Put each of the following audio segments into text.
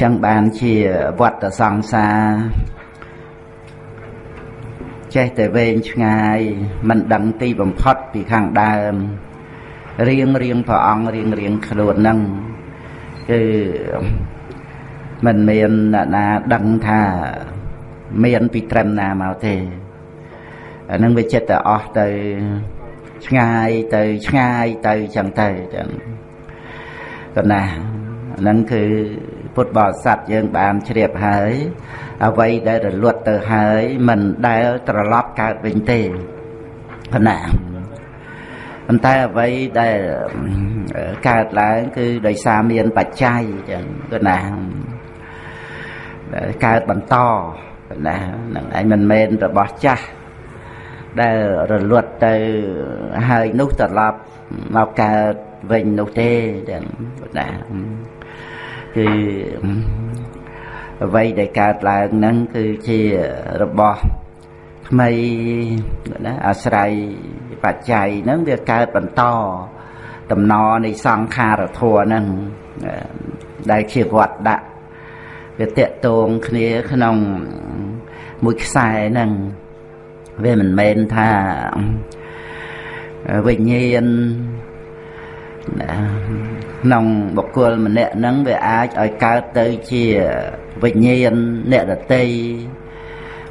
ចឹងបានជាវត្តសង្សារចេះតែវែងឆ្ងាយមិនដឹងទីបំផុតពីខាងដើមរៀងរៀងព្រះអង្គរៀងរៀងខ្លួននឹងគឺមិនមានអ្នកណាដឹងថាមានពីត្រឹមណាមកទេអានឹងវាចិត្តតែអស់ទៅឆ្ងាយទៅឆ្ងាយទៅចឹងទៅចឹងក៏ណាហ្នឹងគឺ ពុទ្ធបរិស័ទយើងបានជ្រាបហើយអ្វីដែលរលត់ទៅហើយមិនដែលត្រឡប់កើតវិញទេប៉ុណ្ណាប៉ុន្តែអ្វីដែលកើតឡើងគឺដោយសារមានបច្ច័យចឹងគឺណាកើតបន្តណានឹងឯងមិនមែនរបស់ចាស់ដែលរលត់ទៅហើយនោះត្រឡប់មកកើតវិញនោះទេចឹងណា គឺអ្វីដែលកើតឡើងហ្នឹងគឺជារបស់ថ្មីណាអាស្រ័យបច្ច័យហ្នឹងវាកើតបន្តតំណនៃសង្ខារធัวហ្នឹងដែលជាវត្តដាក់វាតកតងគ្នាក្នុងមួយខ្សែហ្នឹងវាមិនមែនថាវិញ្ញាណ ក្នុងបុគ្គលម្នាក់ហ្នឹងវាអាចឲ្យកើតទៅជាវិញ្ញាណអ្នកដតី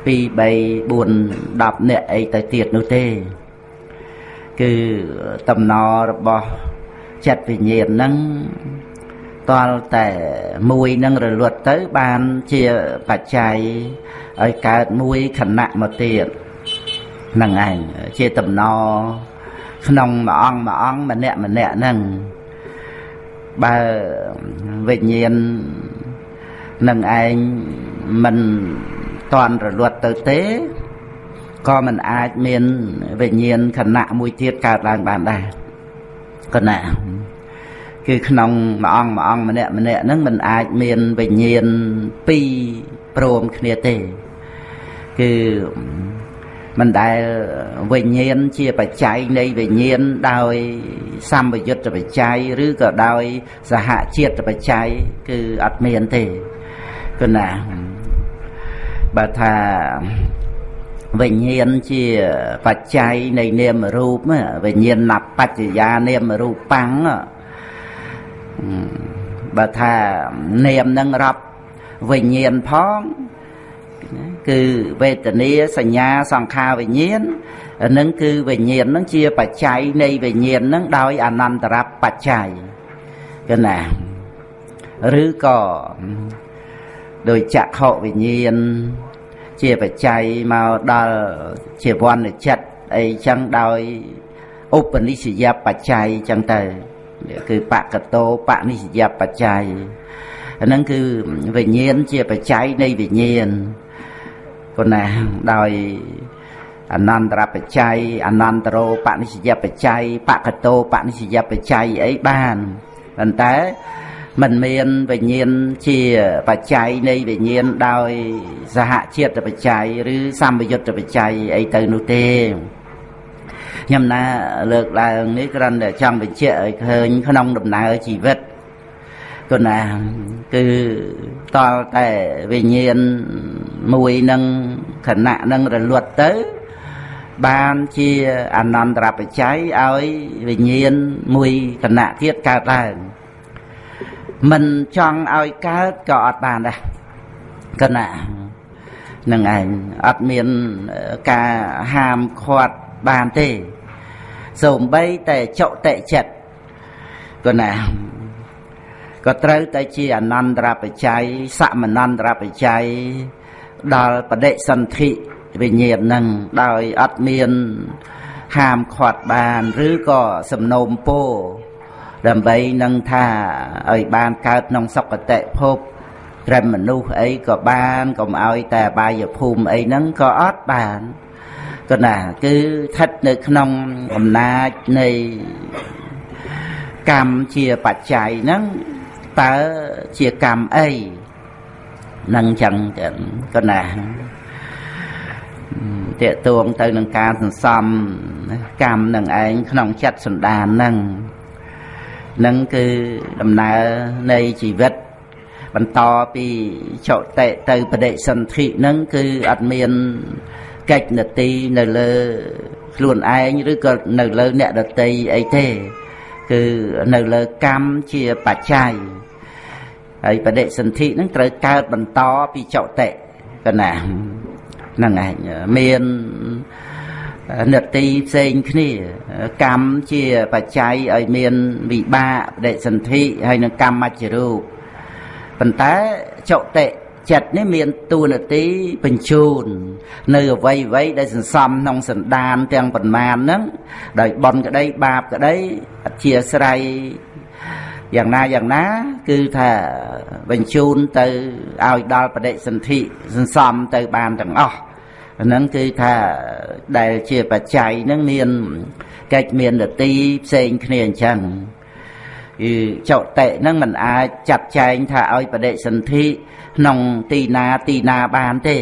2 3 4 10អ្នកអីទៅទៀតនោះទេ គឺតំណរបស់ចិត្តវិញ្ញាណហ្នឹងតលតែមួយនឹងរលត់ទៅបានជាបច្ច័យឲ្យកើតមួយខណៈមកទៀតហ្នឹងឯងជាតំណ ក្នុងមួយអង្គមួយអង្គម្នាក់ម្នាក់ហ្នឹងបើវិញ្ញាណនឹងឯងមិនតន់រលត់ទៅទេក៏មិនអាចមានវិញ្ញាណខណៈមួយទៀតកើតឡើងបានដែរគណៈគឺក្នុងមួយអង្គមួយអង្គម្នាក់ម្នាក់ហ្នឹងមិនអាចមានវិញ្ញាណពីរព្រមគ្នាទេគឺ មិនដែលវិញ្ញាណជាបច្ច័យនៃវិញ្ញាណដោយសម្បយុទ្ធបច្ច័យឬក៏ដោយសហជាតិបច្ច័យគឺអត់មានទេគឺណាបើថាវិញ្ញាណជាបច្ច័យនៃនាមរូបវិញ្ញាណបច្ចយានាមរូបាំងបើថានាមនឹងរាប់វិញ្ញាណផង គឺវេទនាសញ្ញាសង្ខារវិញ្ញាណនឹងគឺវិញ្ញាណនឹងជាបច្ច័យនៃវិញ្ញាណនឹងដោយអនន្តរបច្ច័យគឺណាឬក៏ដោយចក្ខុវិញ្ញាណជាបច្ច័យមកដល់ជាវណ្ណចិត្តអីចឹងដោយឧបនិស្សយបច្ច័យចឹងទៅគឺបកតោបនិស្សយបច្ច័យអាហ្នឹងគឺវិញ្ញាណជាបច្ច័យនៃវិញ្ញាណ ប៉ុណ្ណាដោយអនន្តរបច្ច័យអនន្តរោបនិស្សយបច្ច័យបកតោបនិស្សយបច្ច័យអីបានប៉ុន្តែមិនមានវិញ្ញាណជាបច្ច័យនៃវិញ្ញាណដោយសហជាតិបច្ច័យឬសម្បយុទ្ធបច្ច័យអីទៅនោះទេខ្ញុំណាលើកឡើងនេះគ្រាន់តែចង់បញ្ជាក់ឲ្យឃើញក្នុងដំណើរជីវិត គណាគឺតលតែវិញ្ញាណមួយនឹងខណៈនឹងរលត់ទៅ បានជាអនន្តរបច្ច័យឲ្យវិញ្ញាណមួយគណៈទៀតកើតឡើងមិនចង់ឲ្យកើតក៏អត់បានដែរគណៈនឹងឯងអត់មានការហាមឃាត់បានទេសូម្បីតែចុតិចិត្តគណៈ ក៏ត្រូវតែជាអនន្តរបច្ច័យសមនន្តរបច្ច័យដល់បដិសន្ធិវិញ្ញាណនឹងដោយអត់មានហាមឃាត់បាន ឬក៏សំណូមពរដើម្បីនឹងថាឲ្យបានកើតក្នុងសុគតិភពត្រឹមមនុស្សអីក៏បានកុំឲ្យតែបាយភូមិអីហ្នឹងក៏អត់បានក៏ណាគឺស្ថិតនៅក្នុងអំណាចនៃកម្មជាបច្ច័យហ្នឹង តើជាកម្មអីនឹងចឹងក៏ណាតេតួងទៅនឹងការសន្សំកម្មនឹងឯងក្នុងចិត្តសន្តាននឹងនឹងគឺដំណើរនៃជីវិត បន្តពីចតិទៅបដិសន្ធិហ្នឹងគឺអត់មានកិច្ចនទីនៅលើខ្លួនឯងឬក៏នៅលើអ្នកដតីអីទេ គឺនៅលើកម្មជាបច្ច័យ ហើយបដិសន្ធិហ្នឹងត្រូវកើតបន្តពីចតិកណាហ្នឹងឯងមាននទីផ្សេងគ្នាកម្មជាបច្ច័យឲ្យមានវិបាកបដិសន្ធិហើយនឹងកម្មមច្ចរូបប៉ុន្តែចតិចិត្តនេះមានទួនាទីបញ្ជូន នៅអវ័យអវ័យដែលសន្សំក្នុងសន្តានទាំងប៉ុន្មានហ្នឹងដោយបនក្តីបាបក្តីអធិស្រ័យ យ៉ាងណាយ៉ាងណា គឺថាបញ្ជូនទៅឲ្យដល់បដិសន្ធិសន្សំទៅបានទាំងអស់ហ្នឹងគឺថាដែលជាបច្ច័យហ្នឹងមានកិច្ចមាននទីផ្សេងគ្នាអញ្ចឹងគឺចុតិហ្នឹងมันអាចចាត់ចែងថាឲ្យបដិសន្ធិក្នុងទីណាទីណាបានទេ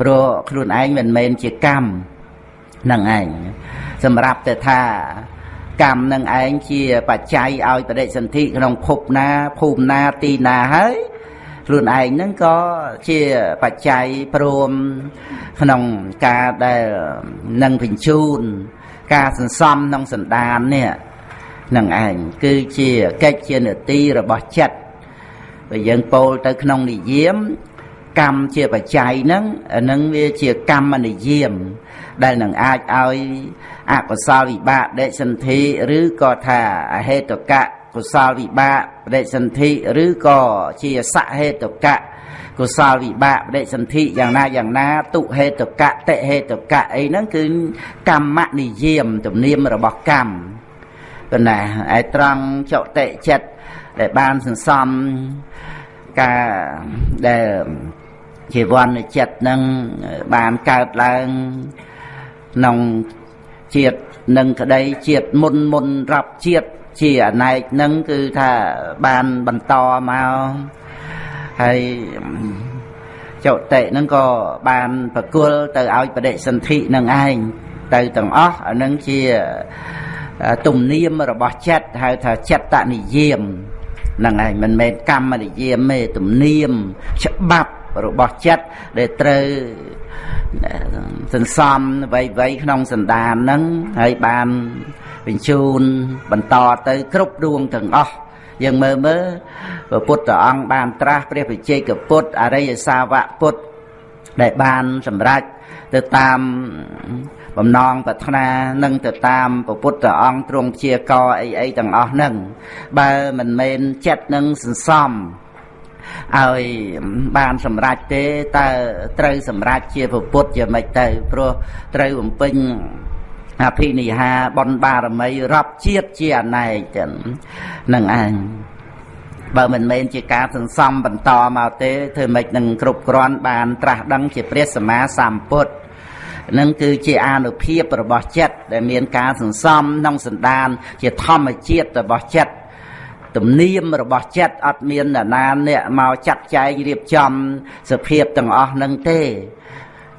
ព្រោះខ្លួនឯងមិនមែនជាកម្មនឹងឯងសម្រាប់តែថា កម្មនឹងឯងជាបច្ច័យឲ្យបដិសន្ធិក្នុងភពណាភូមិណាទីណាហើយខ្លួនឯងហ្នឹងក៏ជាបច្ច័យព្រមក្នុងការដែលនឹងបញ្ជូន ការសន្សំក្នុងសន្តាននេះនឹងឯងគឺជាកិច្ចជានទីរបស់ចិត្តបើយើងពោលទៅក្នុងនិយមកម្មជាបច្ច័យហ្នឹងហ្នឹងវាជាកម្មនិយម ដែលនឹងអាចឲ្យអកុសលវិបាកដេសន្ធិឬក៏ថាអហេតុកៈកុសលវិបាកបដិសន្ធិឬក៏ជាសហេតុកៈកុសលវិបាកបដិសន្ធិយ៉ាងណាយ៉ាងណាទុហេតុកៈតិហេតុកៈអីហ្នឹងគឺកម្មនិយមទំនៀមរបស់កម្មប៉ុន្តែឯត្រង់ចតិចិត្តដែលបានសន្សំការដែលជីវ័នចិត្តនឹងបានកើតឡើង ក្នុងជាតិនឹងក្តីជាតិមុនមុនរាប់ជាតិជាអណែកនឹងគឺថាបានបន្តមកហើយចុតិនឹងក៏បានប្រគល់ទៅឲ្យបដិសន្ធិនឹងឯងទៅទាំងអស់អានឹងជាទំនៀមរបស់ចិត្តហៅថាចិត្តនិយាមហ្នឹងឯងមិនមែនកម្មនិយាមទេទំនៀមច្បាប់របស់ចិត្តដែលត្រូវ សន្សំវ័យៗក្នុងសន្តានហ្នឹងហើយបានបញ្ជូនបន្តទៅគ្រប់ដួងទាំងអស់យើងមើលមើលព្រះពុទ្ធអង្គបានត្រាស់ព្រះវិជ័យកពុទ្ធអរិយសាវកពុទ្ធដែលបានសម្រេចទៅតាមបំណងប្រាថ្នានិងទៅតាមពុទ្ធអង្គទ្រង់ព្យាករអីអីទាំងអស់ហ្នឹងបើមិនមែនចិត្តនឹងសន្សំ ឲ្យបានសម្រេចទេតើត្រូវសម្រេចជាពុទ្ធជាម៉េចទៅព្រោះត្រូវបំពេញអភិនិហាបុណ្យបារមីរាប់ជាតិជាអណែកចឹងនឹងឯងបើមិនមែនជាការសន្សំបន្តមកទេធ្វើម៉េចនឹងគ្រប់គ្រាន់បានត្រាស់ដឹងជាព្រះសម្មាសម្ពុទ្ធនឹងគឺជាអានុភាពរបស់ចិត្តដែលមានការសន្សំក្នុងសន្តាន ជាធម្មជាតិរបស់ចិត្ត ទំនៀមរបស់ចិត្តអត់មានអ្នកណាអ្នកមកចាត់ចែងរៀបចំសភាពទាំងអស់នឹងទេ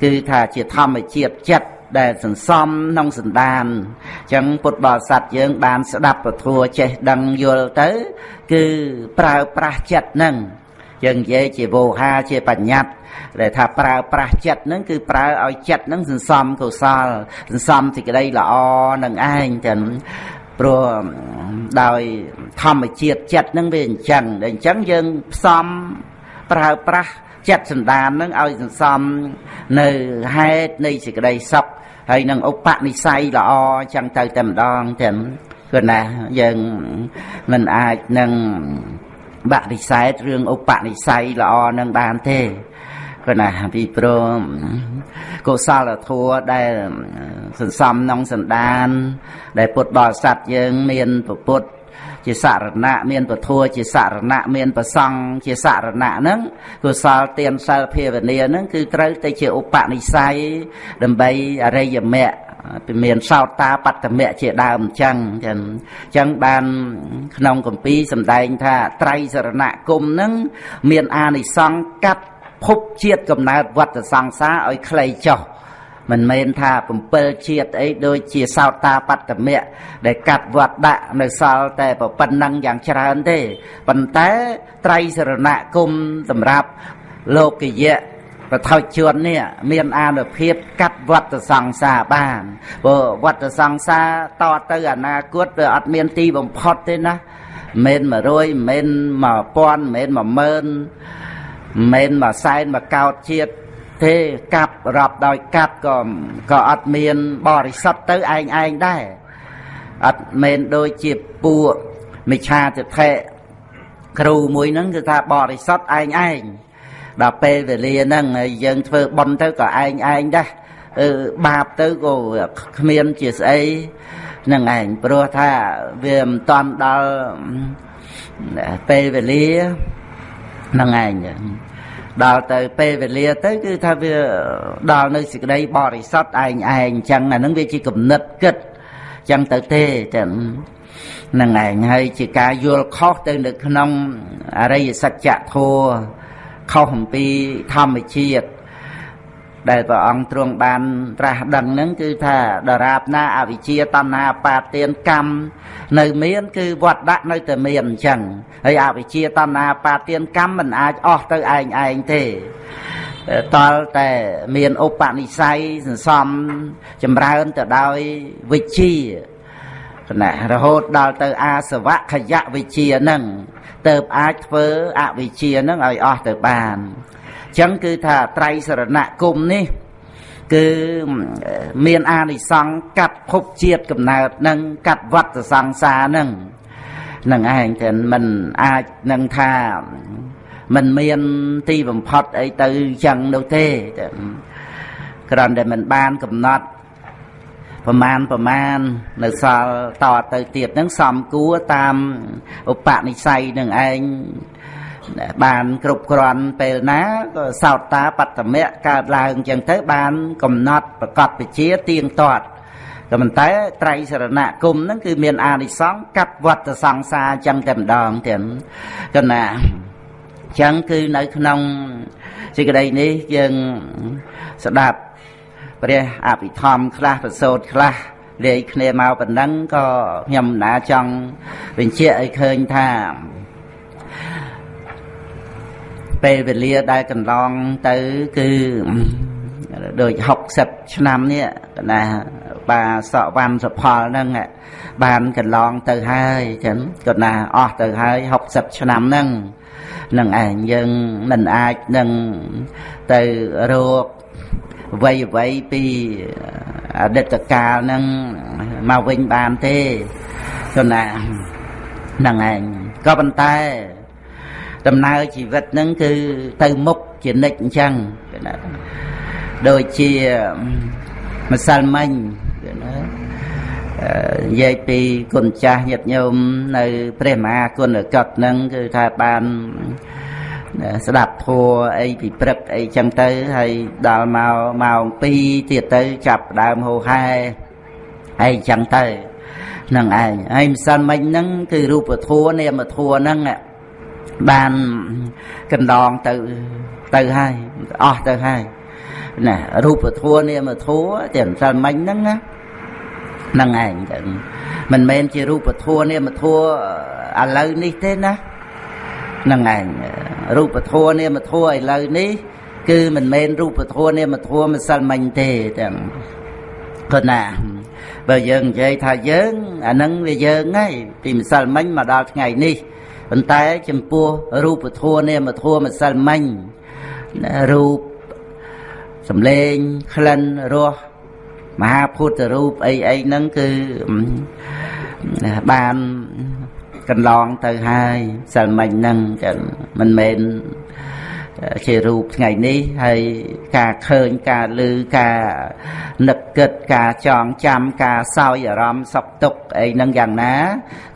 គឺថាជាធម្មជាតិចិត្តដែលសន្សំក្នុងសន្តានអញ្ចឹងពុទ្ធបរិស័ទយើង បានស្ដាប់ពធចេះដឹងយល់ទៅ គឺប្រើប្រាស់ចិត្តនឹងយើងនិយាយជាវោហាជាបញ្ញត្តិដែលថាប្រើប្រាស់ចិត្តនឹងគឺប្រើឲ្យចិត្តនឹងសន្សំកុសលសន្សំសេចក្តីល្អនឹងឯងចឹង ព្រោះដោយធម្មជាតិចិត្តនឹងវាអញ្ចឹងដែលអញ្ចឹងយើងផ្សំប្រើប្រាស់ចិត្តសន្តាននឹងឲ្យសន្សំនៅហេតុនៃសេចក្តីសុខហើយនឹងឧបនិស្ស័យល្អអញ្ចឹងទៅតែម្ដងទាំងគឺណាយើងមិនអាចនឹងបដិសេធរឿងឧបនិស្ស័យល្អនឹងបានទេ គឺណាពីព្រមកុសលធម៌ដែលសន្សំក្នុងសន្តាន ដែលពុទ្ធបរិស័ទយើង មានពុទ្ធជាសរណៈមានពធัวជាសរណៈមានប្រសង់ជាសរណៈហ្នឹងកុសលទានសិលភាវនាហ្នឹងគឺត្រូវតែជាឧបនិស្ស័យដើម្បីអរិយមគ្គពីមានសោតាបត្តមៈជាដើមអញ្ចឹងចឹងអញ្ចឹងបានក្នុងគម្ពីរសម្ដែងថាត្រៃសរណគមនឹងមានអានិសង្សកាត់ ភពជាតិកំណើតវត្តសង្សារឲ្យខ្លីចុះមិនមែនថា7ជាតិអីដូចជាសោតាបត្តមៈដែលកាត់វត្តដាក់នៅសល់តែប៉ុណ្ណឹងយ៉ាងច្រើនទេប៉ុន្តែត្រៃសរណគមសម្រាប់លោកយៈបថុជននេះមានអានុភាពកាត់វត្តសង្សារបានព្រោះវត្តសង្សារតទៅអនាគតវាអត់មានទីបំផុតទេណាមិន100មិន1000មិន10000 មិនមួយសែនមួយកោតជាតិទេកាប់រាប់ដោយកាប់ក៏ក៏អត់មានបរិសុទ្ធទៅឯងឯងដែរអត់មែនដូចជាពួកមិឆាទិដ្ឋិគ្រូមួយហ្នឹងគឺថាបរិសុទ្ធឯងឯងដល់ពេលវេលាហ្នឹងយើងធ្វើបន់ទៅក៏ឯងឯងដែរអឺបាបទៅក៏គ្មានជាស្អីនឹងឯងព្រោះថាវាមិនតាន់ដល់ពេលវេលា នឹងឯងដល់ទៅពេលវេលាទៅគឺថាវាដល់នៅសេចក្តីបរិសុទ្ធឯងឯងអញ្ចឹងអានឹងវាជាគំនិតគិតអញ្ចឹងទៅទេចឹងនឹងឯងហើយជាការយល់ខុសទៅនៅក្នុងអរិយសច្ចធម៌ខុសអំពីធម្មជាតិ ដែលព្រះអង្គទ្រង់បានត្រាស់ដឹងហ្នឹងគឺថាដរាបណាអវិជ្ជាតណ្ហាបាទានកម្មនៅមាន គឺវត្តដាក់នៅតែមានអញ្ចឹងហើយអវិជ្ជាតណ្ហាបាទានកម្មមិនអាចអស់ទៅឯងឯងទេតលតែមានឧបនិស្ស័យសន្សំចម្រើនទៅដោយវិជ្ជាណារហូតដល់ទៅអាសវៈខយៈវិជ្ជានឹងទៅអាចធ្វើអវិជ្ជានឹងឲ្យអស់ទៅបាន ចឹងគឺថាត្រៃសរណគមនេះ គឺមានអានិសង្សកាត់ភពជាតិកំណើតនឹងកាត់វត្តសង្សារនឹងនឹងឯងតែមិនអាចនឹងថាมันមានទីបំផុតអីទៅចឹងនោះទេគ្រាន់តែមិនបានកំណត់ប្រមាណប្រមាណនៅសល់តទៅទៀតហ្នឹងសំគួរតាមឧបនិស្ស័យនឹងឯង បានគ្រប់គ្រាន់ពេលណាក៏សោតតាបត្តមៈកើតឡើងអញ្ចឹងទៅបាន កំណត់ប្រកបវិជាទៀងទាត់ក៏ប៉ុន្តែត្រៃសរណគមហ្នឹងគឺមានអានិសង្សកាត់វត្តសង្សារអញ្ចឹងតែម្ដងទៀតកណាអញ្ចឹងគឺនៅក្នុងសេចក្តីនេះយើងស្ដាប់ព្រះអភិធម្មខ្លះប្រសូតខ្លះលាយគ្នាមកប៉ុណ្ណឹងក៏ខ្ញុំណាចង់បញ្ជាក់ឲ្យឃើញថា ពេលវេលាដែលកន្លងទៅគឺដូច60ឆ្នាំនេះណាបាសក់វ៉ាន់សផលហ្នឹងបានកន្លងទៅហើយចឹងគាត់ណាអស់ទៅហើយ60ឆ្នាំហ្នឹងនឹងឯងយើងមិនអាចនឹងទៅរកអ្វីអ្វីពីអតីតកាលហ្នឹងមកវិញបានទេគាត់ណានឹងឯងក៏ប៉ុន្តែ ដំណើរជីវិតហ្នឹងគឺទៅមុខជានិច្ចអញ្ចឹងគេណាដូចជាម្សិលមិញគេណានិយាយពីគុណចាស់ញាតិញោមនៅព្រះមហាគុណកតហ្នឹងគឺថាបានស្ដាប់ធัวអីពីព្រឹកអីចឹងទៅហើយដល់មកម៉ោង2ទៀតទៅចាប់ដើមហោហែអីចឹងទៅនឹងឯងហើយម្សិលមិញហ្នឹងគឺរូបធัวនាមធัวហ្នឹង បានកណ្ដងទៅទៅហើយអស់ទៅហើយណារូបធัวនាមធัวតែម្សិលមិញហ្នឹងណាហ្នឹងឯងទៅមិនមែនជារូបធัวនាមធัวឥឡូវនេះទេណាហ្នឹងឯងរូបធัวនាមធัวឥឡូវនេះគឺមិនមែនរូបធัวនាមធัวម្សិលមិញទេទាំងគាត់ណាបើយើងនិយាយថាយើងអាហ្នឹងវាយើងហើយពីម្សិលមិញមកដល់ថ្ងៃនេះ ប៉ុន្តែចំពោះរូបធម៌នាមធម៌ម្សិលមិញរូបសំឡេងក្លិនរសមហាពុទ្ធរូបអីអីហ្នឹងគឺបានកន្លងទៅហើយសិលមិញហ្នឹងចឹងមិនមែន ជារូបថ្ងៃនេះហើយការឃើញការឮការនឹកគិតការចងចាំការសោយអារម្មណ៍សុខទុក្ខអីហ្នឹងយ៉ាងណា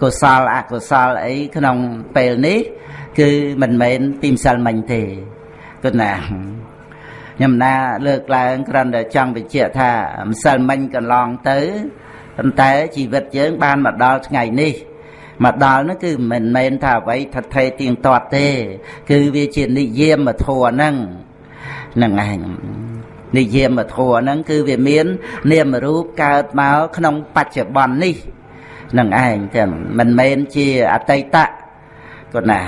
កុសលអកុសលអីក្នុងពេលនេះ គឺមិនមែនពីម្សិលមិញទេគណាខ្ញុំណាលើកឡើងគ្រាន់តែចង់បញ្ជាក់ថាម្សិលមិញកន្លងទៅប៉ុន្តែជីវិតយើងបានមកដល់ថ្ងៃនេះ មកដល់នោះគឺមិនមែនថាអ្វីថថេទៀងទាត់ទេ គឺវាជានិយមធម៌ហ្នឹងហ្នឹងឯងនិយាមធัวហ្នឹងគឺវាមាន នាមរូបកើតមកក្នុងបច្ចុប្បន្ននេះនឹងឯងចឹងមិនមែនជាអតីតក៏ណា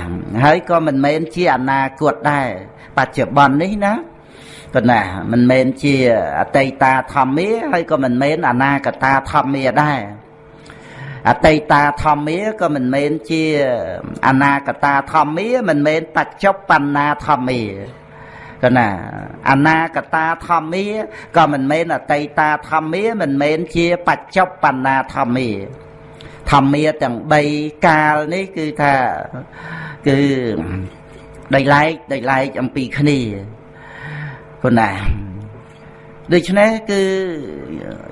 ហើយក៏មិនមែនជាអនាគតដែរបច្ចុប្បន្ននេះណាក៏ណាមិនមែនជាអតីតាធម្មាហើយក៏មិនមែនអនាគតាធម្មាដែរ អតីតាធម្មាក៏មិនមែនជាអនាគតាធម្មាមិនមែនបច្ចុប្បន្នាធម្មាក៏ណាអនាគតាធម្មាក៏មិនមែនអតីតាធម្មាមិនមែនជាបច្ចុប្បន្នាធម្មាធម្មាទាំង3កាលនេះគឺថាគឺដីឡែកដីឡែកអំពីគ្នាប៉ុណ្ណាដូច្នេះគឺ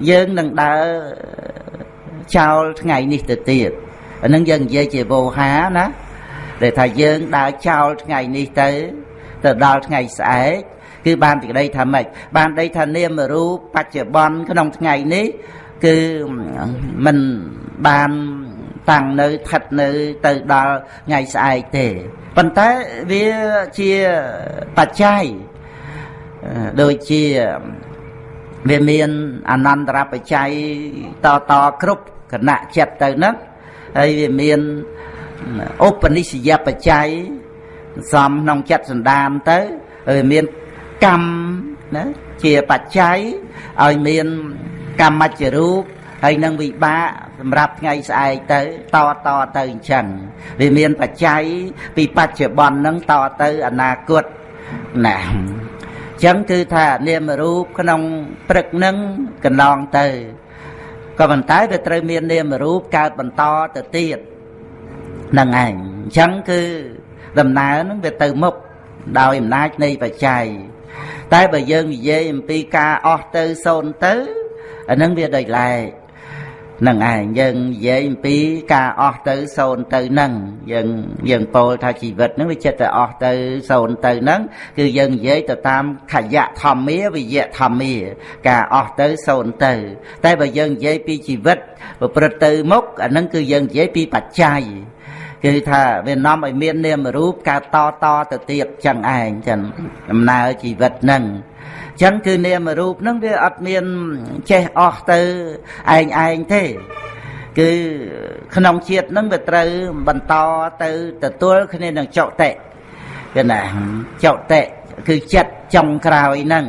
យើងនឹងដើរ ចោលថ្ងៃនេះទៅទៀតអានឹងយើងនិយាយជាវោហាណាដែលថាយើងដើរចោលថ្ងៃនេះទៅទៅដល់ថ្ងៃស្អែកគឺបានទីក្តីថាម៉េចបានដីថានាមរូបបច្ចុប្បន្នក្នុងថ្ងៃនេះគឺมันបានតាំងនៅស្ថិតនៅទៅដល់ថ្ងៃស្អែកទេប៉ុន្តែវាជាបច្ច័យដូចជាវាមានអនន្តរបច្ច័យតតគ្រប់ គណៈចិត្តទៅហ្នឹងហើយវាមានឧបនិស្សយបច្ច័យសំក្នុងចិត្តសន្តានទៅហើយមានកម្មណាជាបច្ច័យឲ្យមានកម្មច្ចរូបហើយនឹងវិបាកសម្រាប់ថ្ងៃស្អែកទៅតតទៅអញ្ចឹងវាមានបច្ច័យពីបច្ចុប្បន្ននឹងតទៅអនាគតណាចឹងគឺថានាមរូបក្នុងព្រឹកនឹងកន្លងទៅ ក៏ប៉ុន្តែវាត្រូវមាននាមរូបកើតបន្តទៅទៀតនឹងឯងអញ្ចឹងគឺដំណើរនឹងវាទៅមុខដោយអំណាចនៃបច្ច័យតែបើយើងនិយាយអំពីការអស់ទៅសូន្យទៅអានឹងវាដូចឡែក នឹងឯងយើងនិយាយអំពីការអស់ទៅសូន្យទៅនឹងយើងយើងពោលថាជីវិតនឹងវាចិត្តតែអស់ទៅសូន្យទៅនឹងគឺយើងនិយាយទៅតាមខយៈធម្មាវិយៈធម្មា ការអស់ទៅសូន្យទៅ តែបើយើងនិយាយពីជីវិតប្រព្រឹត្តទៅមុខអានឹងគឺយើងនិយាយពីបច្ច័យគឺថាវានាំឲ្យមាននាមរូបកើតតតទៅទៀតចឹងឯងចឹងដំណើរជីវិតនឹង ចឹងគឺនាមរូបហ្នឹងវាអត់មានចេះអស់ទៅឯងឯងទេគឺក្នុងជាតិហ្នឹងវាត្រូវបន្តទៅទទួលគ្នានឹងចុតិគឺណាចុតិគឺចិត្តចុងក្រោយហ្នឹង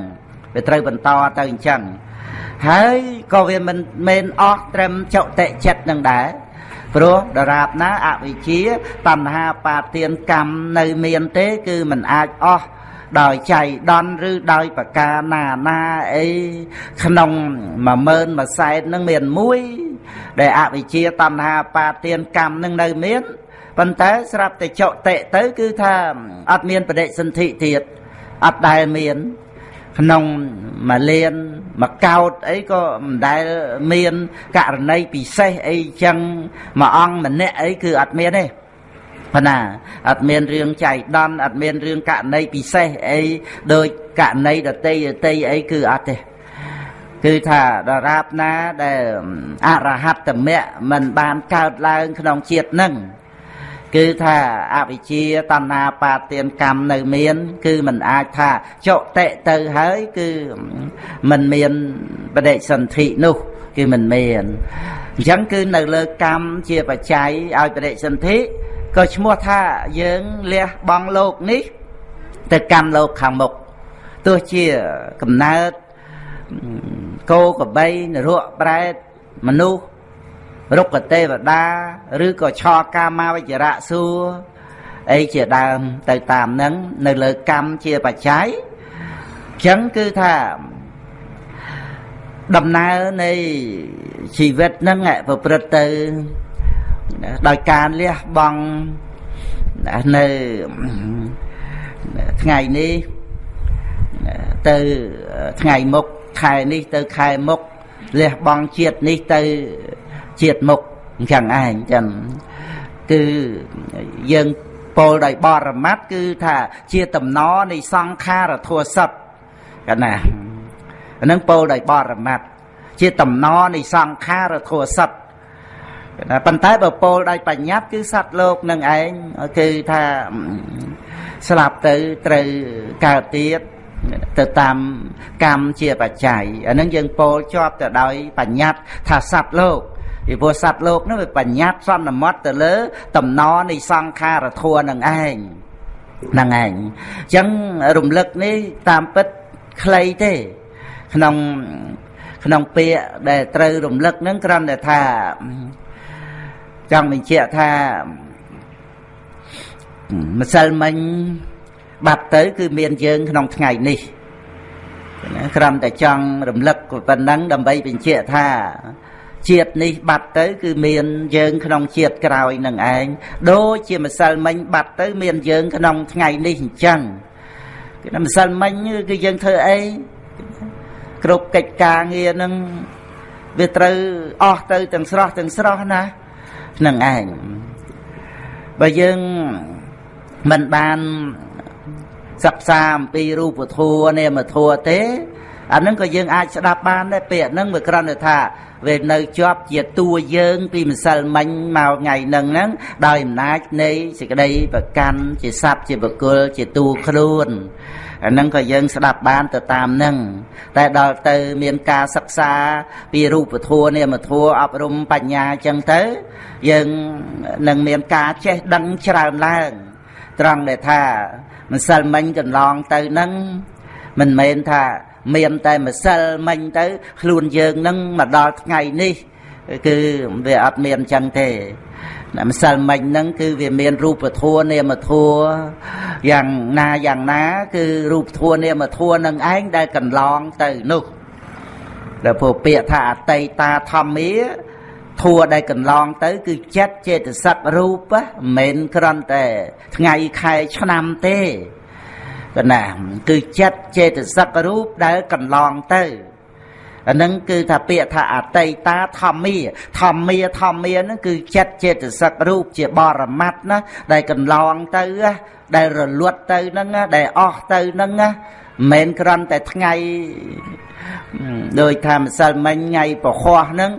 វាត្រូវបន្តទៅអញ្ចឹងហើយក៏វាមិនមែនអស់ត្រឹមចុតិចិត្តនឹងដែរព្រោះដរាបណាអវិជ្ជាតណ្ហាបាទានកម្មនៅមានទេ គឺมันអាចអស់ ដោយចៃដន្យឬដោយប្រការណាណាអីក្នុង10000មួយសែននឹងមានមួយដែលអវិជ្ជាតណ្ហាបាទានកម្មនឹងនៅមានប៉ុន្តែស្រាប់តែចុតិទៅគឺថាអត់មានបដិសន្ធិទៀតអត់ដែលមានក្នុងមួយលានមួយកោតអីក៏មិនដែលមានករណីពិសេសអីចឹងមួយអង្គម្នាក់អីគឺអត់មានទេ ប៉ុន្តែអត់មានរឿងចៃដន្យអត់មានរឿងករណីពិសេសអីដូចករណីដតីដតីអីគឺអត់ទេគឺថាដរាបណាដែលអរហត្តមៈមិនបានកើតឡើងក្នុងជាតិនឹងគឺថាអវិជ្ជាតណ្ហាបាទានកម្មនៅមាន គឺมันអាចថាចុតិទៅហើយគឺมันមានបដិសន្ធិនោះគឺมันមានអញ្ចឹងគឺនៅលើកម្មជាបច្ច័យឲ្យបដិសន្ធិ ក៏ឈ្មោះថាយើងលះបង់លោកនេះ ទៅកាន់លោកខាងមុខទោះជាកំណើតគោក្របីនរកប្រែតមនុស្សរុក្ខទេវតាឬក៏ឆកាមាវិជ្ជរៈសួរអីជាដើមទៅតាមនឹងនៅលើកម្មជាបច្ច័យអញ្ចឹងគឺថាដំណើរនៃជីវិតហ្នឹងប្រព្រឹត្តទៅ ដោយការលះបង់នៅថ្ងៃនេះទៅថ្ងៃមុខខែនេះទៅខែមុខលះបង់ជាតិនេះទៅជាតិមុខអញ្ចឹងឯងចឹងគឺយើងពោលដោយបរមត្តគឺថាជាតំណនៃសង្ខារធัวសត្វកណាអានឹងពោលដោយបរមត្តជាតំណនៃសង្ខារធัวសត្វ ប៉ុន្តែបើពោលដោយបញ្ញត្តិគឺសត្វលោកនឹងឯងគឺថាស្លាប់ទៅត្រូវកើតទៀតទៅតាមកម្មជាបច្ច័យអានឹងយើងពោលជាប់ទៅដោយបញ្ញត្តិថាសត្វលោកពីព្រោះសត្វលោកនោះវាបញ្ញត្តិសន្មត់ទៅលើ តំណនៃសង្ខារធัวនឹងឯងហ្នឹងឯងអញ្ចឹងរំលឹកនេះតាមពិតខ្លីទេ ក្នុងក្នុងពាក្យដែលត្រូវរំលឹកហ្នឹងគ្រាន់តែថា ចង់បញ្ជាក់ថាម្សិលមិញបាត់ទៅ គឺមានយើងក្នុងថ្ងៃនេះណាគ្រាន់តែចង់រំលឹកប៉ុណ្ណឹងដើម្បីបញ្ជាក់ថាជាតិនេះបាត់ទៅ គឺមានយើងក្នុងជាតិក្រោយនឹងឯងដូចជាម្សិលមិញបាត់ទៅ មានយើងក្នុងថ្ងៃនេះអញ្ចឹងគឺម្សិលមិញគឺយើងធ្វើអីគ្រប់កិច្ចការងារនឹងវាត្រូវអស់ទៅទាំងស្រស់ទាំងស្រស់ណា នឹងឯងបើយើងមិនបានសិក្សាអំពីរូបធម៌នាមធម៌ទេអានឹងក៏យើងអាចស្ដាប់បានដែរពាក្យហ្នឹងវាគ្រាន់តែថាវានៅជាប់ជាតួយើង ពីម្សិលមិញមកថ្ងៃហ្នឹងហ្នឹងដោយអំណាចនៃសេចក្តីប្រកាន់ជាសត្វជាបុគ្គលជាតួខ្លួន អាហ្នឹងក៏យើងស្ដាប់បានទៅតាមហ្នឹងតែដល់ទៅមានការសិក្សាពីរូបធម៌នាមធម៌អប់រំបញ្ញាអញ្ចឹងទៅ យើងនឹងមានការចេះដឹងច្រើនឡើងត្រង់ដែលថាម្សិលមិញកន្លងទៅហ្នឹងមិនមែនថាមានតែម្សិលមិញទៅ ខ្លួនយើងនឹងមកដល់ថ្ងៃនេះ គឺវាអត់មានអញ្ចឹងទេ ម្សិលមិញហ្នឹងគឺវាមានរូបធัวនាមធัวយ៉ាងណាយ៉ាងណា គឺរូបធัวនាមធัវនឹងឯងដែលកន្លងទៅនោះដែលពោពាក្យថាអតីតាធម្មាធัวដែលកន្លងទៅ គឺចិត្តចេតសិករូបមិនមែនគ្រាន់តែ ថ្ងៃខែឆ្នាំទេកណាគឺចិត្តចេតសិករូបដែលកន្លងទៅ អានឹងគឺថាពាក្យថាអតីតាធម្មាធម្មាធម្មាហ្នឹងគឺចិត្តចេតសិករូបជាបរមត្តណាដែលកន្លងទៅដែលរលត់ទៅហ្នឹងដែលអស់ទៅហ្នឹងមិនមែនគ្រាន់តែថ្ងៃដោយថាម្សិលមិញថ្ងៃពហោះហ្នឹង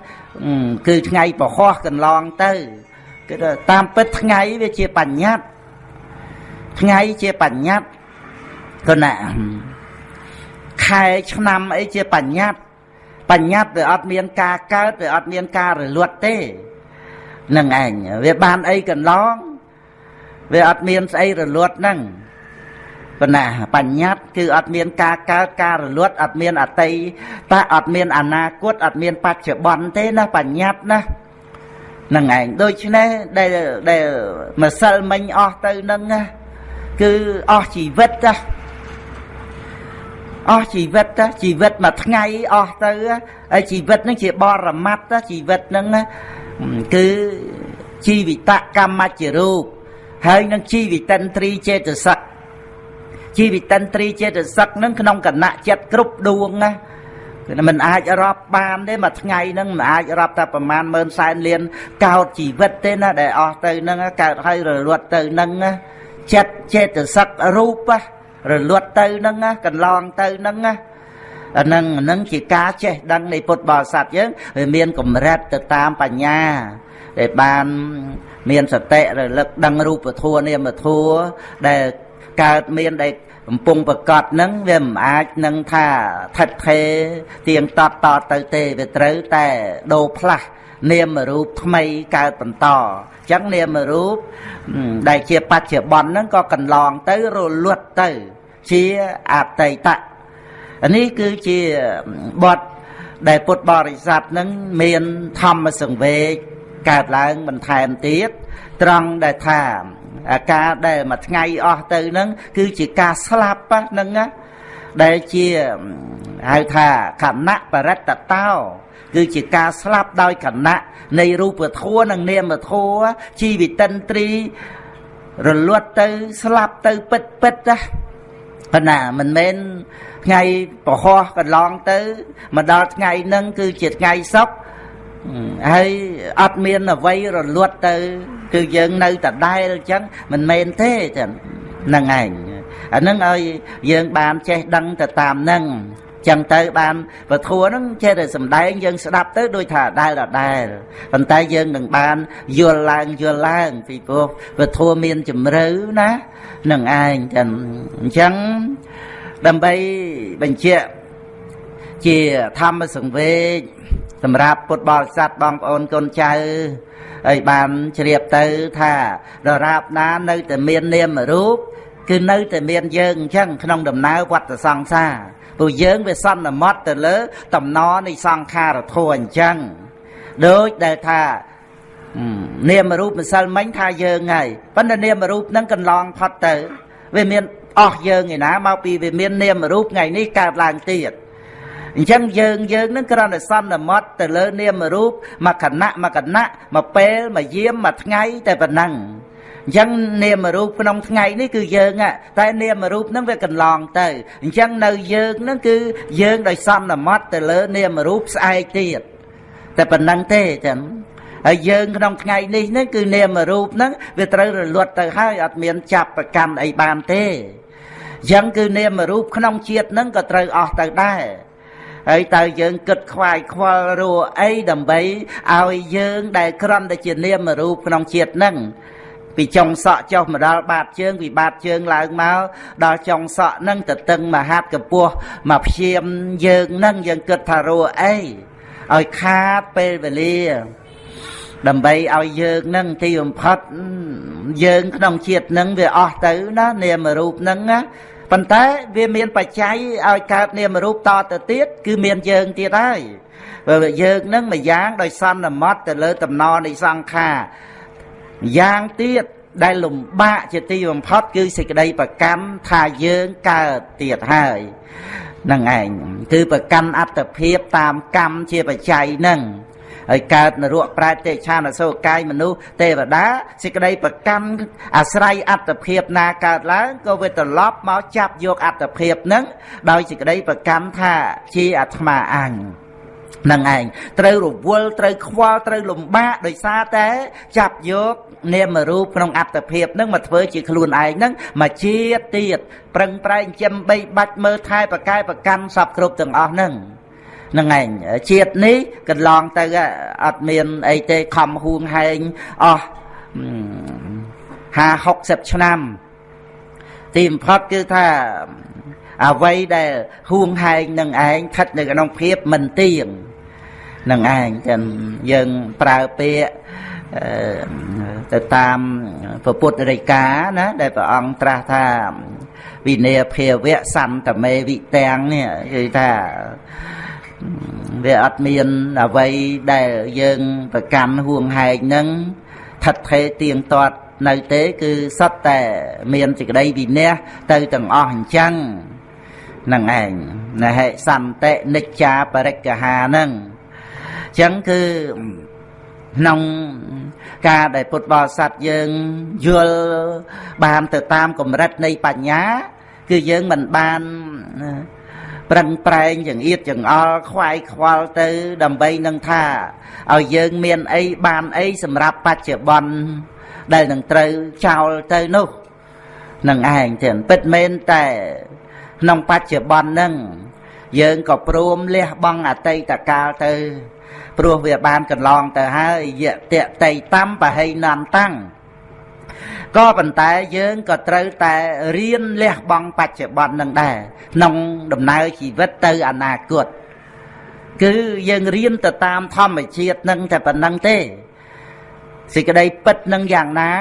គឺថ្ងៃពហោះកន្លងទៅគឺតាមពិតថ្ងៃវាជាបញ្ញត្តិថ្ងៃជាបញ្ញត្តិគណៈខែឆ្នាំអីជាបញ្ញត្តិ បញ្ញត្តិវាអត់មានការកើតវាអត់មានការរលត់ទេនឹងឯងវាបានអីកន្លងវាអត់មានស្អីរលត់ហ្នឹងប៉ុន្តែបញ្ញត្តិគឺអត់មានការកើតការរលត់អត់មានអតីតអត់មានអនាគតអត់មានបច្ចុប្បន្នទេណាបញ្ញត្តិណានឹងឯងដូច្នេះដែលដែលម្សិលមិញអស់ទៅនឹងគឺអស់ជីវិតណា អស់ជីវិតជីវិតមួយថ្ងៃអស់ទៅហើយជីវិតនឹងជាបរមត្តជីវិតនឹងគឺជីវិតកម្មជារូបហើយនឹងជីវិតិនត្រីចេតសិកជីវិតិនត្រីចេតសិកនឹងក្នុងគណៈចិត្តគ្រប់ដួងណាគឺមិនអាចរាប់បានទេមួយថ្ងៃហ្នឹងមិនអាចរាប់តែប្រមាណម៉ឺនសែនលានកោតជីវិតទេណាដែលអស់ទៅហ្នឹងកើតហើយរលត់ទៅហ្នឹងចិត្តចេតសិករូបណា រលត់ទៅហ្នឹងកន្លងទៅហ្នឹងណាអានឹងនឹងជាការចេះដឹងនៃពុទ្ធបរិស័ទយើងវាមានកម្រិតទៅតាមបញ្ញាដែលបានមានសតិរលឹកដឹងរូបធัวនាមធัวដែលកើតមានដែលកំពុងប្រកបនឹងវាមិនអាចនឹងថាថិតថេរទៀងតតតទៅទេវាត្រូវតែដូរផ្លាស់នាមរូបថ្មីកើតបន្តអញ្ចឹងនាមរូបដែលជាបច្ចុប្បន្នហ្នឹងក៏កន្លងទៅរលត់ទៅ ជាអតីតនេះគឺជាបទដែលពុទ្ធបរិស័ទនឹងមានធម្មសង្វេគកើតឡើងបន្ថែមទៀតត្រង់ដែលថាអាការដែលមួយថ្ងៃអស់ទៅនឹងគឺជាការស្លាប់ហ្នឹងណាដែលជាហៅថាខណៈបរិត្តតោ គឺជាការស្លាប់ដោយគណៈនៃរូបធម៌និងនាមធម៌ជីវិតិនត្រីរលត់ទៅស្លាប់ទៅពិតពិតណាប៉ុន្តែមិនមែនថ្ងៃប្រហោះកន្លងទៅមកដល់ថ្ងៃហ្នឹងគឺជាថ្ងៃសុខហើយអត់មានអ្វីរលត់ទៅ គឺយើងនៅតដែលអញ្ចឹងមិនមែនទេចឹងហ្នឹងឯងអាហ្នឹងឲ្យយើងបានចេះដឹងទៅតាមហ្នឹង ចឹងទៅបានពធัวហ្នឹងចេះតែសំដែងយើងស្ដាប់ទៅដូចថាដែលដដែលប៉ុន្តែយើងនឹងបានយល់ឡើងយល់ឡើងពីព្រោះពធัวមានជំរឿណានឹងឯងចឹងអញ្ចឹងដើម្បីបញ្ជាក់ជាធម្មសង្វេគសម្រាប់ពុទ្ធបរិស័ទបងប្អូនកូនចៅហើយបានជ្រាបទៅថាដរាបណានៅតែមាននាមរូបគឺនៅតែមានយើងអញ្ចឹងក្នុងដំណើរវត្តសង្សារ ព្រោះយើងវាសន្មត់ទៅលើ តំណនៃសង្ខារធัวអញ្ចឹងដូចដែលថានាមរូបម្សិលមិញថាយើងហើយប៉ុន្តែនាមរូបហ្នឹងកន្លងផុតទៅវាមានអស់យើងឯណាមកពីវាមាននាមរូបថ្ងៃនេះកើតឡើងទៀតអញ្ចឹងយើងយើងនឹងគ្រាន់តែសន្មត់ទៅលើនាមរូបមួយខណៈមួយខណៈមួយពេលមួយយាមមួយថ្ងៃតែប៉ុណ្ណឹង អញ្ចឹងនាមរូបក្នុងថ្ងៃនេះគឺយើងតែនាមរូបហ្នឹងវាកន្លងទៅអញ្ចឹងនៅយើងហ្នឹងគឺយើងដោយសន្មត់ទៅលើនាមរូបស្អែកទៀតតែប៉ុណ្ណឹងទេចឹងហើយយើងក្នុងថ្ងៃនេះនេះគឺនាមរូបហ្នឹងវាត្រូវរលត់ទៅហើយអត់មានចាប់ប្រកាន់អីបានទេអញ្ចឹងគឺនាមរូបក្នុងជាតិហ្នឹងក៏ត្រូវអស់ទៅដែរហើយតើយើងគិតខ្វាយខ្វល់រੂអីដើម្បីឲ្យយើងដែលក្រំតែជានាមរូបក្នុងជាតិហ្នឹង ពីចុងសក់ចុះមកដល់បាតជើងពីបាតជើងឡើងមកដល់ចុងសក់ហ្នឹងទៅតឹងមហាត់កពស់មកព្យាមយើងហ្នឹងយើងគិតថារੂអីឲ្យខាតពេលវេលា ដើម្បីឲ្យយើងនឹងទីបំផុតយើងក្នុងជាតិនឹងវាអស់ទៅណានាមរូបនឹងណាប៉ុន្តែវាមានបច្ច័យឲ្យកើតនាមរូបតទៅទៀតគឺមានយើងទៀតហើយបើយើងនឹងមួយយ៉ាងដោយសន្មត់ទៅលើតំណនៃសង្ខារ យ៉ាងទៀតដែលលំបាកជាទីបំផុតគឺសេចក្តីប្រកម្មថាយើងកើតទៀតហើយនឹងឯងគឺប្រកម្មអត្តភាពតាមកម្មជាបច្ច័យនឹងហើយកើតនរកប្រែតទេឆានអសូរកាយមនុស្សទេវតាសេចក្តីប្រកម្មអាស្រ័យអត្តភាពណាកើតឡើងក៏វាត្រឡប់មកចាប់យកអត្តភាពនឹងដោយសេចក្តីប្រកម្មថាជាអាត្មាអញ នឹងឯងត្រូវរវល់ត្រូវខ្វល់ត្រូវលំបាកដោយសារតែចាប់យកនាមរូបក្នុងអត្តភាពនឹងមកធ្វើជាខ្លួនឯងនឹងមកជាទៀតប្រឹងប្រែងចិញ្ចឹមបីបាច់មើលថែប្រកែប្រកាន់សពគ្រប់ទាំងអស់នឹងនឹងឯងជាតិនេះកន្លងទៅអត់មានអីទេខំហួងហែងអស់50 60ឆ្នាំ ទីបំផុតគឺថាអ្វីដែលហួងហែងនឹងឯងស្ថិតនៅក្នុងភាពមិនទៀង នឹងឯងចឹងយើងប្រើពាក្យទៅតាមពុទ្ធរិកាណាដែលព្រះអង្គត្រាស់ថាវិន័យភាវៈសន្តមេវិទាំងនេះគឺថាវាអត់មានអ្វីដែលយើងប្រកាន់ហួងហែងនឹងថិតថេរទៀងទាត់នៅទេគឺសត្វតែមានសេចក្តីវិន័យទៅទាំងអស់អញ្ចឹងនឹងឯងណហិសន្តិនិច្ចាបរិក្ខានឹងអញ្ចឹងគឺក្នុងការដែលពុទ្ធបរិស័ទយើងយល់បានទៅតាមកម្រិតនៃបញ្ញា គឺយើងមិនបានប្រឹងប្រែងចង្អៀតចង្អល់ខ្វាយខ្វល់ទៅ ដើម្បីនឹងថាឲ្យយើងមានអីបានអីសម្រាប់បច្ចុប្បន្នដែលនឹងត្រូវចោលទៅនោះនឹងឯងទៀតពិតមែនតែក្នុងបច្ចុប្បន្នហ្នឹងយើងក៏ព្រមលះបង់អតីតកាលទៅ ព្រោះវាបានកន្លងទៅហើយយៈតេតៃតំបហៃនន្តាំងក៏ប៉ុន្តែយើងក៏ត្រូវតែរៀនលះបង់បច្ចុប្បន្ននឹងដែរក្នុងដំណើរជីវិតទៅអនាគតគឺយើងរៀនទៅតាមធម្មជាតិនឹងតែប៉ុណ្្នឹងទេសេចក្តីពិតនឹងយ៉ាងណា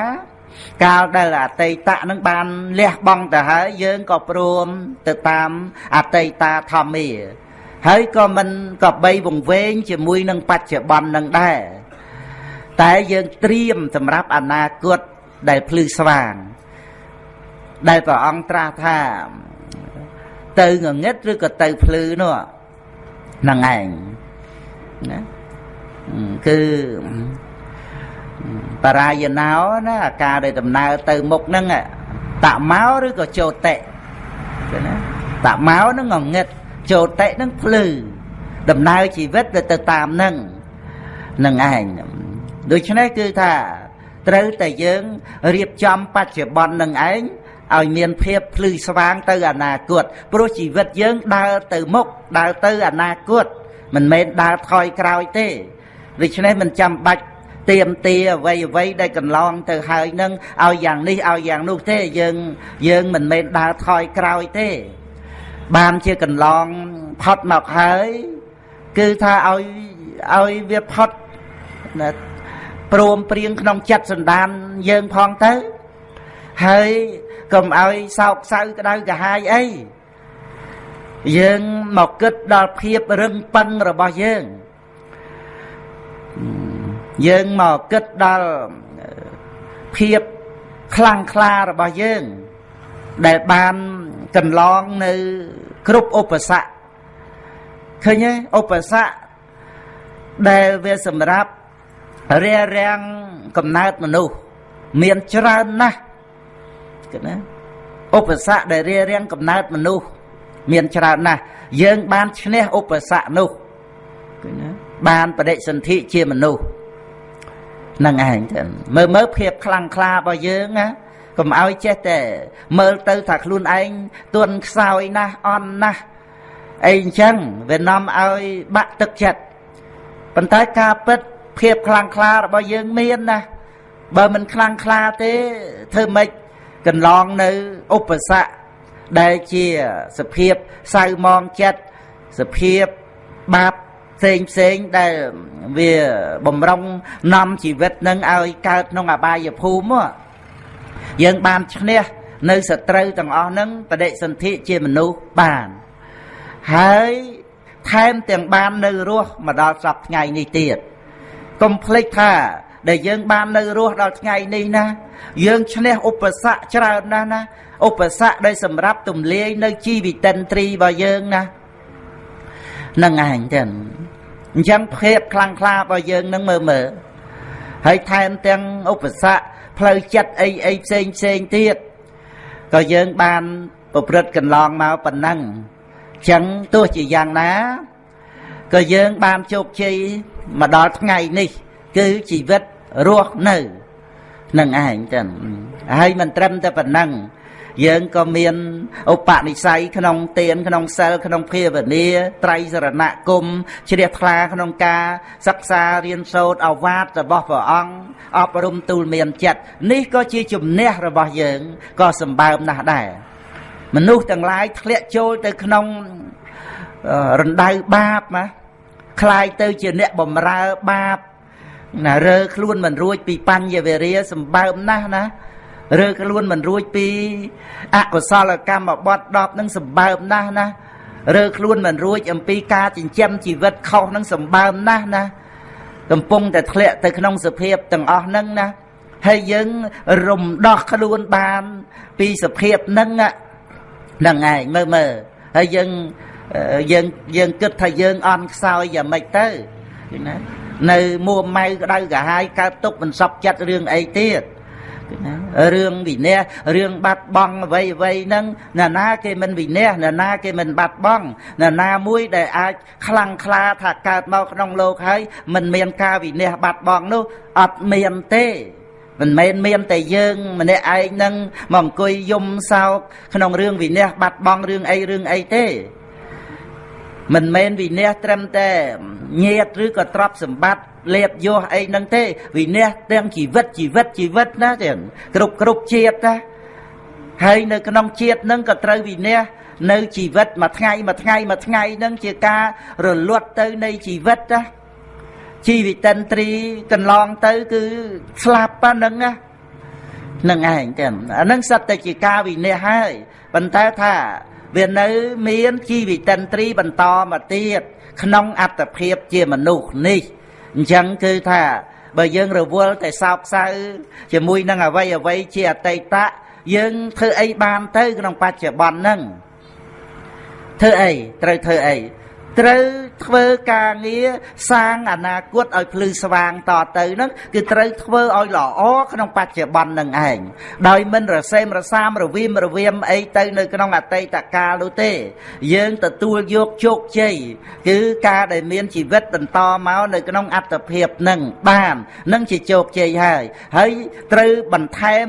កាលដែលអតីតនឹងបានលះបង់ទៅហើយយើងក៏ព្រមទៅតាមអតីតាធម្មា ហើយក៏មិនក៏បីវង្វេងជាមួយនឹងបច្ចុប្បន្ននឹងដែរតែយើងត្រៀមសម្រាប់អនាគតដែលភ្លឺស្វាង ដែលព្រះអង្គត្រាស់ថាទៅងងឹតឬក៏ទៅភ្លឺនោះហ្នឹងឯងណាគឺបរាយណោណាអាការដែលដំណើរទៅមុខហ្នឹងតមកឬក៏ចោតិណាតមកហ្នឹងងងឹត ចោតិហ្នឹងភ្លឺដំណើរជីវិតទៅតាមហ្នឹងនឹងឯងដូច្នេះគឺថាត្រូវតែយើងរៀបចំបច្ចុប្បន្ននឹងឯងឲ្យមានភាពភ្លឺស្វាងទៅអនាគតព្រោះជីវិតយើងដើរទៅមុខដើរទៅអនាគតមិនមែនដើរថយក្រោយទេដូច្នេះមិនចាំបាច់ទៀមទាអ្វីអ្វីដែលកន្លងទៅហើយនឹងឲ្យយ៉ាងនេះឲ្យយ៉ាងនោះទេយើងយើងមិនមែនដើរថយក្រោយទេ បានជាកន្លងផុតមកហើយ គឺថាឲ្យឲ្យវាផុតណាព្រមព្រៀងក្នុងចិត្តសន្តានយើងផងទៅ ហើយកុំឲ្យសោកសៅក្តៅកាហាយអីយើងមកគិតដល់ភាពរឹងប៉ឹងរបស់យើងយើងមកគិតដល់ភាពខ្លាំងក្លារបស់យើង ដែលបានកន្លងនៅ គ្រប់ឧបសគ្គឃើញទេឧបសគ្គដែលវាសម្រាប់រារាំងកំណើតមនុស្សមានច្រើនណាស់គឺណាឧបសគ្គដែលរារាំងកំណើតមនុស្សមានច្រើនណាស់យើងបានឈ្នះឧបសគ្គនោះគឺណាបានបដិសន្ធិជាមនុស្សនឹងឯងទៅមើលមើលភាពខ្លាំងក្លារបស់យើងណា កុំឲ្យចេះតែមើលទៅថាខ្លួនឯងទន់ខ្សោយណាស់អន់ណាស់អីអញ្ចឹងវានាំឲ្យបាក់ទឹកចិត្តប៉ុន្តែការពិតភាពខ្លាំងក្លារបស់យើងមានណាបើមិនខ្លាំងក្លាទេធ្វើម៉េចកន្លងនៅឧបសគ្គដែលជាសភាពសៅមងចិត្តសភាពបាបផ្សេងផ្សេងដែលវាបំរុងនាំជីវិតនឹងឲ្យកើតក្នុងអបាយភូមិហ្នឹង យើងបានឈ្នះនៅសត្រូវទាំងអស់ហ្នឹងបដិសន្ធិជាមនុស្សបានហើយថែមទាំងបាននៅរស់មកដល់សប្ថ្ងៃនេះទៀតកុំភ្លេចថាដែលយើងបាននៅរស់ដល់ថ្ងៃនេះណា យើងឈ្នះឧបសគ្គច្រើនណាស់ណាឧបសគ្គដែលសម្រាប់ទំលាយនៅជីវិតិនត្រីរបស់យើងណានឹងឯងចឹងអញ្ចឹងភាពខ្លាំងក្លារបស់យើងនឹងមើលមើលហើយថែមទាំងឧបសគ្គ ផ្លូវចិត្តអីអីផ្សេងផ្សេងទៀតក៏យើងបានប្រព្រឹត្តកន្លងមកប៉ុណ្ណឹងចឹងទោះជាយ៉ាងណាក៏យើងបានជោគជ័យមកដល់ថ្ងៃនេះ គឺជីវិតរស់នៅនឹងឯងចឹងហើយមិនត្រឹមតែប៉ុណ្ណឹង យើងក៏មានឧបនិស្ស័យក្នុងទានក្នុងសិលក្នុងភាវនាត្រៃសរណគមជ្រះថ្លាក្នុងការសិក្សារៀនសូត្រអវាទរបស់ព្រះអង្គអប់រំទូលមានចិត្តនេះក៏ជាជំនះរបស់យើងក៏សម្បើមណាស់ដែរមនុស្សទាំងឡាយធ្លាក់ចូលទៅក្នុងរណ្ដៅបាបណាคล้ายទៅជាអ្នកបំរើបាបណារើខ្លួនមិនរួចពីបញ្ញវេរាសម្បើមណាស់ណា រើខ្លួនមិនរួចពីអកុសលកម្មបត់10នឹងសម្បើមណាស់ណារើខ្លួនមិនរួចអំពីការចិញ្ចឹមជីវិតខុសនឹងសម្បើមណាស់ណាកំពុងតែធ្លាក់ទៅក្នុងសភាពទាំងអស់ហ្នឹងណាហើយយើងរំដោះខ្លួនបាន ពីសភាពហ្នឹងហ្នឹងឯងមើលមើលហើយយើងយើងយើងគិតថាយើងអន់ខ្សោយយ៉ាងម៉េចទៅណានៅមួម៉ៅក្តៅកាហាយកើតទុកមិនសពចិត្តរឿងអីទៀត ហ្នឹងរឿងវិន័យរឿងបាត់បង់អ្វីអ្វីហ្នឹងណាណាគេមិនវិន័យណាណាគេមិនបាត់បង់ណាណាមួយដែលអាចខ្លាំងក្លាថាកើតមកក្នុងលោកហើយមិនមានការវិន័យបាត់បង់នោះអត់មានទេមិនមែនមានតែយើងម្នាក់ឯងនឹងមកអង្គុយយំសោកក្នុងរឿងវិន័យបាត់បង់រឿងអីរឿងអីទេ មិនមែនវិន័យត្រឹមតែញាតឬក៏ទ្រព្យសម្បត្តិលៀបយោអីហ្នឹងទេ វិន័យទាំងជីវិតជីវិតជីវិតណាទាំងគ្រប់គ្រប់ជាតិណាហើយនៅក្នុងជាតិហ្នឹងក៏ត្រូវវិន័យនៅជីវិតមួយថ្ងៃមួយថ្ងៃមួយថ្ងៃហ្នឹងជាការរលត់ទៅនៃជីវិតណាជីវិតិនត្រីកន្លងទៅគឺស្លាប់ប៉ុណ្្នឹងណានឹងឯងទាំងអានឹងសត្វតែជាការវិន័យហើយប៉ុន្តែថា វានៅមានជីវិតិនត្រីបន្តមកទៀតក្នុងអត្តភាពជាមនុស្សនេះអញ្ចឹងគឺថាបើយើងរវល់តែសោកសៅជាមួយនឹងអវ័យអវ័យជាអតីតៈយើងធ្វើអីបានទៅក្នុងបច្ចុប្បន្នហ្នឹងធ្វើអីត្រូវធ្វើអី ត្រូវធ្វើការងារសាងអនាគតឲ្យភ្លឺស្វាងតទៅហ្នឹងគឺត្រូវធ្វើឲ្យល្អក្នុងបច្ចុប្បន្ននឹងឯងដោយមិនរសេមរសាមរវីមរវៀមអីទៅនៅក្នុងអតីតកាលនោះទេ យើងទទួលយកជោគជ័យគឺការដែលមានជីវិតបន្តមកនៅក្នុងអត្តភាពនឹងបាននឹងជាជោគជ័យហើយហើយត្រូវបន្ថែម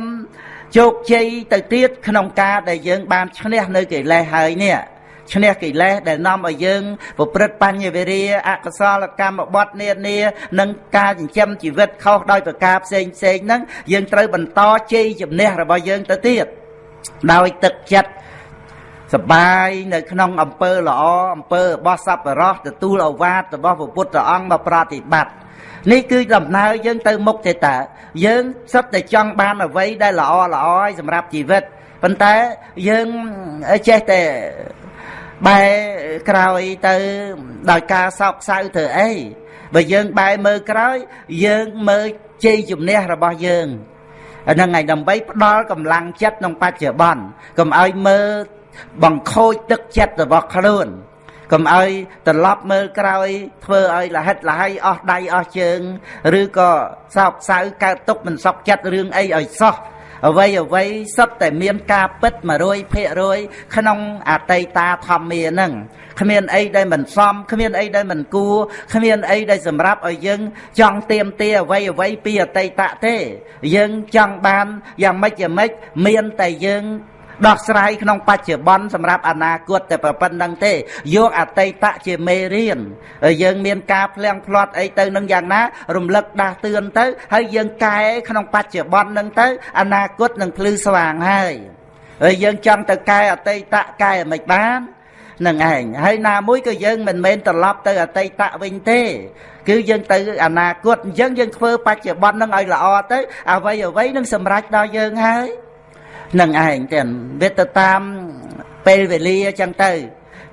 ជោគជ័យទៅទៀតក្នុងការដែលយើងបានឈ្នះនៅកិលេសហើយនេះ ឈ្នះកិលេសដែលនាំឲ្យយើងប្រព្រឹត្តបញ្ញវេរាអកុសលកម្មបត្តិនានានិងការចិញ្ចឹមជីវិតខុសដោយប្រការផ្សេងផ្សេងហ្នឹងយើងត្រូវបន្តជ័យជំនះរបស់យើងទៅទៀតដោយទឹកចិត្តសបាយនៅក្នុងអំពើល្អអំពើរបស់សប្បុរសទទួលអវាទរបស់ព្រះពុទ្ធអង្គមកប្រតិបត្តិនេះគឺដំណើរយើងទៅមុខទេតាយើងសិតតែចង់បានអ្វីដែលល្អល្អឲ្យសម្រាប់ជីវិតប៉ុន្តែយើងចេះតែ បែរក្រោយទៅដោយការសោកសៅធ្វើអីបើយើងបែរមើលក្រោយយើងមើលជ័យជំនះរបស់យើងហ្នឹងហើយដើម្បីផ្ដល់កម្លាំងចិត្តក្នុងបច្ចុប្បន្នកុំឲ្យមើលបង្ខូចទឹកចិត្តរបស់ខ្លួនកុំឲ្យត្រឡប់មើលក្រោយ ធ្វើឲ្យលហិតលហើយអស់ដៃអស់ជើង ឬក៏សោកសៅកើតទុកមិនសក់ចិត្តរឿងអីឲ្យសោះ អ្វីអ្វីសុទ្ធតែមានការពិត100%ក្នុងអតីតាធម្មាហ្នឹងគ្មានអីដែលមិនសមគ្មានអីដែលមិនគួរគ្មានអីដែលសម្រាប់ឲ្យយើង ចង់ទៀមទាអ្វីអ្វីពីអតីតទេ យើងចង់បានយ៉ាងម៉េចយ៉ាងម៉េចមានតែយើង ដោះស្រាយក្នុងបច្ចុប្បន្នសម្រាប់អនាគតតែប៉ុណ្្នឹងទេយកអតីតជាមេរៀនយើងមានការផ្លៀងផ្លាត់អីទៅនឹងយ៉ាងណា រំលឹកដាស់តឿនទៅ ហើយយើងកែក្នុងបច្ចុប្បន្ននឹងទៅអនាគតនឹងភ្លឺស្វាងហើយហើយយើងចង់ទៅកែអតីតកែមិនបាននឹងឯងហើយណាមួយក៏យើងមិនមែនត្រឡប់ទៅអតីតវិញទេ គឺយើងទៅអនាគតអញ្ចឹងយើងធ្វើបច្ចុប្បន្ននឹងឲ្យល្អទៅអ្វីអ្វីនឹងសម្រេចដល់យើងហើយ នឹងឯងទាំងវាទៅតាមពេលវេលាអញ្ចឹងទៅ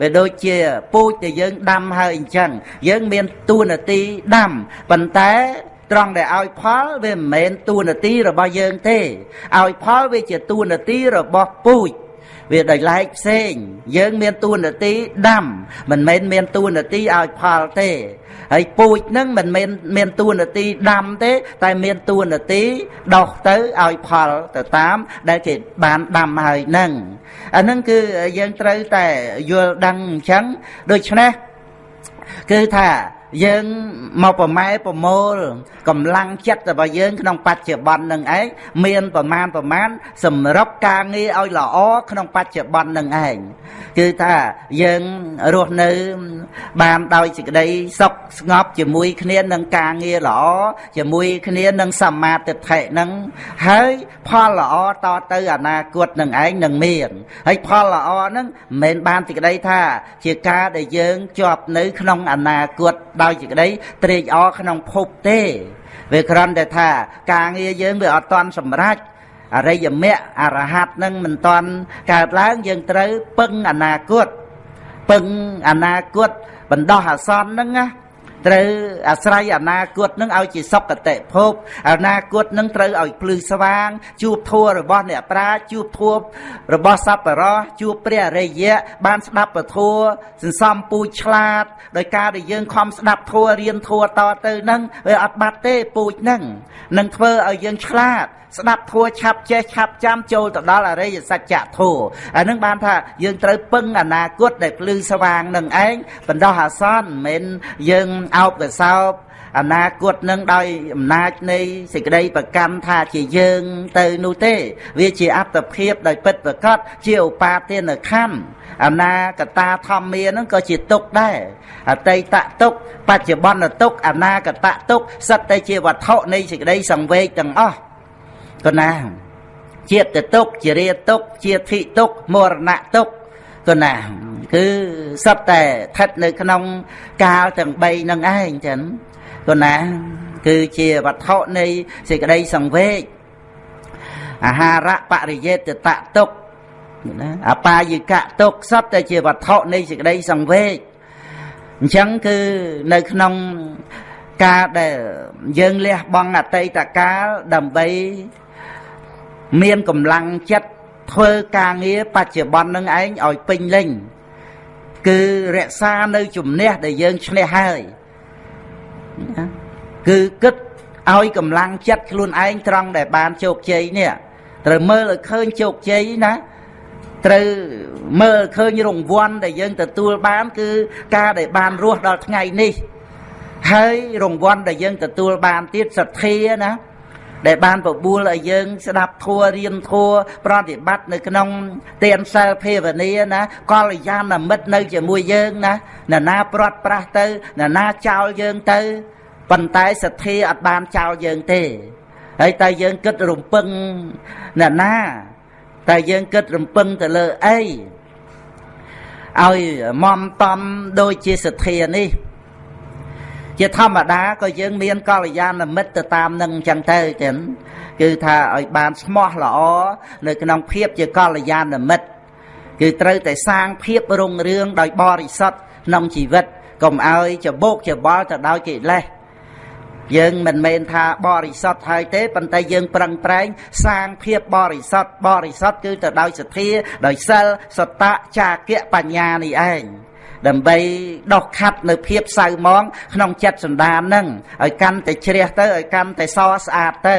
វាដូចជាពូជដែលយើងដាំហើយអញ្ចឹងយើងមានទួនាទីដាំប៉ុន្តែត្រង់ដែលឲ្យផលវាមិនមែនទួនាទីរបស់យើងទេឲ្យផលវាជាទួនាទីរបស់ពូជវាដោយឡែកផ្សេង យើងមានទួនាទីដាំមិនមែនមានទួនាទីឲ្យផលទេ ហើយពូជនឹងមិនមែនមានតួនាទីដាំទេ តែមានតួនាទីដោះទៅឲ្យផលទៅតាម ដែលគេបានដាំហើយនឹងអានឹងគឺយើងត្រូវតែយល់ដឹងអញ្ចឹងដូច្នេះគឺថា យើងមកប្រម៉ែប្រមូលកម្លាំងចិត្តរបស់យើងក្នុងបច្ចុប្បន្ននឹងឯងមានប្រមាណប្រមាណសម្រាប់ការងារឲ្យល្អក្នុងបច្ចុប្បន្ននឹងឯងគឺថាយើងរស់នៅបានដោយសេចក្តីសុខស្ងប់ជាមួយគ្នានឹងការងារល្អជាមួយគ្នានឹងសមាធិដ្ឋិនឹងហើយផលល្អតទៅអនាគតនឹងឯងនឹងមានហើយផលល្អនឹងមិនមែនបានសេចក្តីថា ជាការដែលយើងជាប់នៅក្នុងអនាគតដោយសេចក្តីត្រេកអរក្នុងភពទេវាគ្រាន់តែថាការងារយើងវាអត់តាន់សម្រេចអរិយមគ្គអរហត្តនឹងមិនតាន់កើតឡើងយើងត្រូវពឹងអនាគតពឹងអនាគតបណ្ដោះអាសន្នហ្នឹងណា ត្រូវអាស្រ័យអនាគតនឹងឲ្យជាសុគតិភពអនាគតនឹងត្រូវឲ្យភ្លឺស្វាង ជួបធัวរបស់អ្នកប្រាជ្ញជួបធัวរបស់សប្បុរសជួបព្រះអរិយៈបានស្ដាប់ពធัวសន្សំពូជឆ្លាតដោយការដែលយើងខំស្ដាប់ធัวរៀនធัวតទៅនឹងវាអត់បាត់ទេពូជនឹងនឹងធ្វើឲ្យយើងឆ្លាត ស្ដាប់ធัวឆាប់ចេះឆាប់ចាំចូលទៅដល់អរិយសច្ចៈធัวអានឹងបានថាយើងត្រូវពឹងអនាគតដែលភ្លឺស្វាងនឹងឯងបណ្ដោះអាសន្នមិនមែនយើងអោបកសោបអនាគតនឹងដោយអំណាចនៃសេចក្តីប្រកម្មថាជាយើងទៅនោះទេ វាជាអត្តភាពដោយពិតប្រកបជាឧបាទានខណ្ឌអនាគតាធម្មានឹងក៏ជាទុកដែរអតីតទុកបច្ចុប្បន្នទុកអនាគតទុកសិតតែជាវត្ថុនៃសេចក្តីសង្វេគទាំងអស់ ក៏ណាជាតិទុកជារាទុកជាធិទុកមរណៈទុកក៏ណាគឺសពតែស្ថិតនៅក្នុងកាលទាំង3នឹងឯងចឹងក៏ណាគឺជាវត្ថុនៃសេចក្តីសង្វេគអាហារបរិយេតតទុកណាអបាយិកទុកសពតែជាវត្ថុនៃសេចក្តីសង្វេគអញ្ចឹងគឺនៅក្នុងការដែលយើងលះបង់អតីតកាលដើម្បី មានកម្លាំងចិត្តធ្វើការងារបច្ចុប្បន្ននឹងឯងឲ្យពេញលេញគឺរក្សានៅជំនះដែលយើងឈ្នះហើយគឺគិតឲ្យកម្លាំងចិត្តខ្លួនឯងត្រង់ដែលបានជោគជ័យនេះត្រូវមើលឲ្យឃើញជោគជ័យណាត្រូវមើលឃើញរង្វាន់ដែលយើងទទួលបាន គឺការដែលបានរស់ដល់ថ្ងៃនេះ ហើយរង្វាន់ដែលយើងទទួលបានទៀតសទ្ធាណា ដែលបានបបួលឲ្យយើង ស្ដាប់ធัวរៀនធัวប្រតិបត្តិនៅក្នុងទានសិលភាវនាណាកល្យាណមិត្តនៅជាមួយយើងណាណាណាព្រាត់ប្រាស់ទៅណាណាចោលយើងទៅប៉ុន្តែសទ្ធាអត់បានចោលយើងទេហើយតែយើងគិតរំពឹងណាណាតែយើងគិតរំពឹងទៅលើអីឲ្យមមតំដូចជាសទ្ធានេះ ជាធម្មតាក៏យើងមានកល្យាណមិត្តទៅតាមនឹងអញ្ចឹងទៅចឹងគឺថាឲ្យបានស្មោះល្អនៅក្នុងភាពជាកល្យាណមិត្តគឺត្រូវតែសាងភាពរុងរឿងដោយបរិសុទ្ធក្នុងជីវិតកុំឲ្យច្បោកច្បល់ទៅដោយកិលេសយើងមិនមែនថាបរិសុទ្ធហើយទេប៉ុន្តែយើងប្រឹងប្រែងសាងភាពបរិសុទ្ធបរិសុទ្ធគឺទៅដោយសទ្ធាដោយសិលសតៈចាគៈបញ្ញានេះឯង ដើម្បីដោះខាត់នៅភាពសៅមងក្នុងចិត្តសន្តាននឹងឲ្យកាន់តែជ្រះទៅឲ្យកាន់តែសស្អាតទៅ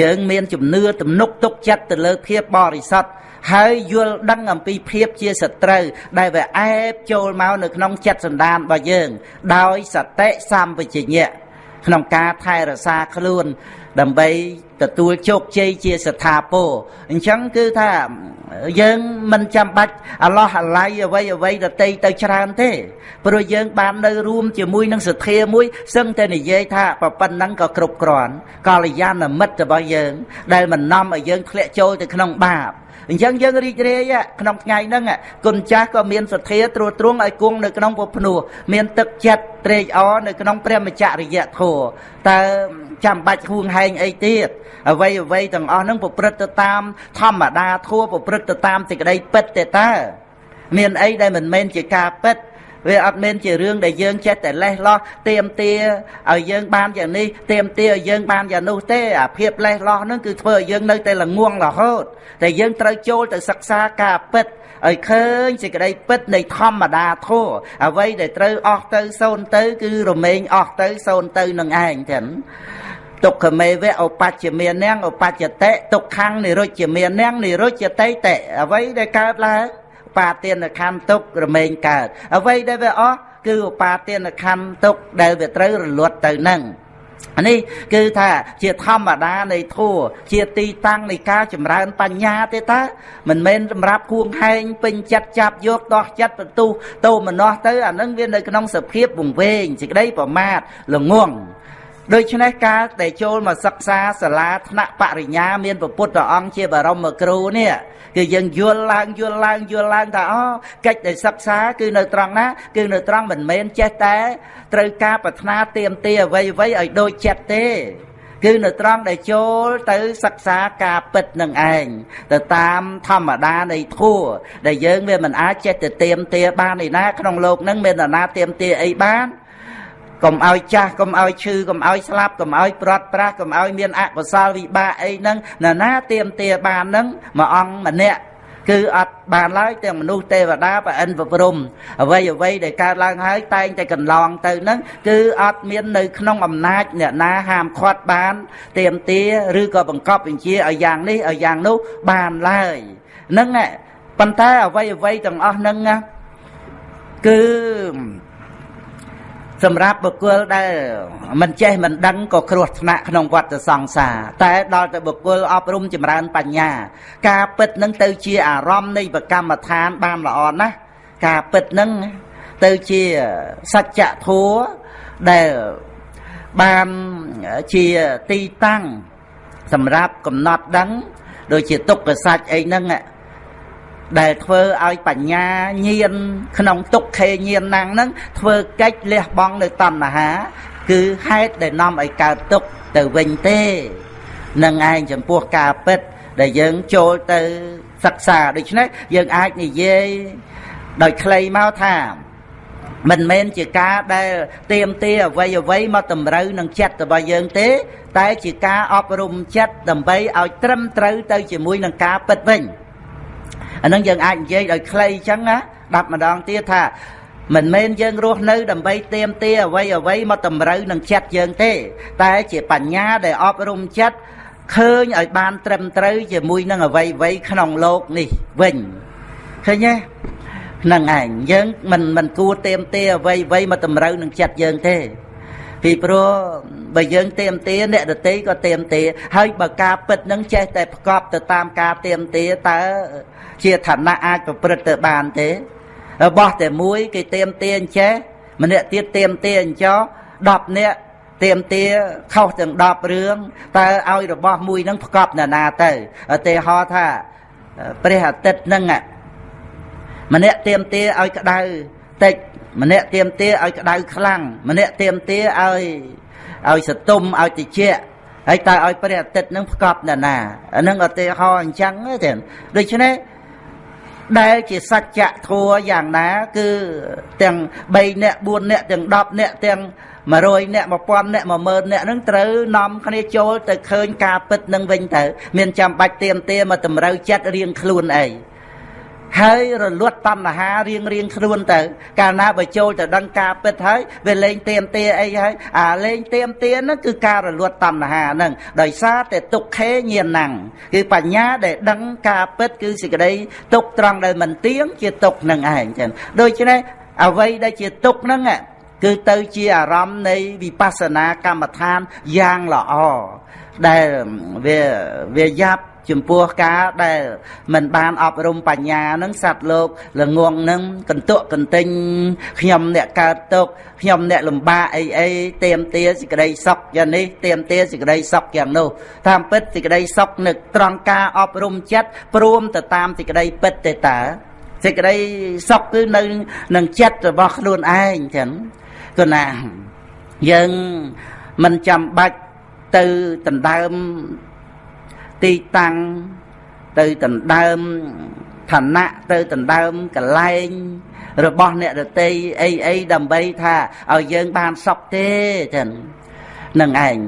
យើងមានជំនឿទំនុកទុកចិត្តទៅលើភាពបរិសុទ្ធហើយយល់ដឹងអំពីភាពជាសត្រូវដែលវាអែបចូលមកនៅក្នុងចិត្តសន្តានរបស់យើង ដោយសតិសម្បជញ្ញៈក្នុងការថែរក្សាខ្លួន ដើម្បីទទួលជោគជ័យជាស្ថាពរអញ្ចឹងគឺថាយើងមិនចាំបាច់អាឡោះអាល័យអ្វីអ្វីដតីទៅច្រើនទេព្រោះយើងបាននៅរួមជាមួយនឹងសទ្ធាមួយសឹងតែនិយាយថាប៉ុណ្ណឹងក៏គ្រប់គ្រាន់កល្យាណមិត្តរបស់យើង ដែលមិននាំឲ្យយើងធ្លាក់ចូលទៅក្នុងបាប អញ្ចឹងយើងរីករាយក្នុងថ្ងៃហ្នឹងគុណចាស់ក៏មានសទ្ធាត្រួតត្រងឲ្យគង់នៅក្នុងពុភ្នោះមានទឹកចិត្តត្រេកអរនៅក្នុងព្រះមច្ចរិយធម៌តើចាំបាច់ហួងហែងអីទៀតអ្វីអ្វីទាំងអស់ហ្នឹងប្រព្រឹត្តទៅតាមធម្មតាធម៌ប្រព្រឹត្តទៅតាមសេចក្តីពិតទេតើមានអីដែលមិនមែនជាការពិត វាអត់មែនជារឿងដែលយើងចេះតែលេះលោះទៀមទាឲ្យយើងបានយ៉ាងនេះទៀមទាឲ្យយើងបានយ៉ាងនោះទេអាភាពលេះលោះហ្នឹងគឺធ្វើឲ្យយើងនៅតែល្ងងរហូតតែយើងត្រូវចូលទៅសិក្សាការពិតឲ្យឃើញសេចក្តីពិតនៃធម្មតាធម៌អ្វីដែលត្រូវអស់ទៅសូន្យទៅ គឺរមែងអស់ទៅសូន្យទៅនឹងឯងទាំងទុក្ខមេវៈឧបច្ចមាននាងឧបច្ចតិទុក្ខំនិរុច្ចមាននាងនិរុច្ចតិតិអ្វីដែលកើតឡើង បាទានខណ្ឌទុក្ខរមែងកើតអ្វីដែលវាអស់គឺឧបាទានខណ្ឌទុក្ខដែលវាត្រូវរលត់ទៅនឹងនេះគឺថាជាធម្មតានៃធัวជាទីតាំងនៃការចម្រើនបញ្ញាទេតាមិនមែនសម្រាប់គួងហែងពេញចិត្តចាប់យកដោះចិត្តបន្ទុះតោមនោះទៅអានឹងវានៅក្នុងសភាពវង្វេងសេចក្តីប្រមាទល្ងង ដូច្នេះការដែលចូលមកសិក្សាសាលាថ្នាក់បរិញ្ញាមានព្រះពុទ្ធអង្គជាបរមគ្រូនេះគឺយើងយល់ឡើងយល់ឡើងយល់ឡើងថាអូកិច្ចដែលសិក្សាគឺនៅត្រង់ណាគឺនៅត្រង់មិនមែនចេះតែត្រូវការប្រាថ្នាទៀមទាអ្វីអ្វីឲ្យដូចចិត្តទេគឺនៅត្រង់ដែលចូលទៅសិក្សាការពិតនឹងឯងទៅតាមធម្មតានៃធัวដែលយើងវាមិនអាចចេះទៅទៀមទាបានឯណាក្នុងโลกហ្នឹងមាននរណាទៀមទាអីបាន កុំឲ្យចាស់កុំឲ្យឈឺកុំឲ្យស្លាប់កុំឲ្យប្រត់ប្រាស់កុំឲ្យមានអកុសលវិបាកអីហ្នឹងណាណាទៀមទាបានហ្នឹងមួយអង្គម្នាក់គឺអត់បានឡើយទាំងមនុស្សទេវតាប្រអិនប្រព្រំអ្វីអ្វីដែលកើតឡើងហើយតែងតែកន្លងទៅហ្នឹងគឺអត់មាននៅក្នុងអំណាចអ្នកណាហាមឃាត់បានទៀមទាឬក៏បង្កប់បញ្ជាឲ្យយ៉ាងនេះឲ្យយ៉ាងនោះបានឡើយហ្នឹងប៉ុន្តែអ្វីអ្វីទាំងអស់ហ្នឹងគឺ សម្រាប់បុគ្គលដែលមិនចេះមិនដឹងក៏គ្រោះថ្នាក់ក្នុងវដ្តសង្សារតែដល់តែបុគ្គលអប់រំចម្រើនបញ្ញា ការពិតនឹងទៅជាអារម្មណ៍នៃប្រកម្មដ្ឋានបានល្អណាស់ការពិតនឹងទៅជាសច្ចធម៌ដែលបានជាទីតាំងសម្រាប់កំណត់ដឹង ដូចជាទុក្ខសច្ចអីហ្នឹង ដែលធ្វើឲ្យបញ្ញាញានក្នុងទុក្ខេញានណាំងហ្នឹងធ្វើកិច្ចលះបង់នៅតណ្ហា គឺហេតុដែលនាំឲ្យកើតទុក្ខទៅវិញទេនឹងឯងចំពោះការពិត ដែលយើងចូលទៅសិក្សាដូច្នេះយើងអាចនិយាយដោយខ្លីមកថាមិនមែនជាការដែលទៀមទាអ្វីអ្វីមកតម្រូវនឹងចិត្តរបស់យើងទេ តែជាការអប់រំចិត្តដើម្បីឲ្យត្រឹមត្រូវទៅជាមួយនឹងការពិតវិញ អានឹងយើងអាចនិយាយដោយខ្លីអញ្ចឹងណាដាប់ម្ដងទៀតថាមិនមែនយើងរស់នៅដើម្បីទៀមទាអ្វីអ្វីមកតម្រូវនឹងចិត្តយើងទេ តែជាបញ្ញាដែលអប់រំចិត្តឃើញឲ្យបានត្រឹមត្រូវជាមួយនឹងអ្វីអ្វីក្នុងโลกនេះវិញឃើញទេហ្នឹងឯងយើងមិនមិនគួរទៀមទាអ្វីអ្វីមកតម្រូវនឹងចិត្តយើងទេពីព្រោះបើយើងទៀមទាអ្នកដតីក៏ទៀមទាហើយបើការពិតនឹងចេះតែប្រកបទៅតាមការទៀមទាតើ ជាឋានៈអាចប្រព្រឹត្តទៅបានទេរបស់តែមួយគេទៀមទាអញ្ចេះម្នាក់ទៀតទៀមទាអញ្ចោ10នាក់ទៀមទាខុសទាំង10រឿងតើឲ្យរបស់មួយនឹងប្រកបណានាទៅឧទាហរណ៍ថាព្រះអាទិត្យនឹងម្នាក់ទៀមទាឲ្យក្តៅតិចម្នាក់ទៀមទាឲ្យក្តៅខ្លាំងម្នាក់ទៀមទាឲ្យឲ្យសតុំឲ្យតិចហើយតើឲ្យព្រះអាទិត្យនឹងផ្កប់នៅណាអានឹងឧទាហរណ៍អញ្ចឹងទេដូច្នេះ ដែលជាសច្ចៈធัวយ៉ាងណា គឺទាំង3នាក់4នាក់ទាំង10នាក់ទាំង100នាក់1000នាក់10000នាក់ហ្នឹងត្រូវនាំគ្នាចូលទៅឃើញការពិតនឹងវិញទៅ មានចាំបាច់ទៀមទាមកតម្រូវចិត្តរៀងខ្លួនអី ហើយរលត់តណ្ហារៀងរៀងខ្លួនទៅ កាលណាបើចូលទៅដឹងការពិតហើយវាលេងទៀមទាអីហើយអាលេងទៀមទាហ្នឹងគឺការរលត់តណ្ហាហ្នឹងដោយសារតែទុក្ខេញាណំគឺបញ្ញាដែលដឹងការពិតគឺសេចក្តីទុក្ខត្រង់ដែលមិនទៀងជាទុក្ខនឹងឯងចឹងដូច្នេះអ្វីដែលជាទុក្ខហ្នឹងគឺទៅជាអារម្មណ៍នៃវិបស្សនាកម្មដ្ឋានយ៉ាងល្អដែលវាវាយ៉ាប់ ចំពោះការដែលមិនបានអប់រំបញ្ញានឹងសត្វលោកល្ងងនឹងកន្ទក់កន្ទិញខ្ញុំអ្នកកើតទុកខ្ញុំអ្នកលំបាកអីអីទៀមទាសេចក្តីសុខយ៉ាងនេះទៀមទាសេចក្តីសុខយ៉ាងនោះតាមពិតសេចក្តីសុខនឹកត្រង់ការអប់រំចិត្តព្រមទៅតាមសេចក្តីពិតទេតាសេចក្តីសុខគឺនៅនឹងចិត្តរបស់ខ្លួនឯងចឹងគណាយើងមិនចាំបាច់ទៅដណ្ដើម ទីតាំងទៅដណ្ដើមឋានៈទៅដណ្ដើមកលែងរបស់អ្នកដតីអីអីដើម្បីថាឲ្យយើងបានសុខទេចឹងនឹងឯង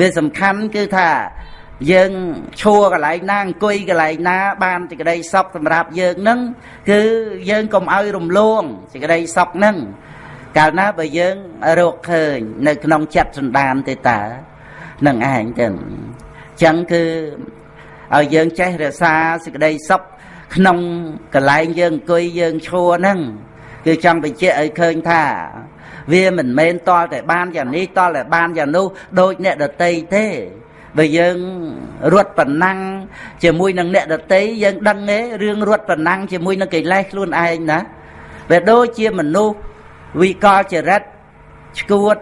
វាសំខាន់គឺថាយើងឈួរកន្លែងណាអង្គុយកន្លែងណា បានសេចក្តីសុខសម្រាប់យើងនឹងគឺយើងកុំឲ្យរំលងសេចក្តីសុខនឹងកាលណាបើយើងរកឃើញ នៅក្នុងចិត្តសន្តានទេតានឹងឯងទៅ ចឹងគឺឲ្យយើងចេះរក្សាសេចក្តីសុខក្នុងកន្លែងយើងអង្គុយយើងឈរហ្នឹងគឺចង់បញ្ជាក់ឲ្យឃើញថា វាមិនមែនតលតែបានយ៉ាងនេះតលតែបានយ៉ាងនោះដូចអ្នកដតីទេបើយើងរត់ប៉ុណ្ណឹងជាមួយនឹងអ្នកដតីយើងដឹងទេរឿងរត់ប៉ុណ្ណឹងជាមួយនឹងកិលេសខ្លួនឯងណាវាដូចជាមនុស្សវិកលចរិតឈួត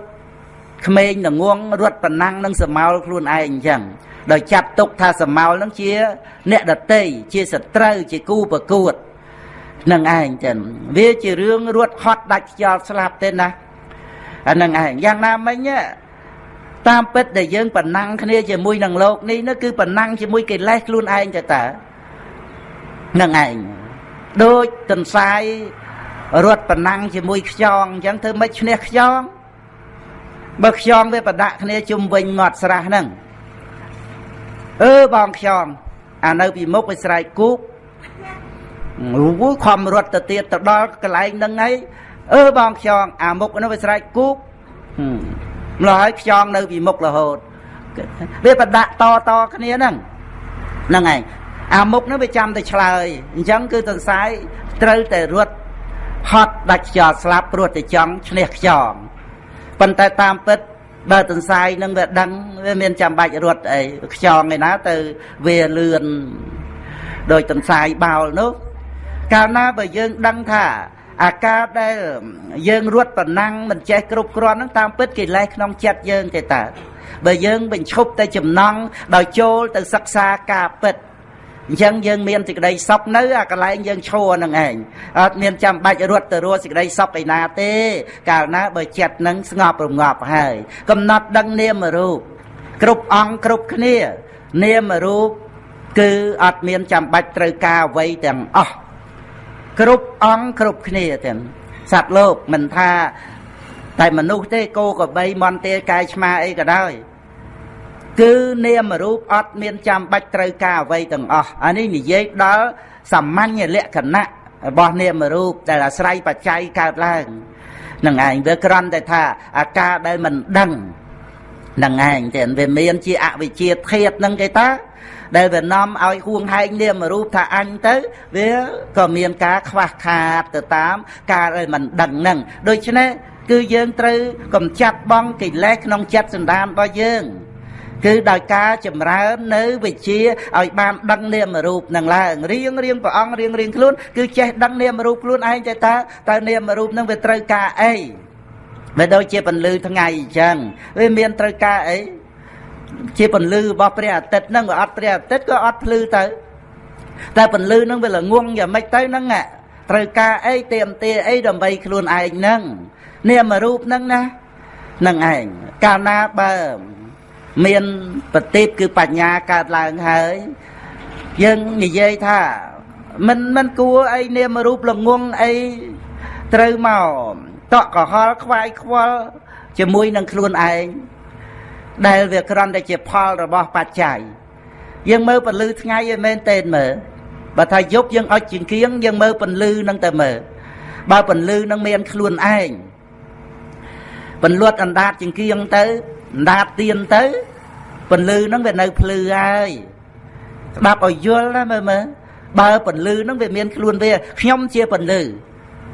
ក្មេងល្ងងរត់ប៉ុណ្ណឹងនឹងសមោលខ្លួនឯងអញ្ចឹង ដោយចាត់ទុកថាសមោលនឹងជា អ្នកដតីជាសត្រូវជាគូប្រកួតនឹងឯងចឹងវាជារឿងរត់ហត់ដាច់ខ្យល់ស្លាប់ទេណាអានឹងឯងយ៉ាងណាមិញតាមពិតដែលយើងប្រណាំងគ្នាជាមួយនឹងលោកនេះនោះគឺប្រណាំងជាមួយកិលេសខ្លួនឯងទៅតើនឹងឯងដូចទន្សាយរត់ប្រណាំងជាមួយខ្យងអញ្ចឹងធ្វើម៉េចឈ្នះខ្យងបើខ្យងវាប្រដាក់គ្នាជុំវិញមាត់ស្រះហ្នឹង អឺបងខ្យងអានៅពីមុខវាស្រែកគូកអូខំរត់ទៅទៀតទៅដល់កន្លែងហ្នឹងហើយអឺបងខ្យងអាមុខនោះវាស្រែកគូកម្ល៉េះហើយខ្យងនៅពីមុខរហូតវាប្រដាក់តតគ្នាហ្នឹងហ្នឹងហើយអាមុខនោះវាចាំតែឆ្លើយអញ្ចឹងគឺទន្សាយត្រូវតែរត់ហត់ដាច់ខ្យល់ស្លាប់ព្រោះតែចង់ឈ្នះខ្យងប៉ុន្តែតាមពិត បើទន្សាយនឹងវាដឹងវាមានចាំបាច់រត់អីខ្យងឯណាទៅវាលឿនដោយទន្សាយបោលនោះកាលណាបើយើងដឹងថាអាការដែលយើងរត់ប្រណាំងមិនចេះគ្រប់គ្រាន់ហ្នឹងតាមពិតកិលេសក្នុងចិត្តយើងទេតើបើយើងបញ្ឈប់តែចំណង់ដោយចូលទៅសិក្សាការពិត អញ្ចឹងយើងមានសេចក្តីសុខនៅអាកន្លែងយើងឈរនឹងឯងអត់មានចាំបាច់រត់ទៅរកសេចក្តីសុខឯណាទេ កាលណាបើចិត្តនឹងស្ងប់រងាប់ហើយ កំណត់ដឹងនាមរូបគ្រប់អង្គគ្រប់គ្នា នាមរូបគឺអត់មានចាំបាច់ត្រូវការអ្វីទាំងអស់គ្រប់អង្គគ្រប់គ្នាទាំងសត្វលោកមិនថាតែមនុស្សទេគោក្របីមន្តាកាយឆ្មាអីក៏ដោយ គឺនាមរូបអត់មានចាំបាច់ត្រូវការអ្វីទាំងអស់អានេះនិយាយដល់សាមញ្ញលក្ខណៈរបស់នាមរូបដែលអាស្រ័យបច្ច័យកើតឡើងនឹងឯងវាគ្រាន់តែថាអាការដែលមិនដឹងនឹងឯងតែវាមានជាអវិជ្ជាធាតនឹងគេតាដែលវានាំឲ្យហួងហែងនាមរូបថាអញទៅវាក៏មានការខ្វះខាតទៅតាម ការដែលមិនដឹងនឹងដូច្នេះគឺយើងត្រូវកំចាត់បងកិលេសក្នុងចិត្តសន្តានរបស់យើង គឺដោយការចម្រើននៅវិជាឲ្យបានដឹងនាមរូបនឹងឡើងរៀងរៀងព្រះអង្គរៀងរៀងខ្លួនគឺចេះដឹងនាមរូបខ្លួនឯងតែតើតើនាមរូបនឹងវាត្រូវការអីវាដូចជាពន្លឺថ្ងៃអញ្ចឹងវាមានត្រូវការអីជាពន្លឺរបស់ព្រះអាទិត្យហ្នឹងវាអត់ព្រះអាទិត្យក៏អត់ភ្លឺទៅតែពន្លឺហ្នឹងវាល្ងងយ៉ាងម៉េចទៅហ្នឹងត្រូវការអីទៀមទាអីដើម្បីខ្លួនឯងហ្នឹងនាមរូបហ្នឹងណានឹងឯងកាលណាបើ មានបតិបគឺបញ្ញាកើតឡើងហើយយើងនិយាយថាមិនមិនគួរអីនាមរូបល្ងងអីត្រូវមកតក់កុហលខ្វាយខ្វល់ជាមួយនឹងខ្លួនឯងដែលវាគ្រាន់តែជាផលរបស់បច្ច័យយើងមើលពលឺថ្ងៃឲ្យមែនតេនមើលបើថាយប់យើងអុចជាងគៀងយើងមើលពលឺនឹងតែមើលបើពលឺនឹងមានខ្លួនឯងពលួតអណ្ដាតជាងគៀងទៅអណ្ដាតទៀនទៅពលឺនឹងវានៅភ្លឺហើយស្ដាប់ឲ្យយល់ណាមើលមើលបើពលឺនឹងវាមានខ្លួនវាខ្ញុំជាពលឺ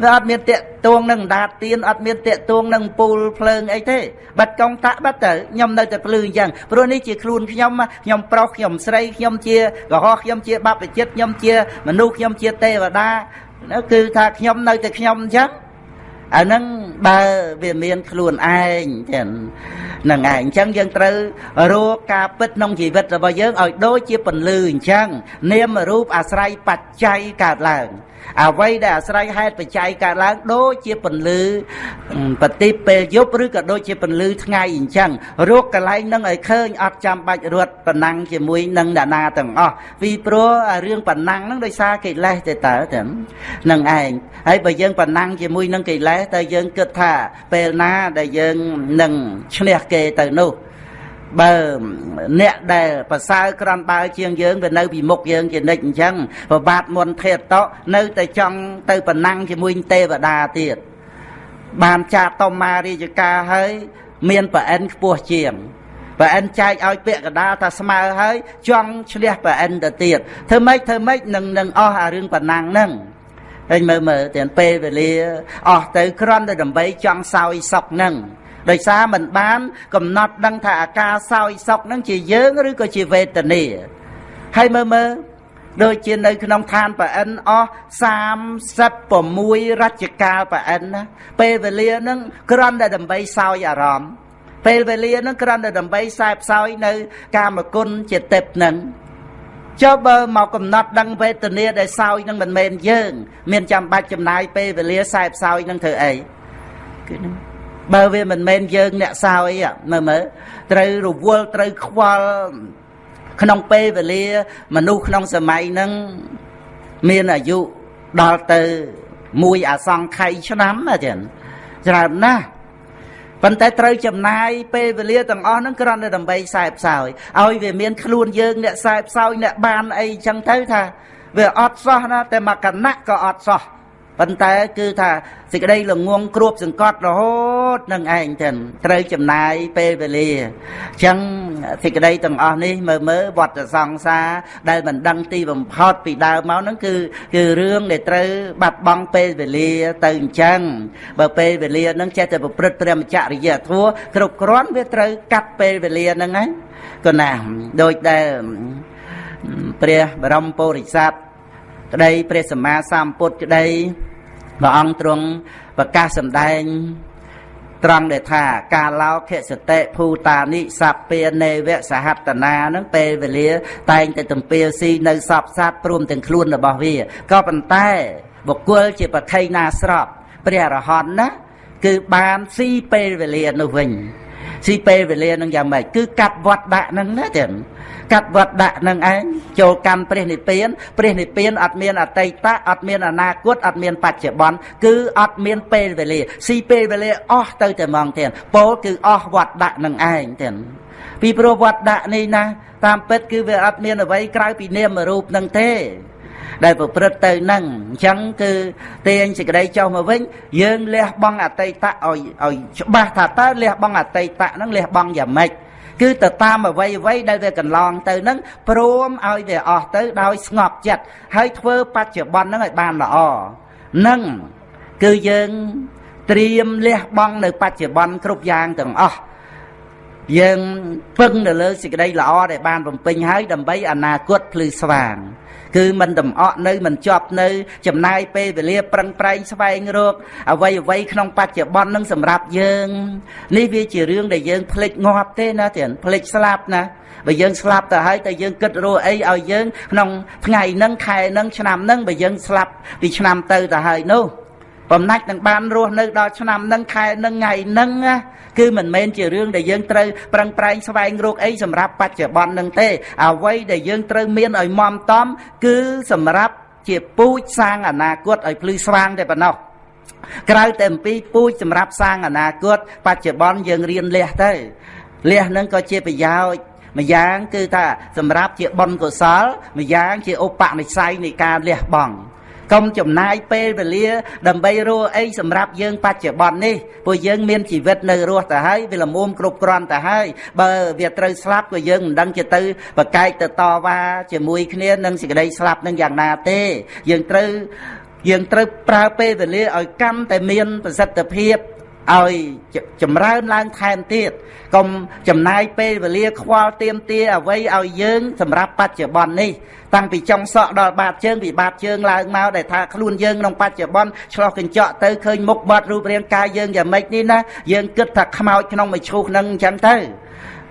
វាអត់មានតាក់ទងនឹងដាតទៀនអត់មានតាក់ទងនឹងពូលភ្លើងអីទេបាត់កងតាក់បាត់ទៅខ្ញុំនៅតែភ្លឺអញ្ចឹងព្រោះនេះជាខ្លួនខ្ញុំខ្ញុំប្រុសខ្ញុំស្រីខ្ញុំជាកុហកខ្ញុំជាបព្វជិតខ្ញុំជាមនុស្សខ្ញុំជាទេវតាគឺថាខ្ញុំនៅតែខ្ញុំអញ្ចឹង អាហ្នឹងបើវាមានខ្លួនឯងចឹងនឹងឯងអញ្ចឹងយើងត្រូវរកការពិតក្នុងជីវិតរបស់យើងឲ្យដូចជាពន្លឺអញ្ចឹងនាមរូបអាស្រ័យបច្ច័យកើតឡើង អ្វីដែលអាស្រ័យហេតុបច្ច័យកើតឡើងដូចជាពន្លឺបតិពេលយប់ឬក៏ដូចជាពន្លឺថ្ងៃអញ្ចឹងរកកន្លែងនឹងឲ្យឃើញអត់ចាំបាច់រត់ប៉ុណ្ណឹងជាមួយនឹងអ្នកណាទាំងអស់ពីព្រោះរឿងប៉ុណ្ណឹងហ្នឹងដោយសារកិលេសទៅតើទាំងនឹងឯងហើយបើយើងប៉ុណ្ណឹងជាមួយនឹងកិលេសតើយើងគិតថាពេលណាដែលយើងនឹងឈ្នះគេទៅនោះ បើអ្នកដែលប្រសើរក្រាន់បើជាងយើងវានៅពីមុខយើងជានិច្ចអញ្ចឹងប្របាទមុនធេតតនៅតែចង់ទៅប្រណាំងជាមួយទេវតាទៀតបានចាតតមារាជការហើយមានប្រអិនខ្ពស់ជាងប្រអិនចែកឲ្យពាក្យកដាលថាស្មើហើយចង់ឈ្នះប្រអិនទៅទៀតធ្វើម៉េចធ្វើម៉េចនឹងនឹងអស់អារឿងប្រណាំងហ្នឹងហើយមើលមើលទាំងពេលវេលាអស់ទៅគ្រាន់តែដើម្បីចង់សោយសុកហ្នឹង ដោយសារមិនបាន កំណត់ដឹងថាអាការសោយសោកនឹងជាយើងឬក៏ជាវេទនាហើយមើលមើលដូចជានៅក្នុងឋានប្រអិនអស់36រជ្ជកាលប្រអិនណាពេលវេលានឹងគ្រាន់តែដើម្បីសោយអារម្មណ៍ពេលវេលានឹងគ្រាន់តែដើម្បីសែបសោយនៅ កាមគុណជាទេពនឹងចុះបើមកកំណត់ដឹងវេទនាដែលសោយនឹងមិនមែនយើង មានចាំបាច់ចំណាយពេលវេលាសែបសោយនឹងធ្វើអីគឺហ្នឹង បើវាមិនមែនយើងអ្នកសោយមើលមើលត្រូវរវល់ត្រូវខ្វល់ក្នុងពេលវេលា មនុស្សក្នុងសម័យហ្នឹងមានអាយុដល់ទៅមួយអាសង្ខ័យឆ្នាំចឹងច្រើនណាស់ប៉ុន្តែត្រូវចំណាយពេលវេលាទាំងអស់ហ្នឹងគ្រាន់តែដើម្បីខ្សែផ្សោយឲ្យវាមានខ្លួនយើងអ្នកខ្សែផ្សោយអ្នកបានអីចឹងទៅថាវាអត់សោះណាតែមកកណៈក៏អត់សោះ ប៉ុន្តែគឺថាសេចក្តីល្ងងគ្របសង្កត់រហូតនឹងឯងទៅត្រូវចំណាយពេលវេលាអញ្ចឹងសេចក្តីទាំងអស់នេះមើលមើលវត្តសង្សារដែលមិនដឹងទីបំផុតពីដើមមកហ្នឹងគឺគឺរឿងដែលត្រូវបាត់បង់ពេលវេលាទៅអញ្ចឹងបើពេលវេលាហ្នឹងចេះតែប្រព្រឹត្តព្រះមច្ចរិយធម៌គ្រប់គ្រាន់វាត្រូវកាត់ពេលវេលាហ្នឹងហ្នឹងក៏ណាដូចដែលព្រះបរមពុរិស័ទ ក្តីព្រះសម្មាសម្ពុទ្ធក្តីព្រះអង្គទ្រង់ប្រកាសសម្ដែងត្រង់ដែលថាកាលោខិសតិភូតានិសពានេវសហតនានឹងពេលវេលា តែងតែទំពាលស៊ីនៅសពសត្វព្រមទាំងខ្លួនរបស់វាក៏ប៉ុន្តែបុគ្គលជាបខៃណាស្របព្រះអរហន្តណាគឺបានស៊ីពេលវេលានោះវិញស៊ីពេលវេលានឹងយ៉ាងម៉េចគឺកាត់វត្តដាក់នឹងណាចឹង កាត់វត្តដាក់នឹងឯងចូលកម្មព្រះនិព្វានព្រះនិព្វានអត់មានអតីតអត់មានអនាគតអត់មានបច្ចុប្បន្នគឺអត់មានពេលវេលាស៊ីពេលវេលាអស់ទៅតែហ្មងទៀតពោលគឺអស់វត្តដាក់នឹងឯងទៀតពីព្រោះវត្តដាក់នេះណាតាមពិតគឺវាអត់មានអ្វីក្រៅពីនាមរូបនឹងទេដែលប្រព្រឹត្តទៅនឹងអញ្ចឹងគឺទាញសេចក្តីចុះមកវិញយើងលះបង់អតីតឲ្យឲ្យច្បាស់ថាតើលះបង់អតីតហ្នឹងលះបង់យ៉ាងម៉េច គឺទៅតាមអ្វីអ្វីដែលវាកន្លងទៅនឹងព្រមឲ្យវាអស់ទៅដោយស្ងប់ចិត្តហើយធ្វើបច្ចុប្បន្នហ្នឹងឲ្យបានល្អនឹងគឺយើងត្រៀមលះបង់នៅបច្ចុប្បន្នគ្រប់យ៉ាងទាំងអស់យើងពឹងទៅលើសេចក្តីល្អដែលបានបំពេញហើយដើម្បីអនាគតភ្លឺស្វាង គឺមិនតំអក់នៅមិនជាប់នៅចំណាយពេលវេលាប្រឹងប្រែងស្វែងរកអ្វីអ្វីក្នុងបច្ចុប្បន្ននឹងសម្រាប់យើងនេះវាជារឿងដែលយើងភ្លេចងាប់ទេណាទៀតភ្លេចស្លាប់ណាបើយើងស្លាប់ទៅហើយតែយើងគិតរកអីឲ្យយើងក្នុងថ្ងៃហ្នឹងខែហ្នឹងឆ្នាំហ្នឹងបើយើងស្លាប់ពីឆ្នាំទៅទៅហើយនោះបំណាច់នឹងបានរស់នៅដល់ឆ្នាំហ្នឹងខែហ្នឹងថ្ងៃហ្នឹង គឺមិនមែនជារឿងដែលយើងត្រូវប្រឹងប្រែងស្វែងរកអីសម្រាប់បច្ចុប្បន្នហ្នឹងទេអ្វីដែលយើងត្រូវមានឲ្យមមតំគឺសម្រាប់ជាពូជសាងអនាគតឲ្យភ្លឺស្វាងតែប៉ុណ្ណោះក្រៅតែអំពីពូជសម្រាប់សាងអនាគតបច្ចុប្បន្នយើងរៀនលះទៅលះនឹងក៏ជាប្រយោជន៍ម្យ៉ាងគឺថាសម្រាប់ជាបុណ្យកុសលម្យ៉ាងជាឧបនិស្ស័យនៃការលះបង់ កុំចំណាយពេលវេលា ដើម្បីរកអីសម្រាប់យើងបច្ចុប្បន្ននេះពួកយើងមានជីវិតនៅរស់ទៅហើយវាល្មមគ្រប់គ្រាន់ទៅហើយបើវាត្រូវស្លាប់ក៏យើងមិនដឹងជាទៅបកែកទៅតវ៉ាជាមួយគ្នានឹងសេចក្តីស្លាប់នឹងយ៉ាងណាទេ យើងត្រូវយើងត្រូវប្រើពេលវេលាឲ្យកាន់តែមានប្រសិទ្ធភាព ឲ្យចម្រើនឡើងថែមទៀតកុំចំណាយពេលវេលាខ្វល់ទៀមទាអ្វីឲ្យយើងសម្រាប់បច្ចុប្បន្ននេះតាំងពីចុងសក់ដល់បាតជើងពីបាតជើងឡើងមកដែលថាខ្លួនយើងក្នុងបច្ចុប្បន្នឆ្លោះកញ្ចក់ទៅឃើញមុខបាត់រូបរាងកាយយើងយ៉ាងម៉េចនេះណាយើងគិតថាខ្មោចក្នុងមួយឈូសនឹងអញ្ចឹងទៅ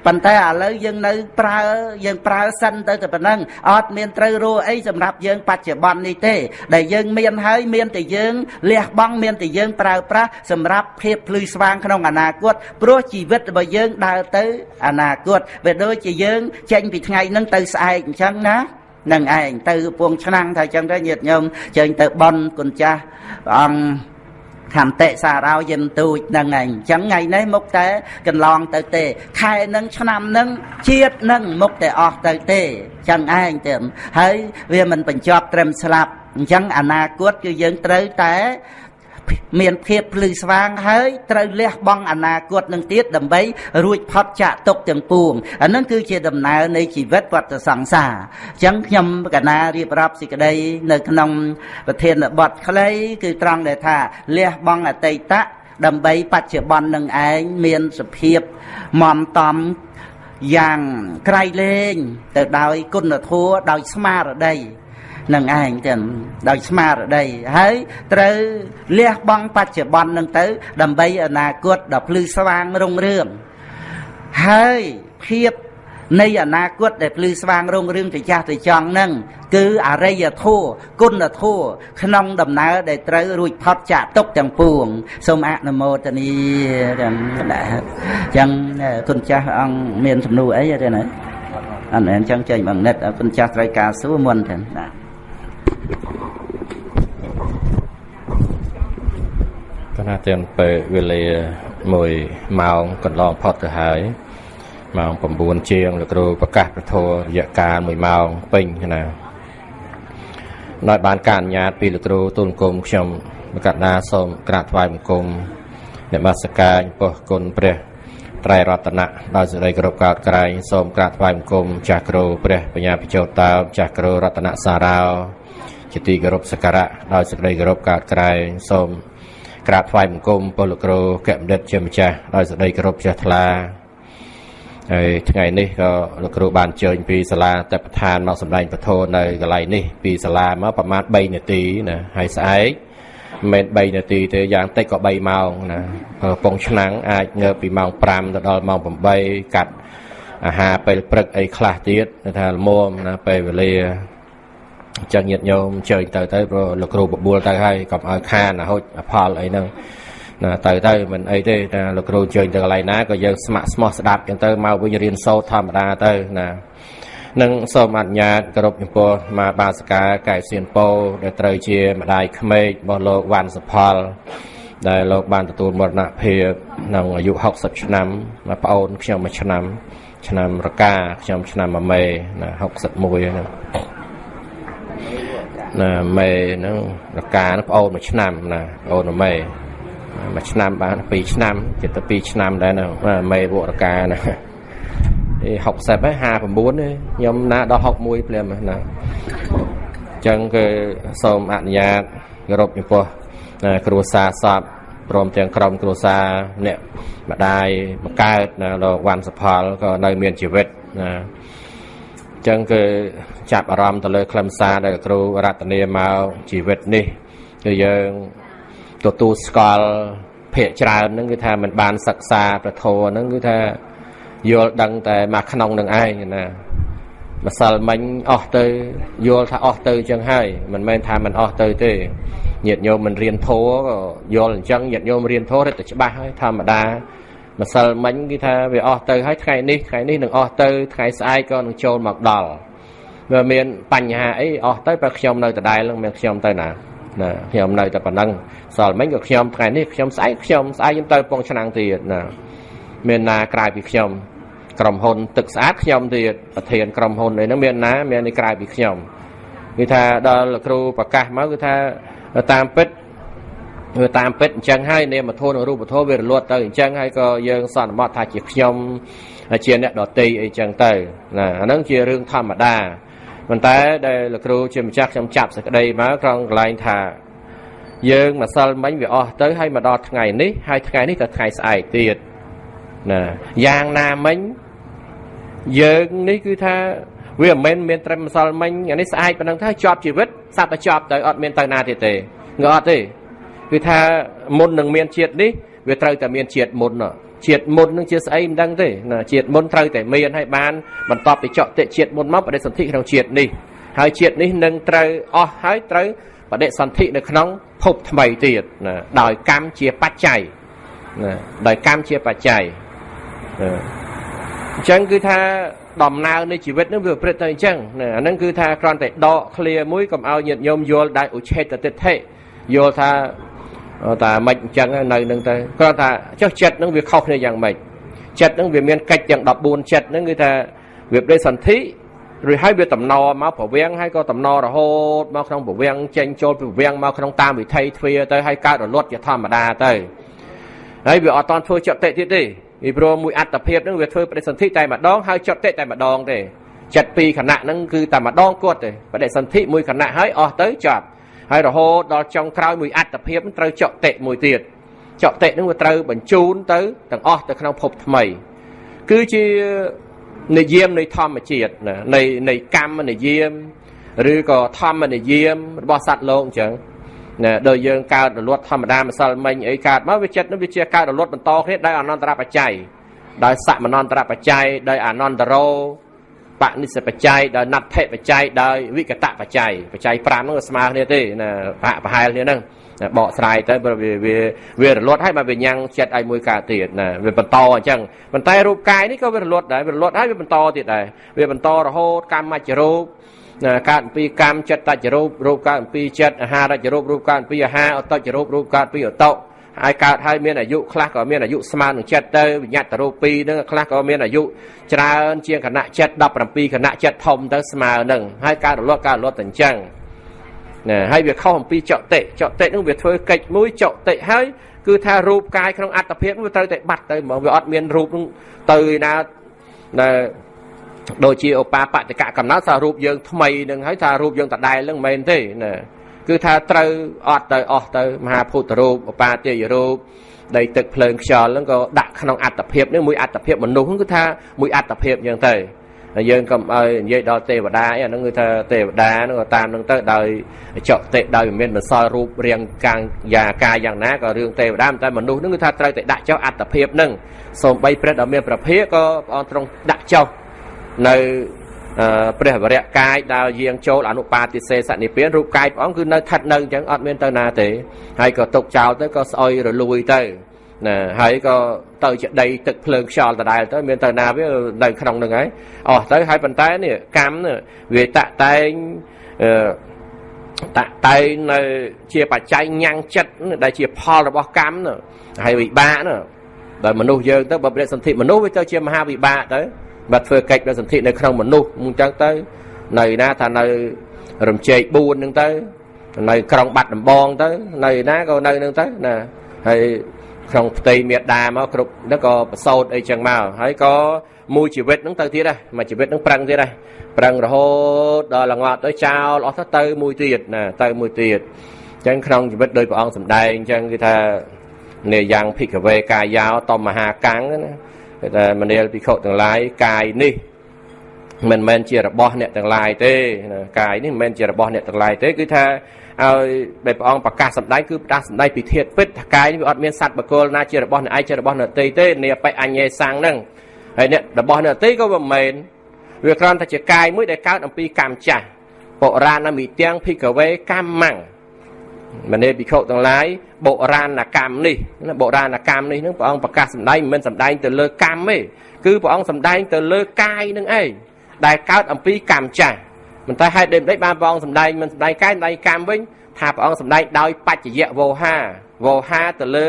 ប៉ុន្តែឥឡូវយើងនៅប្រើយើងប្រើសិនទៅតែប៉ុណ្ណឹងអត់មានត្រូវរੂអីសម្រាប់យើងបច្ចុប្បន្ននេះទេ ដែលយើងមានហើយមានតែយើងលះបង់មានតែយើងប្រើប្រាស់សម្រាប់ភាពភ្លឺស្វាងក្នុងអនាគតព្រោះជីវិតរបស់យើងដើរទៅអនាគតវាដូចជាយើងចេញពីថ្ងៃហ្នឹងទៅស្អែកអញ្ចឹងណានឹងឯងទៅពងឆ្នាំងថាអញ្ចឹងទៅញាតិញោមចេញទៅបន់គុណចាស់ព្រះអង្គ ខន្តិសារោយិនទូចនឹងឯងអញ្ចឹងថ្ងៃនេះមុខតែកន្លងទៅទេ ខែនឹងឆ្នាំនឹងជាតិនឹងមុខតែអស់ទៅទេអញ្ចឹងឯងទៅហើយវាមិនបញ្ចប់ត្រឹមស្លាប់អញ្ចឹងអនាគតគឺយើងត្រូវតែ មានភាពភ្លឺស្វាងហើយត្រូវលះបង់អនាគតនឹងទៀតដើម្បីរួចផុតចាកទុកទាំងពួងអានឹងគឺជាដំណើរនៃជីវិតវត្តសង្សារអញ្ចឹងខ្ញុំកណារៀបរាប់សេចក្តីនៅក្នុងប្រធានបទខ្លីគឺត្រង់ដែលថាលះបង់អតីតៈដើម្បីបច្ចុប្បន្ននឹងឯងមានសភាពមមតំយ៉ាងក្រៃលែងទៅដោយគុណធម៌ដោយស្មារតី នឹងឯងទាំងដោយស្មារតីហើយត្រូវលះបង់បច្ចុប្បន្ននឹងទៅ ដើម្បីអនាគតដ៏ភ្លឺស្វាងរុងរឿងហើយភាពនៃអនាគតដែលភ្លឺស្វាងរុងរឿងទៅចាស់ទៅចង់នឹងគឺអរិយធម៌គុណធម៌ក្នុងដំណើរដែលត្រូវរួចផុតចាកទុកទាំងពួងសូមអនុមោទនីទាំងដែរអញ្ចឹងគុណចាស់អង្គមានសំណួរអីទេណាអត់អញ្ចឹងចេញបងនិតគុណចាស់ត្រូវការសួរមុនទេណា កណាទាំងពេលវេលា1ម៉ោងកន្លងផុតទៅហើយម៉ោង9ជាងលោកគ្រូប្រកាសប្រធររយៈកាល1ម៉ោងពេញណាដោយបានការអនុញ្ញាតពីលោកគ្រូទូលគុំខ្ញុំបកណាសូមក្រាបថ្វាយបង្គំនមស្ការចំពោះគុណព្រះត្រៃរតនៈដោយសេចក្តីគោរពកោតក្រែងសូមក្រាបថ្វាយបង្គំចាស់គ្រូព្រះបញ្ញាពិជោតតោចាស់គ្រូរតនសារោ ជាទីគោរពសក្ការៈដោយសេចក្តីគោរពកោតក្រែងសូមក្រាបថ្វាយបង្គំពលលោកគ្រូកែមដិតជាម្ចាស់ដោយសេចក្តីគោរពជ្រះថ្លាហើយថ្ងៃនេះក៏លោកគ្រូបានអញ្ជើញពីសាលាតបឋានមកសម្ដែងពធនៅកន្លែងនេះពីសាលាមកប្រហែល3នាទីណាហើយស្អែកមិនមែន3នាទីទេយ៉ាងតិចក៏3ម៉ោងណាកំពង់ឆ្នាំងអាចងើបពីម៉ោង5ទៅដល់ម៉ោង8កាត់អាហារពេលព្រឹកអីខ្លះទៀតថាល្មមណាពេលវេលា ចឹងញាតិញោមជើញទៅទៅព្រោះលោកគ្រូបបួលទៅហើយកុំឲ្យខានអាហុចអផលអីហ្នឹងណាទៅទៅមិនអីទេណាលោកគ្រូជើញទៅកន្លែងណាក៏យើងស្ម័គ្រស្មោះស្ដាប់ចឹងទៅមកវិញរៀនសូត្រធម្មតាទៅណានឹងសូមអនុញ្ញាតគោរពចំពោះមកបាសកាកែសៀនពោដែលត្រូវជាម្ដាយក្មេករបស់លោកវ៉ាន់សផល ដែលលោកបានទទួលមរណភាពក្នុងអាយុ60ឆ្នាំមកប្អូនខ្ញុំមួយឆ្នាំ ឆ្នាំរកាខ្ញុំឆ្នាំមួយមេណា61ហ្នឹង ណាមេហ្នឹងរកាហ្នឹងប្អូនមួយឆ្នាំណាប្អូនមេមួយឆ្នាំបាន2ឆ្នាំជិតទៅ2ឆ្នាំដែរណាមេវរកាណាអេ60ហើយ59ទេខ្ញុំណាដល់61ព្រាមណាអញ្ចឹងគឺសូមអនុញ្ញាតគោរពចំពោះគ្រួសារសពពព្រមទាំងក្រុមគ្រួសារអ្នកម្ដាយបង្កើតណាលោកវ៉ាន់សផលក៏នៅមានជីវិតណាអញ្ចឹងគឺ ចាប់អារម្មណ៍ទៅលើខ្លឹមសារដែលគ្រូរតនាមកជីវិតនេះគឺយើងទទួលស្គាល់ភាកច្រើនហ្នឹងគឺថាมันបានសិក្សាប្រធរហ្នឹងគឺថាយល់ដឹងតែមកក្នុងនឹងឯងណាម្សិលមិញអស់ទៅយល់ថាអស់ទៅអញ្ចឹងហើយមិនមែនថាมันអស់ទៅទេញាតិញោមមិនរៀនធัวក៏យល់អញ្ចឹងញាតិញោមរៀនធัวរត់តែច្បាស់ហើយធម្មតាម្សិលមិញគេថាវាអស់ទៅហើយថ្ងៃនេះថ្ងៃនេះនឹងអស់ទៅថ្ងៃស្អែកក៏នឹងចូលមកដល់ វាមានបញ្ហាអីអស់ទៅបើខ្ញុំនៅដដែលនឹងមានខ្ញុំទៅណាណាខ្ញុំនៅតែប៉ុណ្ណឹងសល់មិញក៏ខ្ញុំថ្ងៃនេះខ្ញុំស្អែកខ្ញុំស្អែកខ្ញុំទៅពងឆ្នាំងទៀតណាមានណាក្រៅពីខ្ញុំក្រុមហ៊ុនទឹកស្អាតខ្ញុំទៀតប្រធានក្រុមហ៊ុនអីហ្នឹងមានណាមាននេះក្រៅពីខ្ញុំគឺថាដល់លោកគ្រូប្រកាសមកគឺថាតាមពិតវាតាមពិតអញ្ចឹងហើយនាមធម៌និងរូបធម៌វារលត់ទៅអញ្ចឹងហើយក៏យើងសន្មតថាជាខ្ញុំជាអ្នកដតីអីចឹងទៅណាអាហ្នឹងជារឿងធម្មតា ប៉ុន្តែដែលលោកគ្រូជាម្ចាស់ខ្ញុំចាប់សក្តីមកត្រង់កន្លែងថា យើងម្សិលមិញវាអស់ទៅហើយមកដល់ថ្ងៃនេះហើយថ្ងៃនេះក៏ថ្ងៃស្អែកទៀតណាយ៉ាងណាមិញយើងនេះគឺថាវាមិនមែនមានត្រឹមម្សិលមិញអានេះស្អែកប៉ុណ្ណឹងថាជាប់ជីវិតសត្វតែជាប់ទៅអត់មានទៅណាទៀតទេងអត់ទេគឺថាមុននឹងមានជាតិនេះវាត្រូវតែមានជាតិមុន ជាតិមុននឹងជាស្អីមិនដឹងទេណាជាតិមុនត្រូវតែមានហើយបានបន្ទាប់ពីចកតិជាតិមុនមកបដិសន្ធិក្នុងជាតិនេះហើយជាតិនេះនឹងត្រូវអស់ហើយត្រូវបដិសន្ធិនៅក្នុងភពថ្មីទៀតណាដោយកម្មជាបច្ច័យណាដោយកម្មជាបច្ច័យអញ្ចឹងគឺថាដំណើរនៃជីវិតនឹងវាប្រព្រឹត្តទៅអញ្ចឹងអាហ្នឹងគឺថាគ្រាន់តែដកឃ្លាមួយកុំឲ្យញាតិញោមយល់ដោយឧឆេតតិដ្ឋិយល់ថា តែមិនអញ្ចឹងនៅនឹងទៅគ្រាន់តែចុះចិត្តនឹងវាខុសគ្នាយ៉ាងម៉េចចិត្តនឹងវាមានកិច្ចទាំង14ចិត្តនឹងគឺថាវាប្រេសន្ធិឬហើយវាតំណមកប្រវាំងហើយក៏តំណរហូតមកក្នុងប្រវាំងចេញចូលពីប្រវាំងមកក្នុងតាមវិថីទ្វាទៅហើយកើតរលត់ជាធម្មតាទៅហើយវាអត់តន់ធ្វើចតិទៀតទេពីព្រោះមួយអត្តភាពនឹងវាធ្វើបដិសន្ធិតែម្ដងហើយចតិតែម្ដងទេចិត្តពីរខណៈហ្នឹងគឺតែម្ដងគាត់ទេបដិសន្ធិមួយខណៈហើយអស់ទៅចប់ ហើយរហូតដល់ចុងក្រោយមួយអត្តភាពត្រូវចតិមួយទៀតចតិនឹងវាត្រូវបញ្ជូនទៅទាំងអស់ទៅក្នុងភពថ្មី គឺជានិយមនៃធម្មជាតិណានៃនៃកម្មនិយមឬក៏ធម្មនិយមរបស់សត្វលោកអញ្ចឹងណាដោយយើងកើតរលត់ធម្មតាម្សិលមិញអីកើតមកវាចិត្តនឹងវាជាកើតរលត់បន្តគ្នាដោយអនន្តរបច្ច័យដោយសមនន្តរបច្ច័យដោយអនន្តរោ បនិស្សបច្ច័យដោយណដ្ឋិបច្ច័យដោយវិកតបច្ច័យបច្ច័យ5ហ្នឹងស្មើគ្នាទេណាប្រហាក់ប្រហែលគ្នាហ្នឹងបកស្រាយទៅវាវាវារលត់ហើយមកវាញ៉ាំងចិត្តឲ្យមួយកើតទៀតណាវាបន្តអញ្ចឹងប៉ុន្តែរូបកាយនេះក៏វារលត់ដែរវារលត់ហើយវាបន្តទៀតដែរវាបន្តរហូតកម្មមច្ចរូបកើតអំពីកម្មចិត្តតច្ចរូបរូបកើតអំពីចិត្តអាហារចរូបរូបកើតអំពីអាហារអតចរូបរូបកើតពីអត ហើយកើតហើយមានអាយុខ្លះក៏មានអាយុស្មើនឹងចិត្តទៅវិញ្ញាតរូបពីរហ្នឹងខ្លះក៏មានអាយុច្រើនជាងគណៈចិត្ត17គណៈចិត្តធំទៅស្មើនឹងហើយកើតរលត់កើតរលត់ទៅអញ្ចឹងណាហើយវាខុសអំពីចតិចតិហ្នឹងវាធ្វើកិច្ចមួយចតិហើយគឺថារូបកាយក្នុងអត្តភាពវាត្រូវតែបាត់ទៅហ្មងវាអត់មានរូបហ្នឹងទៅណាដែលដូចជាឧបាបតិកៈកំណត់ថារូបយើងថ្មីនឹងហើយថារូបយើងតដែលនឹងមិនមែនទេណា គឺថាត្រូវអត់ទៅអស់ទៅមហាភូតរូបឧបាទាយរូបដីទឹកភ្លើងខ្យល់ហ្នឹងក៏ដាក់ក្នុងអត្តភាពនេះមួយអត្តភាពមនុស្សគឺថាមួយអត្តភាពយ៉ាងទៅហើយយើងកុំឲ្យនិយាយដល់ទេវតាអីអាហ្នឹងគឺថាទេវតាហ្នឹងក៏តាមហ្នឹងទៅដោយចកតិដោយមានម្សិលរូបរាងកាងយ៉ាកាយយ៉ាងណាក៏រឿងទេវតាតែមនុស្សហ្នឹងគឺថាត្រូវតែដាក់ចុះអត្តភាពហ្នឹងសូម្បីព្រះដ៏មានប្រភេក៏ព្រះអង្គទ្រង់ដាក់ចុះនៅ ព្រះវរៈកាយដើរយាងចូលអនុបាទិសេសនិព្វានរូបកាយព្រះអង្គគឺនៅស្ថិតនៅអញ្ចឹងអត់មានទៅណាទេហើយក៏ទុកចោលទៅក៏ស្អុយរលួយទៅណាហើយក៏ទៅជាដីទឹកភ្លើងខ្យល់ដដែលទៅមានទៅណាវានៅក្នុងនឹងហើយអស់ទៅហើយប៉ុន្តែនេះកម្មវាតាក់តែងអឺតាក់តែងនៅជាបច្ច័យញ៉ាំងចិត្តដែលជាផលរបស់កម្មហើយវិបាកណាដល់មនុស្សយើងទៅបើប្រតិសន្ធិមនុស្សវាទៅជាមហាវិបាកទៅ បើធ្វើកិច្ចប្រតិសន្ធិនៅក្នុងមនុស្សអញ្ចឹងទៅ នៅណាថានៅរំជែក4ហ្នឹងទៅនៅក្រុងបាត់ដំបងទៅនៅណាក៏នៅនឹងទៅណាហើយក្នុងផ្ទៃមេដាមកគ្រប់ហ្នឹងក៏ប្រសោតអីចឹងមកហើយក៏មួយជីវិតហ្នឹងទៅទៀតដែរមួយជីវិតហ្នឹងប្រឹងទៀតដែរប្រឹងរហូតដល់ល្ងាត់ទៅចោលអស់ទៅទៅមួយទៀតណាទៅមួយទៀតអញ្ចឹងក្នុងជីវិតដោយព្រះអង្គសម្ដែងអញ្ចឹងគឺថានេយ៉ាងភិក្ខវេកាយោតមហាកាំងណា គេថាមនាលភិក្ខុទាំងឡាយកាយនេះមិនមែនជារបស់អ្នកទាំងឡាយទេកាយនេះមិនមែនជារបស់អ្នកទាំងឡាយទេគឺថាឲ្យដែលព្រះអង្គប្រកាសសម្ដែងគឺប្រកាសសម្ដែងពីធាតុពិតថាកាយនេះវាអត់មានសត្វបកលណាជារបស់អ្នកឯងជារបស់អ្នកតីទេនេះបិអញ្ញេសាំងហ្នឹងហើយអ្នករបស់អ្នកតីក៏មិនមែនវាគ្រាន់តែជាកាយមួយដែលកើតអំពីកម្មចាស់បុរាណមិទាំងភិក្ខវេកម្មੰមនេភិក្ខុទាំងឡាយ បុរាណកម្មនេះណាបុរាណកម្មនេះនឹងព្រះអង្គប្រកាសសម្ដែងមិនមែនសម្ដែងទៅលើកម្មទេគឺព្រះអង្គសម្ដែងទៅលើកាយនឹងឯងដែលកើតអំពីកម្មចាស់មិនតែហេតុដូចម្ដេចបានព្រះអង្គសម្ដែងមិនសម្ដែងកាយសម្ដែងកម្មវិញថាព្រះអង្គសម្ដែងដោយបច្ចយៈវោហាវោហាទៅលើ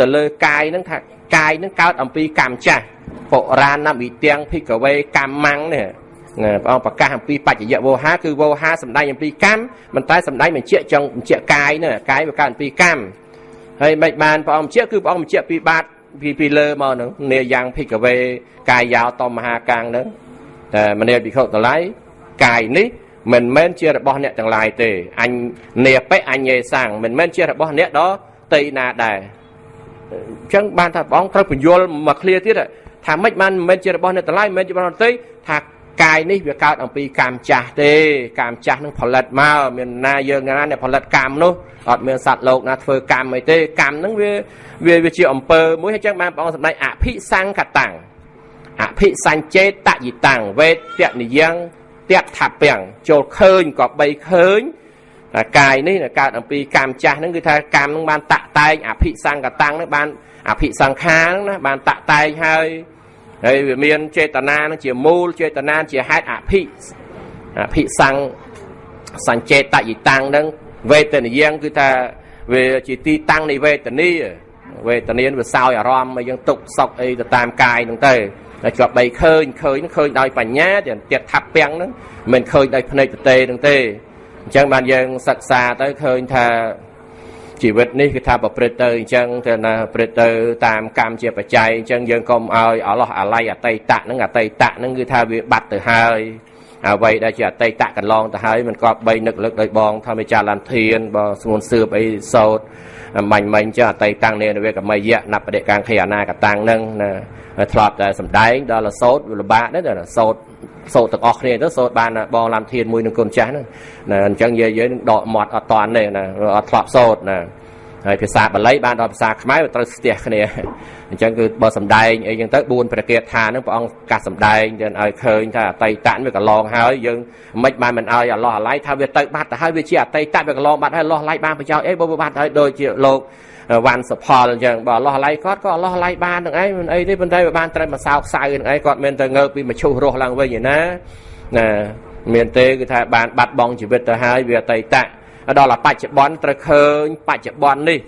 ទៅលើកាយនឹងថាកាយនឹងកើតអំពីកម្មចាស់បុរាណវិទាំងភិក្ខវេកម្មੰនេះព្រះអង្គប្រកាសអំពីបច្ចយៈវោហាគឺវោហាសម្ដែងអំពីកម្មមិនតែសម្ដែងបញ្ជាក់ចង់បញ្ជាក់កាយនេះកាយវាកើតអំពីកម្ម ហើយមិនបានព្រះអង្គបញ្ជាក់គឺព្រះអង្គបញ្ជាក់ពីបាតពីពីលើមកហ្នឹងនាយ៉ាងភិក្ខវេកាយយោតមហាកាំងហ្នឹងតែមនាភិក្ខុទាំងឡាយកាយនេះមិនមែនជារបស់អ្នកទាំងឡាយទេអញនេបិអញ្ញេសាំងមិនមែនជារបស់អ្នកដតីណាដែរអញ្ចឹងបានថាព្រះអង្គត្រូវបញ្យល់មកឃ្លាទៀតថាមិនបានមិនមែនជារបស់អ្នកទាំងឡាយមិនមែនជារបស់អ្នកតីថា កាយនេះវាកើតអំពីកម្មចាស់ទេកម្មចាស់នឹងផលិតមកមានណាយើងណាអ្នកផលិតកម្មនោះអត់មានសត្វលោកណាធ្វើកម្មអីទេកម្មហ្នឹងវាវាវាជាអំពើមួយហើយចឹងបានព្រះអង្គសម្ដែងអភិសង្កតាំងអភិសញ្ចេតយិតាំងវេទនិយ៉ាងតៈថាពាំងចូលឃើញក៏បីឃើញតែកាយនេះកើតអំពីកម្មចាស់ហ្នឹងគឺថាកម្មហ្នឹងបានតាក់តែងអភិសង្កតាំងហ្នឹងបានអភិសង្ខារហ្នឹងណាបានតាក់តែងហើយ ហើយវាមានចេតនានឹងជាមូលចេតនាជាហេតុអភិអភិសង្សញ្ចេតយិតាំងនឹងវេទនិយ៉ាងគឺថាវាជាទីតាំងនៃវេទនាវេទនាវាសោយអារម្មណ៍ឲ្យយើងទុកសោកអីទៅតាមកាយហ្នឹងទៅតែជាប់បីឃើញឃើញឃើញដោយបញ្ញាទាំងទៀតថាប់ពាំងហ្នឹងមិនឃើញដោយភ្នែកទទេហ្នឹងទេអញ្ចឹងបានយើងសិក្សាទៅឃើញថា ជីវិតនេះគឺថាប្រព្រឹត្តទៅអញ្ចឹងទៅណាប្រព្រឹត្តទៅតាមកម្មជាបច្ច័យអញ្ចឹងយើងកុំឲ្យអឡោះអាល័យអតីតៈហ្នឹងអតីតៈហ្នឹងគឺថាវាបាត់ទៅហើយអ្វីដែលជាអតីតៈកន្លងទៅហើយមិនក៏បីនឹកលឹកដោយបងថាមេចាឡានធានបើស្ងួនសឿបអីសោតមាញ់មិញចឹងអតីតាំងនេនវេកមយៈណបដិកាំងខេអនាកតាំងហ្នឹងណាធ្លាប់តែសំដែងដល់រសោតលបាកដែរសោត សោតទាំងអស់គ្នាទៅសោតបានបងឡាំធានមួយនឹងកូនចាស់ហ្នឹងណាអញ្ចឹងយាយយើងនឹងដកមាត់អត់តាន់ទេណាអត់ធ្លាប់សោតណាហើយភាសាបាលីបានដល់ភាសាខ្មែរវាត្រូវស្ទះគ្នាអញ្ចឹងគឺបើសំដែងអីចឹងទៅ4ប្រកាសថានឹងព្រះអង្គកាសសំដែងទៅឲ្យឃើញថាអតីតវាកន្លងហើយយើងមិនបានមិនឲ្យអឡោះអាឡៃថាវាទៅបាត់ទៅហើយវាជាអតីតវាកន្លងបាត់ហើយអឡោះអាឡៃបានប្រយោជន៍អីបើបាត់ហើយដូចជាលោក វ៉ាន់សផលអញ្ចឹងបើអឡោះអាឡៃគាត់ក៏អឡោះអាឡៃបាននឹងអីមិនអីទេប៉ុន្តែវាបានត្រូវមកសោកសៅនឹងអីគាត់មានទៅងើបពីមឈូសរស់ឡើងវិញឯណាណាមានទេគឺថាបានបាត់បង់ជីវិតទៅហើយវាអតីតដល់បច្ចុប្បន្នត្រូវឃើញបច្ចុប្បន្ននេះ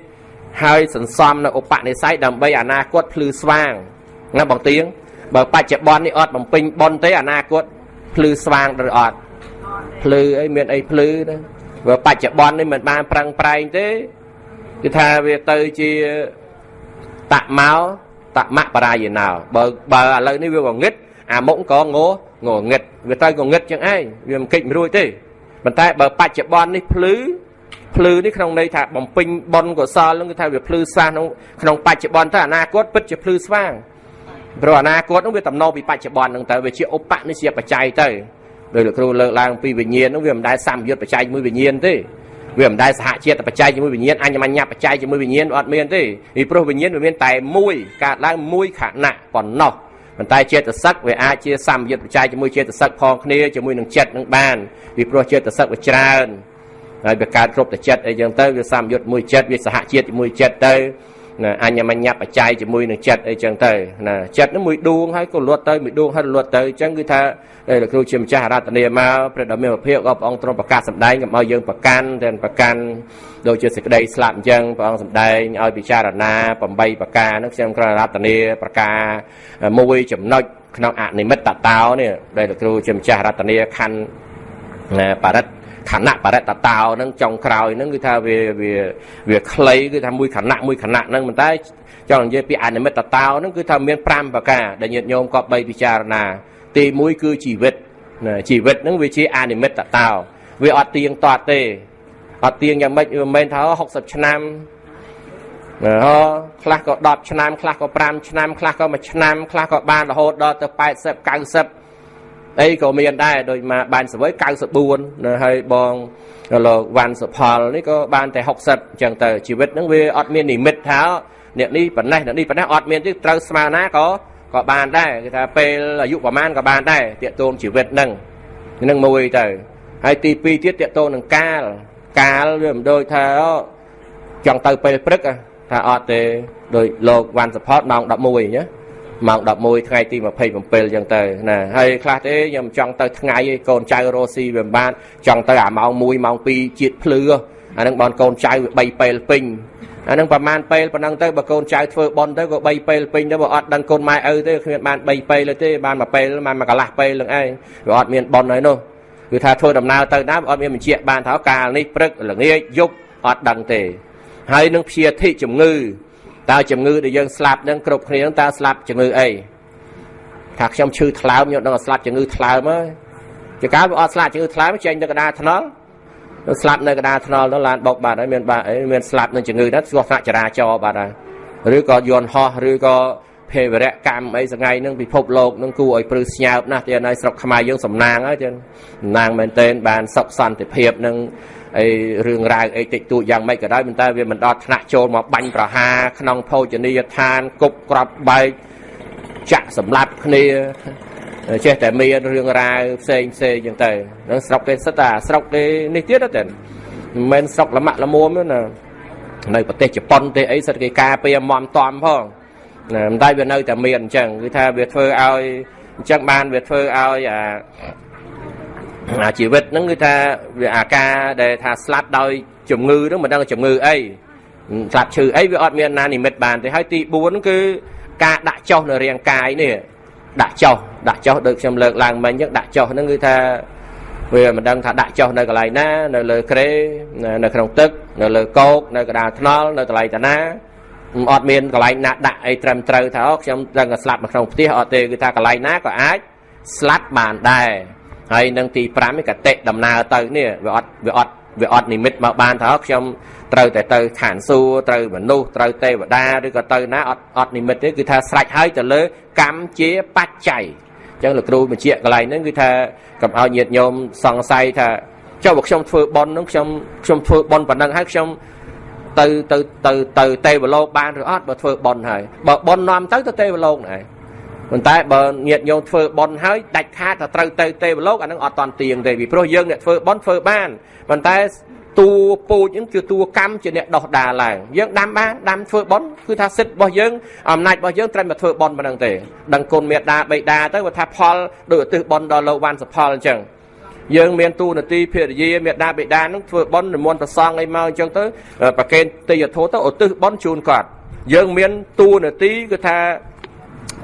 ហើយសន្សំនៅឧបនិស្ស័យដើម្បីអនាគតភ្លឺស្វាងណាបងទៀងបើបច្ចុប្បន្ននេះអត់បំពេញប៉ុនទេអនាគតភ្លឺស្វាងឬអត់ភ្លឺអីមានអីភ្លឺណាបើបច្ចុប្បន្ននេះមិនបានប្រឹងប្រែងទេ គឺថាវាទៅជាតមកតមៈបរាយណោបើបើឥឡូវនេះវាងងឹតអាមុខក៏ងងងឹតវាទៅងងឹតចឹងឯងវាមិនកិច្ចមិនរួចទេប៉ុន្តែបើបច្ចុប្បន្ននេះភ្លឺភ្លឺនេះក្នុងន័យថាបំពេញបុណ្យកុសលនឹងគឺថាវាភ្លឺស្វាងក្នុងក្នុងបច្ចុប្បន្នទៅអនាគតពិតជាភ្លឺស្វាងព្រោះអនាគតនឹងវាតំណពីបច្ចុប្បន្ននឹងទៅវាជាឧបនិស្សយបច្ច័យទៅដោយលោកគ្រូលើកឡើងពីវិញ្ញាណនឹងវាមិនដែលសម្យុទ្ធបច្ច័យជាមួយវិញ្ញាណទេ វាមិនដែលសហជាតិបច្ច័យជាមួយវិញ្ញាណអញ្ញមញ្ញបច្ច័យជាមួយវិញ្ញាណអត់មានទេពីព្រោះវិញ្ញាណវាមានតែមួយកើតឡើងមួយខណៈប៉ុណ្ណោះប៉ុន្តែចេតសិកវាអាចជាសម្យុទ្ធបច្ច័យជាមួយចេតសិកផងគ្នាជាមួយនឹងចិត្តនឹងបានពីព្រោះចេតសិកវាច្រើនហើយវាកើតគ្រប់តែចិត្តអីចឹងទៅវាសម្យុទ្ធមួយចិត្តវាសហជាតិជាមួយចិត្តទៅ ណាអញ្ញមញ្ញបច្ច័យជាមួយនឹងចិត្តអីចឹងទៅណាចិត្តនឹងមួយដួងហើយក៏លត់ទៅមួយដួងហើយលត់ទៅអញ្ចឹងគឺថាលោកគ្រូជាម្ចាស់រតនាមកព្រះដ៏មានភាពក៏ព្រះអង្គទ្រង់ប្រកាសសម្ដែងកុំឲ្យយើងប្រកាន់តែប្រកាន់ដូចជាសេចក្តីស្លាប់អញ្ចឹងព្រះអង្គសម្ដែងឲ្យពិចារណា8ប្រការនោះខ្ញុំក្ររតនាប្រការមួយចំណុចក្នុងអនិមិត្តតោនេះដែលលោកគ្រូជាម្ចាស់រតនាខណ្ឌបរិទ្ធ ខណៈបរិតតោហ្នឹងចុងក្រោយហ្នឹងគឺថាវាវាវាខ្លីគឺថាមួយខណៈមួយខណៈហ្នឹងប៉ុន្តែចង់និយាយពីអនិមិត្តតោហ្នឹងគឺថាមាន5ប្រការដែលញាតិញោមក៏បីពិចារណាទី1គឺជីវិតជីវិតហ្នឹងវាជាអនិមិត្តតោវាអត់ទៀងទាត់ទេអត់ទៀងយ៉ាងម៉េចវាមិនមែនថា60ឆ្នាំខ្លះក៏10ឆ្នាំខ្លះក៏5ឆ្នាំខ្លះក៏1ឆ្នាំខ្លះក៏បានរហូតដល់ទៅ80 90 អីក៏មានដែរដូចមកបានសវ័យ94នៅហើយបងលោកវ៉ាន់សុផលនេះក៏បានតែ60អញ្ចឹងទៅជីវិតហ្នឹងវាអត់មាននិមិត្តថាអ្នកនេះប៉ុណ្ណេះអ្នកនេះប៉ុណ្ណេះអត់មានទេត្រូវស្មើណាក៏ក៏បានដែរគេថាពេលអាយុប្រហែលក៏បានដែរតាកតូនជីវិតហ្នឹងនឹងមួយទៅហើយទី2ទៀតតាកតូននឹងកាលកាលវាមិនដូចថាចង់ទៅពេលព្រឹកថាអត់ទេដោយលោកវ៉ាន់សផតម៉ោង11ណា ម៉ោង11ថ្ងៃទី27អញ្ចឹងទៅណាហើយខ្លះទេខ្ញុំចង់ទៅថ្ងៃឯងកូនចៅរស់ស៊ីវាមិនបានចង់ទៅអាម៉ោង1ម៉ោង2ជាតិភ្លឺអានឹងបនកូនចៅវា3ពេលពេញអានឹងប្រហែលពេលប៉ុណ្ណឹងទៅបើកូនចៅធ្វើបន់ទៅក៏3ពេលពេញទៅបើអត់ដឹងកូនម៉ែឪទេគ្មានបាន3ពេលទេបានមួយពេលបានមួយកន្លះពេលនឹងឯងវាអត់មានបន់ហើយនោះគឺថាធ្វើដំណើរទៅណាអត់មានបញ្ជាក់បានថាកាលនេះព្រឹកល្ងាចយប់អត់ដឹងទេហើយនឹងព្យាធិជំងឺ តើជំងឺដែលយើងស្លាប់នឹងគ្រប់គ្នាតើស្លាប់ជំងឺអីថាខ្ញុំឈឺថ្លើមខ្ញុំដឹងថាស្លាប់ជំងឺថ្លើមហើយចកាលវាអត់ស្លាប់ជំងឺថ្លើមចេញទៅកណ្ដាលថ្នល់ស្លាប់នៅកណ្ដាលថ្នល់នោះឡានបុកបាត់ហើយមានបាក់អីមានស្លាប់នឹងជំងឺហ្នឹងស្គាល់ថ្នាក់ចរាចរណ៍បាត់ហើយឬក៏យន្តហោះឬក៏ភេវរកម្មអីសងៃនឹងពិភពលោកនឹងគួរឲ្យព្រឺស្ញើបណាស់ទៀតហើយស្រុកខ្មែរយើងសំណាងហើយទៀតសំណាងមែនទែនបានសុខសន្តិភាពនឹង អីរឿងរ៉ាវអីតិចតួចយ៉ាងម៉េចក៏ដោយប៉ុន្តែវាមិនដល់ថ្នាក់ចូលមកបាញ់ប្រហារក្នុងភោជនីយដ្ឋានគប់ក្របបែកចាក់សម្លាប់គ្នាចេះតែមានរឿងរ៉ាវផ្សេងផ្សេងចឹងទៅនឹងស្រុកគេសិតតែស្រុកគេនេះទៀតតែមិនមែនស្រុកលមាក់លមួមទេណានៅប្រទេសជប៉ុនទេអីសិតគេការពារមមតំផងណាមិនតែវានៅតែមានអញ្ចឹងគឺថាវាធ្វើឲ្យអញ្ចឹងបានវាធ្វើឲ្យអា អាជីវិតហ្នឹងគឺថាវាអាការដែលថាស្លាប់ដោយជំងឺហ្នឹងមិនដឹងជំងឺអីស្លាប់ឈឺអីវាអត់មានណានិមិត្តបានទេហើយទី4គឺការដាក់ចុះនៅរាងកាយនេះដាក់ចុះដាក់ចុះដូចខ្ញុំលើកឡើងមិញអញ្ចឹងដាក់ចុះហ្នឹងគឺថាវាមិនដឹងថាដាក់ចុះនៅកន្លែងណា នៅលើក្រេនៅក្នុងទឹក នៅលើកោកនៅកណ្ដាលថ្នល់នៅកន្លែងតាណាអត់មានកន្លែងណាដាក់អីត្រឹមត្រូវថាខ្ញុំដឹងតែស្លាប់នៅក្នុងផ្ទះអត់ទេគឺថាកន្លែងណាក៏អាចស្លាប់បានដែរ ហើយនឹងទី5នេះកតិដំណើរទៅនេះវាអត់វាអត់វាអត់និមិត្តមកបានថាខ្ញុំត្រូវតែទៅឋានសួគ៌ត្រូវមនុស្សត្រូវទេវតាឬក៏ទៅណាអត់អត់និមិត្តទេគឺថាស្រេចហើយទៅលើកម្មជាបច្ច័យអញ្ចឹងលោកគ្រូបញ្ជាក់កន្លែងហ្នឹងគឺថាកុំឲ្យញាតិញោមសង្ស័យថាចុះបើខ្ញុំធ្វើបន់ហ្នឹងខ្ញុំខ្ញុំធ្វើបន់ប៉ុណ្ណឹងហើយខ្ញុំទៅទៅទៅទៅទេវលោកបានឬអត់បើធ្វើបន់ហើយបើបន់នាំទៅទៅទេវលោកណែ ប៉ុន្តែបើញាតិញោមធ្វើបន់ហើយដាច់ខាតថាត្រូវទៅទេវលោកអានឹងអត់តន់ទៀងទេពីព្រោះយើងអ្នកធ្វើបន់ធ្វើបានប៉ុន្តែតួពូជហ្នឹងគឺតួកម្មជាអ្នកដោះដាឡើងយើងដាំបានដាំធ្វើបន់គឺថាសិទ្ធិរបស់យើងអំណាចរបស់យើងត្រឹមតែធ្វើបន់ប៉ុណ្្នឹងទេដឹងគុណមេដាបៃតាទៅគាត់ថាផលដោយឧទ្ទិសបន់ដល់លោកវ៉ាន់សផលអញ្ចឹងយើងមានទូនាទីភរិយាមេដាបេដានឹងធ្វើបន់និមន្តប្រសងអីមកអញ្ចឹងទៅប្រកេនទេយធោទៅឧទ្ទិសបន់ជូនគាត់យើងមានទូនាទីគឺថា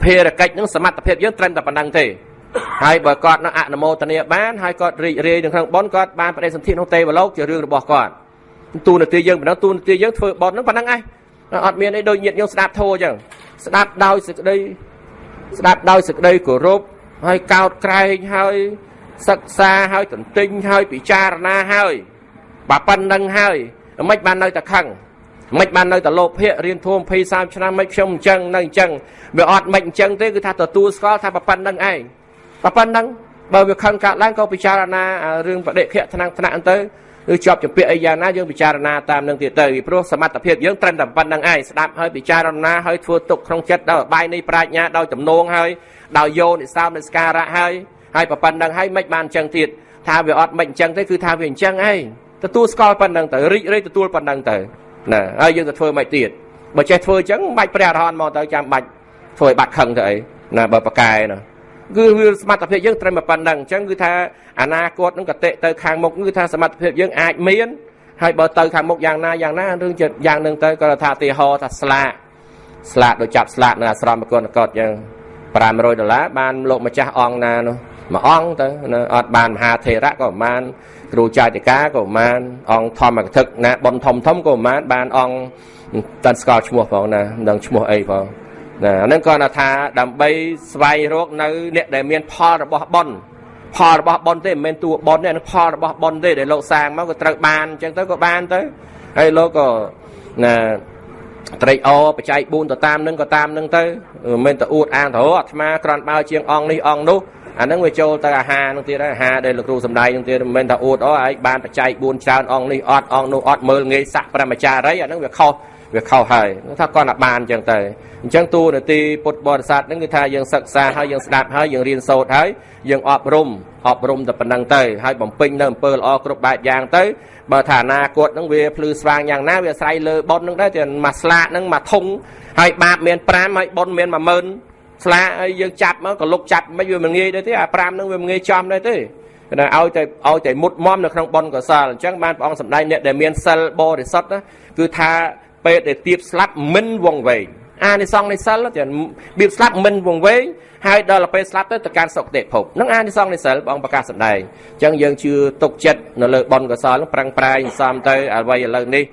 ភារកិច្ចនឹងសមត្ថភាពយើងត្រឹមតែប៉ុណ្្នឹងទេហើយបើគាត់នឹងអនុមោទនាបានហើយគាត់រីករាយនៅក្នុងបនគាត់បានបដិសន្ធិក្នុងទេវលោកជារឿងរបស់គាត់ទូនាទីយើងប៉ុណ្ណឹងទូនាទីយើងធ្វើបនហ្នឹងប៉ុណ្ណឹងឯងអត់មានអីដូចញាតិយើងស្ដាប់ធោអញ្ចឹងស្ដាប់ដោយសេចក្តីស្ដាប់ដោយសេចក្តីគោរពហើយកោតក្រែងហើយសិក្សាហើយទន្ទិញហើយពិចារណាហើយបើប៉ុណ្្នឹងហើយមិនបាននៅតែខឹង មិនបាននៅតែលោភៈរៀនធម៌20 30ឆ្នាំមិនខ្ញុំអញ្ចឹងនៅអញ្ចឹងវាអត់មិនអញ្ចឹងទេគឺថាទទួលស្គាល់ថាប៉ុណ្្នឹងឯងប៉ុណ្្នឹងបើវាខឹងកើតឡើងក៏ពិចារណារឿងបដិខៈថ្នាក់ថ្នាក់ទៅឬជាប់ជំពាក់អីយ៉ាងណាយើងពិចារណាតាមនឹងទៀតទៅពីព្រោះសមត្ថភាពយើងត្រឹមតែប៉ុណ្្នឹងឯងស្ដាប់ហើយពិចារណាហើយធ្វើទុកក្នុងចិត្តដោយបាយនៃប្រាជ្ញាដោយទំនងហើយដោយយោនិសោមនិស្ការៈហើយហើយប៉ុណ្្នឹងហើយមិនបានអញ្ចឹងទៀតថាវាអត់មិនអញ្ចឹងទេគឺថាវាអញ្ចឹងឯងទទួលស្គាល់ប៉ុណ្្នឹងទៅរីករាយទទួលប៉ុណ្្នឹងទៅ ណាហើយយើងទៅធ្វើមិនទៀតបើចេះធ្វើអញ្ចឹងមិនបាច់ព្រះអរហន្តមកទៅចាំបាច់ធ្វើឲ្យបាត់ខឹងទៅអីណាបើប្រកែណាគឺវាសមត្ថភាពយើងត្រឹមប៉ុណ្ណឹងអញ្ចឹងគឺថាអនាគតនឹងកតិទៅខាងមុខគឺថាសមត្ថភាពយើងអាចមានហើយបើទៅខាងមុខយ៉ាងណាយ៉ាងណារឿងចិត្តយ៉ាងនឹងទៅក៏ថាទីហោថាស្លាកស្លាកដូចចាប់ស្លាកនៅអាស្រមប្រគុណកតយ៉ាង500ដុល្លារបានលោកម្ចាស់អង្គណានោះ មួយអង្គទៅអត់បានមហាថេរៈក៏ប្រហែលគ្រូចាតិកាក៏ប្រហែលអង្គធម្មកថាណាប៉ុនធំធំក៏ប្រហែលបានអង្គតាន់ស្គាល់ឈ្មោះផងណាមិនដឹងឈ្មោះអីផងណាហ្នឹងគាត់ថាដើម្បីស្វែងរកនៅអ្នកដែលមានផលរបស់ប៉ុនផលរបស់ប៉ុនទេមិនមែនតួប៉ុនទេផលរបស់ប៉ុនទេដែលលោកសាងមកក៏ត្រូវបានអញ្ចឹងទៅក៏បានទៅហើយលោកក៏ណាត្រេកអរបច្ច័យ4ទៅតាមនឹងក៏តាមនឹងទៅមិនមែនទៅអួតអាងទៅអាត្មាក្រាន់បើជាងអង្គនេះអង្គនោះ អាហ្នឹងវាចូលទៅអាហារនឹងទៀតហើយអាហារដែលលោកគ្រូសំដែងនឹងទៀតមិនមែនថាអួតអូឯងបានបច្ច័យ4ច្រើនអង្គនេះអត់អង្គនោះអត់មើលងាយសាក់ប្រមចារីអាហ្នឹងវាខុសវាខុសហើយថាគាត់តែបានអញ្ចឹងទៅអញ្ចឹងតួនាទីពុទ្ធបរិស័ទហ្នឹងគឺថាយើងសិក្សាហើយយើងស្ដាប់ហើយយើងរៀនសូត្រហើយយើងអប់រំអប់រំតែប៉ុណ្្នឹងទៅហើយបំពេញនៅអំពើល្អគ្រប់បែបយ៉ាងទៅបើថាអនាគតហ្នឹងវាភ្លឺស្វាងយ៉ាងណាវាអាស្រ័យលើបុណ្យហ្នឹងដែរតែមួយស្លាកហ្នឹងមួយធុងហើយបាបមាន5ហើយបុណ្យមាន10000 ស្លាកហើយយើងចាប់មកក៏លុកចាប់មិនវាមិនងាយដែរទេអា5ហ្នឹងវាមិនងាយចំដែរទេគណៈឲ្យតែឲ្យតែមុតមមនៅក្នុងបុណ្យកុសលអញ្ចឹងបានព្រះអង្គសម្ដែងអ្នកដែលមានសិលបរិសុទ្ធគឺថាពេលដែលទៀបស្លាប់មិនវងវែងអានិសង្ឃនៃសិលតែបៀបស្លាប់មិនវងវែងហើយដល់ពេលស្លាប់ទៅទៅកាន់សុគតិភពនឹងអានិសង្ឃនៃសិលបងប្រកាសសម្ដែងអញ្ចឹងយើងជឿទុកចិត្តនៅលើបុណ្យកុសលប្រឹងប្រែងសំទៅអ្វីឥឡូវនេះ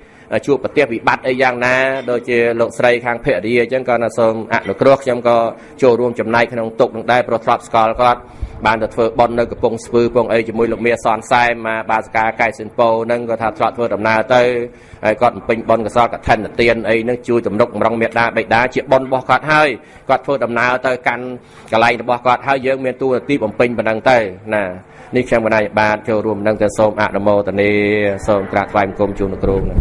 ជួបប្រទេសវិបត្តិអីយ៉ាងណាដូចជាលោកស្រីខាងភរិយាអញ្ចឹងក៏សូមអនុគ្រោះខ្ញុំក៏ចូលរួមចំណែកក្នុងទុកនឹងដែរប្រធ្លាប់ស្គាល់គាត់បានទៅធ្វើបន់នៅកំពង់ស្ពឺពងអីជាមួយលោកមាសនសែមមកបាសកាកែសិនពោនឹងក៏ថាធ្លាប់ធ្វើដំណើរទៅហើយគាត់បំពេញបន់កសលកឋិនទានអីនឹងជួយទំនុកម្រងមេដាបេដាជាបន់របស់គាត់ហើយគាត់ធ្វើដំណើរទៅកាន់កន្លែងរបស់គាត់ហើយយើងមានទូនាទីបំពេញប៉ុណ្ណឹងទៅណានេះខ្ញុំកណាយបាទចូលរួមនឹងទៅសូមអនុមោទនាសូមក្រាបថ្វាយបង្គំជូនលោកគ្រូណា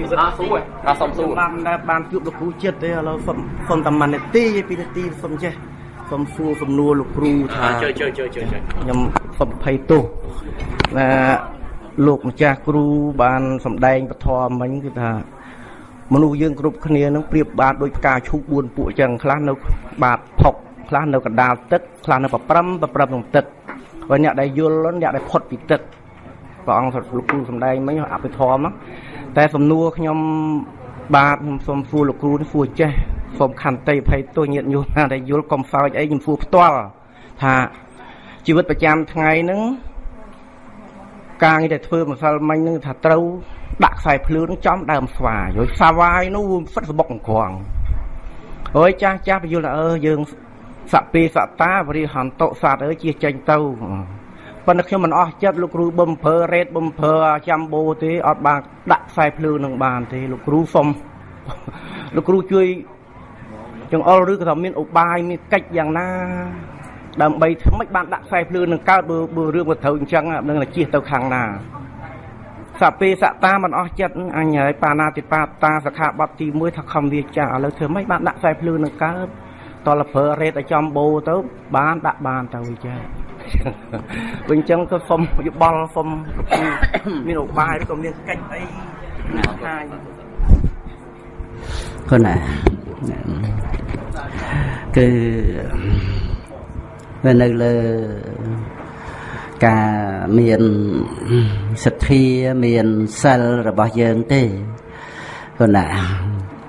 យឺតអត់សួរអត់សុំសួរបានដែលបានជួបលោកគ្រូចិត្តទេឥឡូវសុំសុំតែមួយនាទីពីនាទីសុំចេះសុំសួរសំណួរលោកគ្រូថាជើជើជើជើខ្ញុំសុំភ័យទោសណាលោកម្ចាស់គ្រូបានសម្ដែងពធមិញគឺថាមនុស្សយើងគ្រប់គ្នានឹងប្រៀបបានដូចផ្កាឈូក4ពួកចឹងខ្លះនៅបាតផុកខ្លះនៅកណ្ដាលទឹកខ្លះនៅប្រព្រឹមប្រព្រឹមក្នុងទឹកហើយអ្នកដែលយល់អ្នកដែលផុតពីទឹក ព្រះអង្គលោកគ្រូសំដែងមិញអភិធម្មតែសំណួរខ្ញុំបាទខ្ញុំសូមសួរលោកគ្រូនេះសួរចេះសូមខន្តីភ័យទោសញាតិញោមណាដែលយល់កុំសើចអីខ្ញុំសួរផ្ទាល់ថាជីវិតប្រចាំថ្ងៃហ្នឹងការងារដែលធ្វើម្សិលមិញហ្នឹងថាត្រូវដាក់ខ្សែភ្លើងចំដើមស្វាយយសាវាយនោះហ្វិតសបុកអង្ក្រងអើយចាស់ចាស់បញ្យល់ថាអឺយើងសពេសតាវរិហន្តសត្វអើយជាចេញទៅ ប៉ុន្តែខ្ញុំមិនអស់ចិត្តលោកគ្រូបំភើរ៉េតបំភើចាំបូទេអត់បានដាក់ខ្សែភ្លើងនឹងបានទេលោកគ្រូសុំលោកគ្រូជួយចង្អុលឬក៏ថាមានឧបាយមានកិច្ចយ៉ាងណា ដើម្បីធ្វើម៉េចបានដាក់ខ្សែភ្លើងនឹងកើតបើបើរឿងវាត្រូវអញ្ចឹងនឹងជិះទៅខាងណាសពេសតាមិនអស់ចិត្តអញហើយបាណាតិបាតាសខាបទទី1ថាខំវាចាឥឡូវធ្វើម៉េចបានដាក់ខ្សែភ្លើងនឹងកើតតលប្រើរ៉េតឲ្យចំបូទៅបានដាក់បានទៅវិចា វិញចឹងក៏សុំយោបល់សុំមានឧបាយឬក៏មានកិច្ចអីណាថាគណាគឺវានៅលើការមានសទ្ធាមានសិលរបស់យើងទេគណា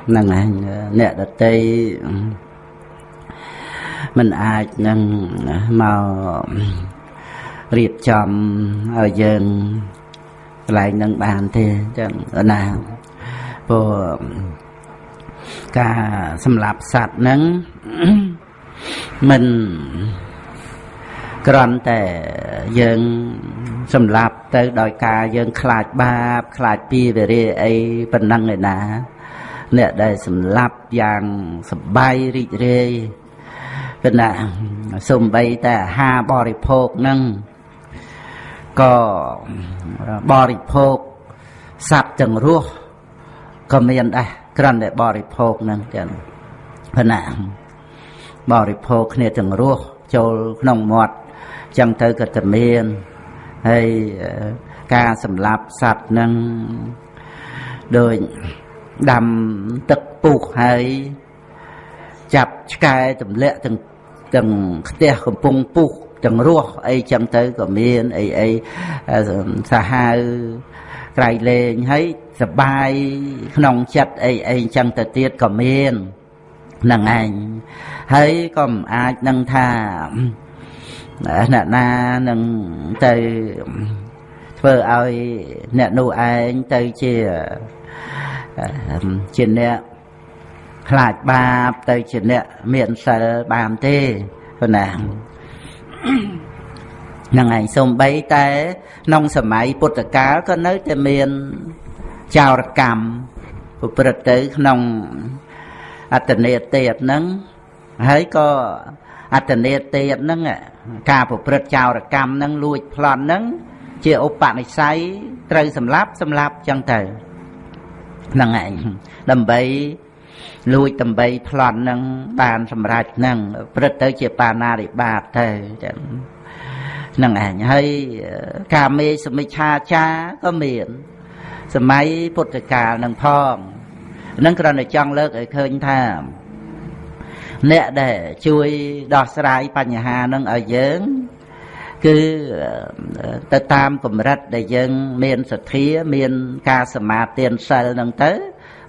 ហ្នឹងឯងអ្នកដតី មិនអាចនឹងមករៀបចំឲ្យយើងកន្លែងនឹងបានទេចឹងណាព្រោះការសម្លាប់សត្វហ្នឹងមិនគ្រាន់តែយើងសម្លាប់ទៅដោយការយើងខ្លាចបាប ខ្លាចពីវិរិយអីប៉ុណ្ណឹងឯណា អ្នកដែលសម្លាប់យ៉ាងសបាយរីករាយ គឺណាសំបីតែអាហារបរិភោគនឹងក៏បរិភោគសត្វទាំងរស់ក៏មានដែរគ្រាន់តែបរិភោគនឹងចឹងព្រណាបរិភោគគ្នាទាំងរស់ចូលក្នុងមាត់ចឹងទៅក៏តែមានហើយការសម្លាប់សត្វនឹងដោយដាំទឹកពុះហើយចាប់ឆ្កែទម្លាក់ទាំង ទាំងផ្ទះកំពុងពុះទាំងរស់អីចឹងទៅក៏មានអីអីសាហាវក្រៃលែងហើយសបាយក្នុងចិត្តអីអីចឹងទៅទៀតក៏មាននឹងឯងហើយក៏មិនអាចនឹងថាអ្នកណានឹងទៅធ្វើឲ្យអ្នកនោះឯងទៅជាជាអ្នក ខ្លាចបាបទៅជាអ្នកមានសិលបានទេប៉ុណ្ណាហ្នឹងឯងសំបីតែក្នុងសម័យពុទ្ធកាលក៏នៅតែមានចោរកម្មប្រព្រឹត្តទៅក្នុងអត្តនេទៀតហ្នឹងហើយក៏អត្តនេទៀតហ្នឹងការប្រព្រឹត្តចោរកម្មហ្នឹងលួចប្លន់ហ្នឹងជាឧបនិស្ស័យត្រូវសម្លាប់សម្លាប់ចឹងទៅហ្នឹងឯងដើម្បី លួចដើម្បីប្លន់នឹងបានសម្រេចនឹងព្រឹត្តទៅជាបាណារិបាតទៅចឹងហ្នឹងឯងហើយកាមេសមិច្ឆាចាក៏មានសម័យពុទ្ធកាលនឹងផងនឹងគ្រាន់តែចង់លើកឲ្យឃើញថាអ្នកដែលជួយដោះស្រាយបញ្ហានឹងឲ្យយើងគឺទៅតាមកម្រិតដែលយើង មានសទ្ធាមាន ការសមាទានសិលនឹងទៅ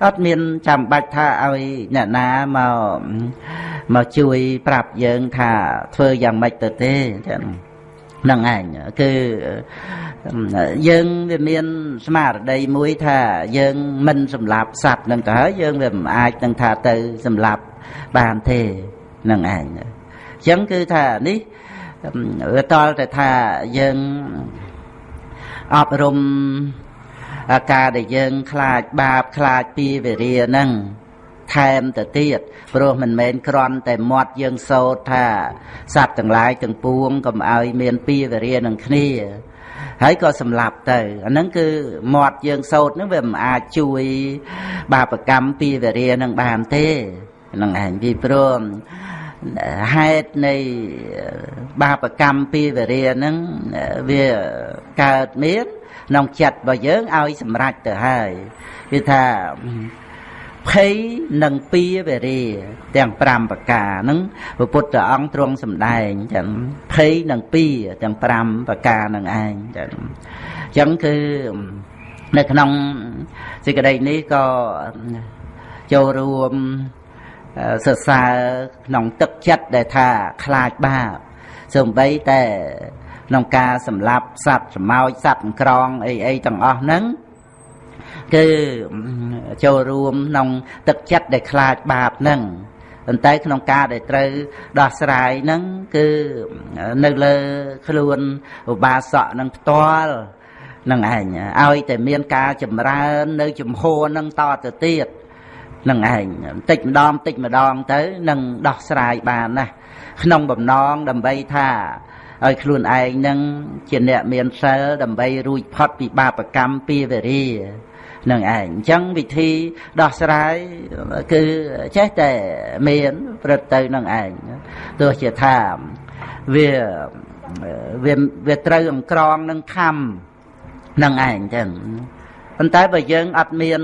អត់មានចាំបាច់ថាឲ្យអ្នកណាមកមកជួយប្រាប់យើងថាធ្វើយ៉ាងម៉េចទៅទេចឹងហ្នឹងឯងគឺយើងវាមានស្មារតីមួយថាយើងមិនសម្លាប់សត្វនឹងទៅហើយយើងវាមិនអាចនឹងថាទៅសម្លាប់បានទេហ្នឹងឯងអញ្ចឹងគឺថានេះវាតល់តែថាយើងអប់រំអា ការដែលយើងខ្លាចបាបខ្លាចពីវេរាហ្នឹងថែមទៅទៀតព្រោះមិនមែនគ្រាន់តែមាត់យើងសោតថាសត្វទាំងឡាយទាំងពួងកុំឲ្យមានពីវេរានឹងគ្នាហើយក៏សម្លាប់ទៅអាហ្នឹងគឺមាត់យើងសោតហ្នឹងវាមិនអាចជួយ បាបកម្មពីវេរានឹងបានទេហ្នឹងឯងពីព្រោះហេតុនៃបាបកម្មពីវេរាហ្នឹងវាកើតមាន ក្នុងចិត្តរបស់យើងឲ្យសម្រេចទៅហើយគឺថាភ័យនិងពីវេរាទាំង5ប្រការហ្នឹងព្រះពុទ្ធអង្គទ្រង់សម្ដែងចឹងភ័យនិងពីទាំង5ប្រការហ្នឹងឯងចឹងចឹងគឺនៅក្នុងសេចក្តីនេះក៏ចូលរួមសរសើរក្នុងទឹកចិត្តដែលថាខ្លាចបាបសូម្បីតែ ក្នុងការសម្លាប់សត្វសម្ោចសត្វក្រងអីអីទាំងអស់ហ្នឹងគឺចូលរួមក្នុងទឹកចិត្តដែលខ្លាចបាបហ្នឹងប៉ុន្តែក្នុងការដែលត្រូវដោះស្រាយហ្នឹងគឺនៅលើខ្លួនឧបាសកនឹងផ្ទាល់នឹងឯងឲ្យតែមានការចម្រើន នៅជំហរនឹងតទៅទៀតនឹងឯងបន្តិចម្ដងបន្តិចម្ដងទៅនឹងដោះស្រាយបានណាក្នុងបំណងដើម្បីថា ឲ្យខ្លួនឯងនឹងជាអ្នកមានសិលដើម្បីរួចផុតពីបាបកម្មពីវេរានឹងឯងអញ្ចឹងវិធីដោះស្រាយគឺចេះតែមានព្រឹត្តទៅនឹងឯងទោះជាថាវាវាវាត្រូវអង្ក្រងនឹងខំនឹងឯងចឹងប៉ុន្តែបើយើងអត់មាន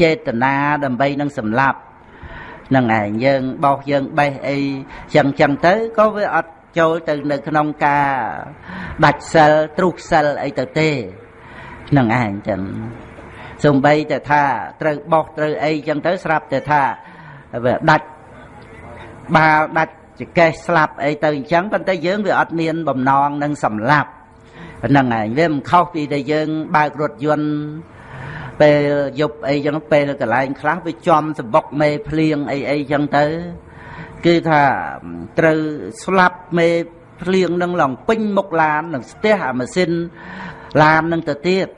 ចេតនាដើម្បីនឹងសម្លាប់នឹងឯងយើងបោសយើងបេះអីចឹងចឹងទៅក៏វាអត់ ចូលទៅនៅក្នុងការដាច់សិលទ្រុះសិលអីទៅទេនឹងឯងចឹងសំបីតែថាត្រូវបោះត្រូវអីចឹងទៅស្រាប់តែថាវាដាច់បាល់ដាច់ចកេះស្លាប់អីទៅអញ្ចឹងប៉ុន្តែយើងវាអត់មានបំណងនឹងសម្លាប់ហ្នឹងឯងវាមិនខុសពីដែលយើងបើករថយន្តពេលយប់អីចឹងពេលកន្លែងខ្លះវាចំសបុកមេភ្លៀងអីអីចឹងទៅ គឺថាត្រូវស្លាប់មេភ្លៀងនឹងឡងពេញមុខឡាននឹងស្ទះអាម៉ាស៊ីនឡាននឹងទៅទៀត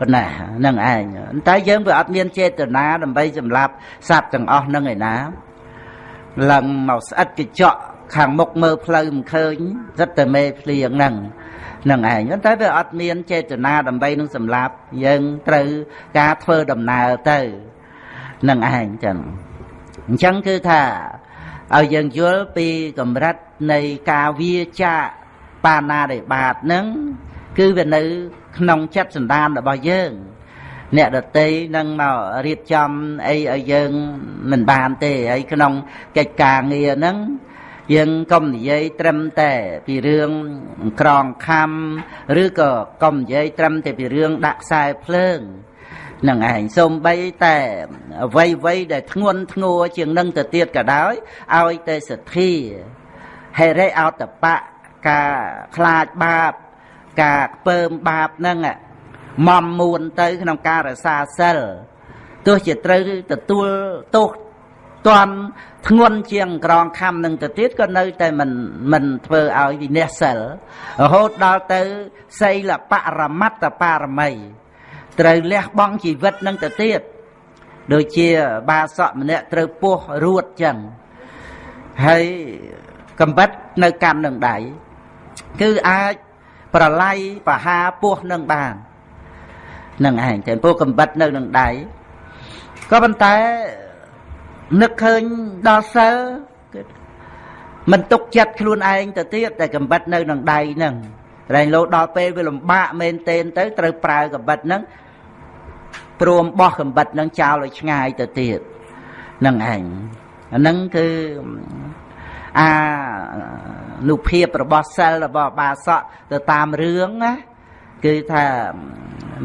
កណានឹងឯងតែយើងវាអត់មានចេតនាដើម្បីសម្លាប់សត្វទាំងអស់នឹងឯណាឡើងមកស្អិតកញ្ចក់ខាងមុខមើលផ្លូវមិនឃើញសិតតែមេភ្លៀងហ្នឹងនឹងឯងតែវាអត់មានចេតនាដើម្បីនឹងសម្លាប់យើងត្រូវការធ្វើដំណើរទៅនឹងឯងចឹងអញ្ចឹងគឺថា ឲ្យយើងយល់ពីកម្រិតនៃការវាចាបាណារិបាតនឹងគឺវានៅ ក្នុងចិត្តសន្តានរបស់យើង អ្នកដតីនឹងមករៀបចំអីឲ្យយើងមិនបានទេហើយក្នុងកិច្ចការងារហ្នឹងយើងកុំនិយាយត្រឹមតែពីរឿងក្រងខំឬក៏កុំនិយាយត្រឹមតែពីរឿងដាក់ខ្សែភ្លើង នឹងឯងសូម្បីតែអ្វីអ្វីដែលធ្ងន់ធ្ងរជាងនឹងទៅទៀតក៏ដោយឲ្យតែសទ្ធាហេរិអតបៈការខ្លាចបាប ការខ្ពើមបាបហ្នឹងមមមួនទៅ ក្នុងការរសាសិលទោះជាត្រូវទទួលទោសទទាន់ធ្ងន់ជាងក្រងខំនឹងទៅទៀតក៏នៅតែមិនមិនធ្វើឲ្យវិន័យសិលរហូតដល់ទៅសីលបរមត្តបារមី ត្រូវលះបង់ជីវិតនឹងទៅទៀតដូចជាបាសកម្នាក់ត្រូវពោះរួតចឹងហើយកំបិតនៅកាន់នឹងដៃគឺអាចប្រឡ័យបហាពោះនឹងបាននឹងឯងតែពោះកំបិតនៅនឹងដៃក៏ប៉ុន្តែនឹកឃើញដល់សិលគឺមិនទុកចិត្តខ្លួនឯងទៅទៀតតែកំបិតនៅនឹងដៃហ្នឹងតែលោដល់ពេលវាលំបាកមែនទែនទៅត្រូវប្រើកំបិតហ្នឹង ព្រមបោះកំបិតហ្នឹងចោលឲ្យឆ្ងាយទៅទៀតនឹងឯងអាហ្នឹងគឺអានុភាពរបស់សិលរបស់បាសកទៅតាមរឿងណាគឺថា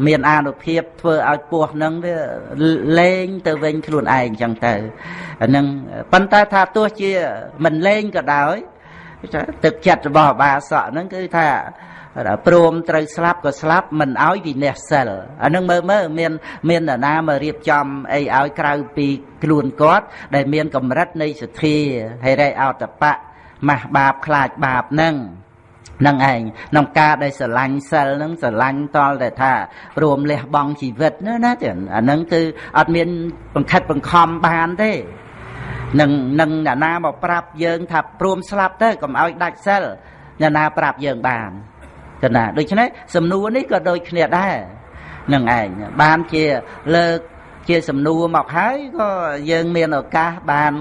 មានអានុភាពធ្វើឲ្យពោះនឹងវាលេងទៅវិញខ្លួនឯងចឹងទៅអានឹងប៉ុន្តែថាទោះជាមិនលេងក៏ដោយថាទឹកចិត្តរបស់បាសកហ្នឹងគឺថា ព្រមត្រូវស្លាប់ក៏ស្លាប់មិនឲ្យវិន័យសិលអានឹងមើលមើលមាន មាននរណាមករៀបចំអីឲ្យក្រៅពីខ្លួនគាត់ ដែលមានកម្រិតនៃសទ្ធាហិរិអតបៈម៉ាស់បាបខ្លាចបាបហ្នឹងនឹងឯងក្នុងការដែលស្រឡាញ់សិលនឹងស្រឡាញ់តលតែថាព្រមលះបង់ជីវិតណាណាទេអានឹងគឺអត់មានបង្ខិតបង្ខំបានទេនឹងនឹងអ្នកណាមកប្រាប់យើងថាព្រមស្លាប់ទៅកុំឲ្យដាច់សិលអ្នកណាប្រាប់យើងបាន កណាដូច្នេះសំណួរនេះក៏ដូចគ្នាដែរនឹងឯងបានជាលើកជាសំណួរមកហើយក៏យើងមានឱកាសបាន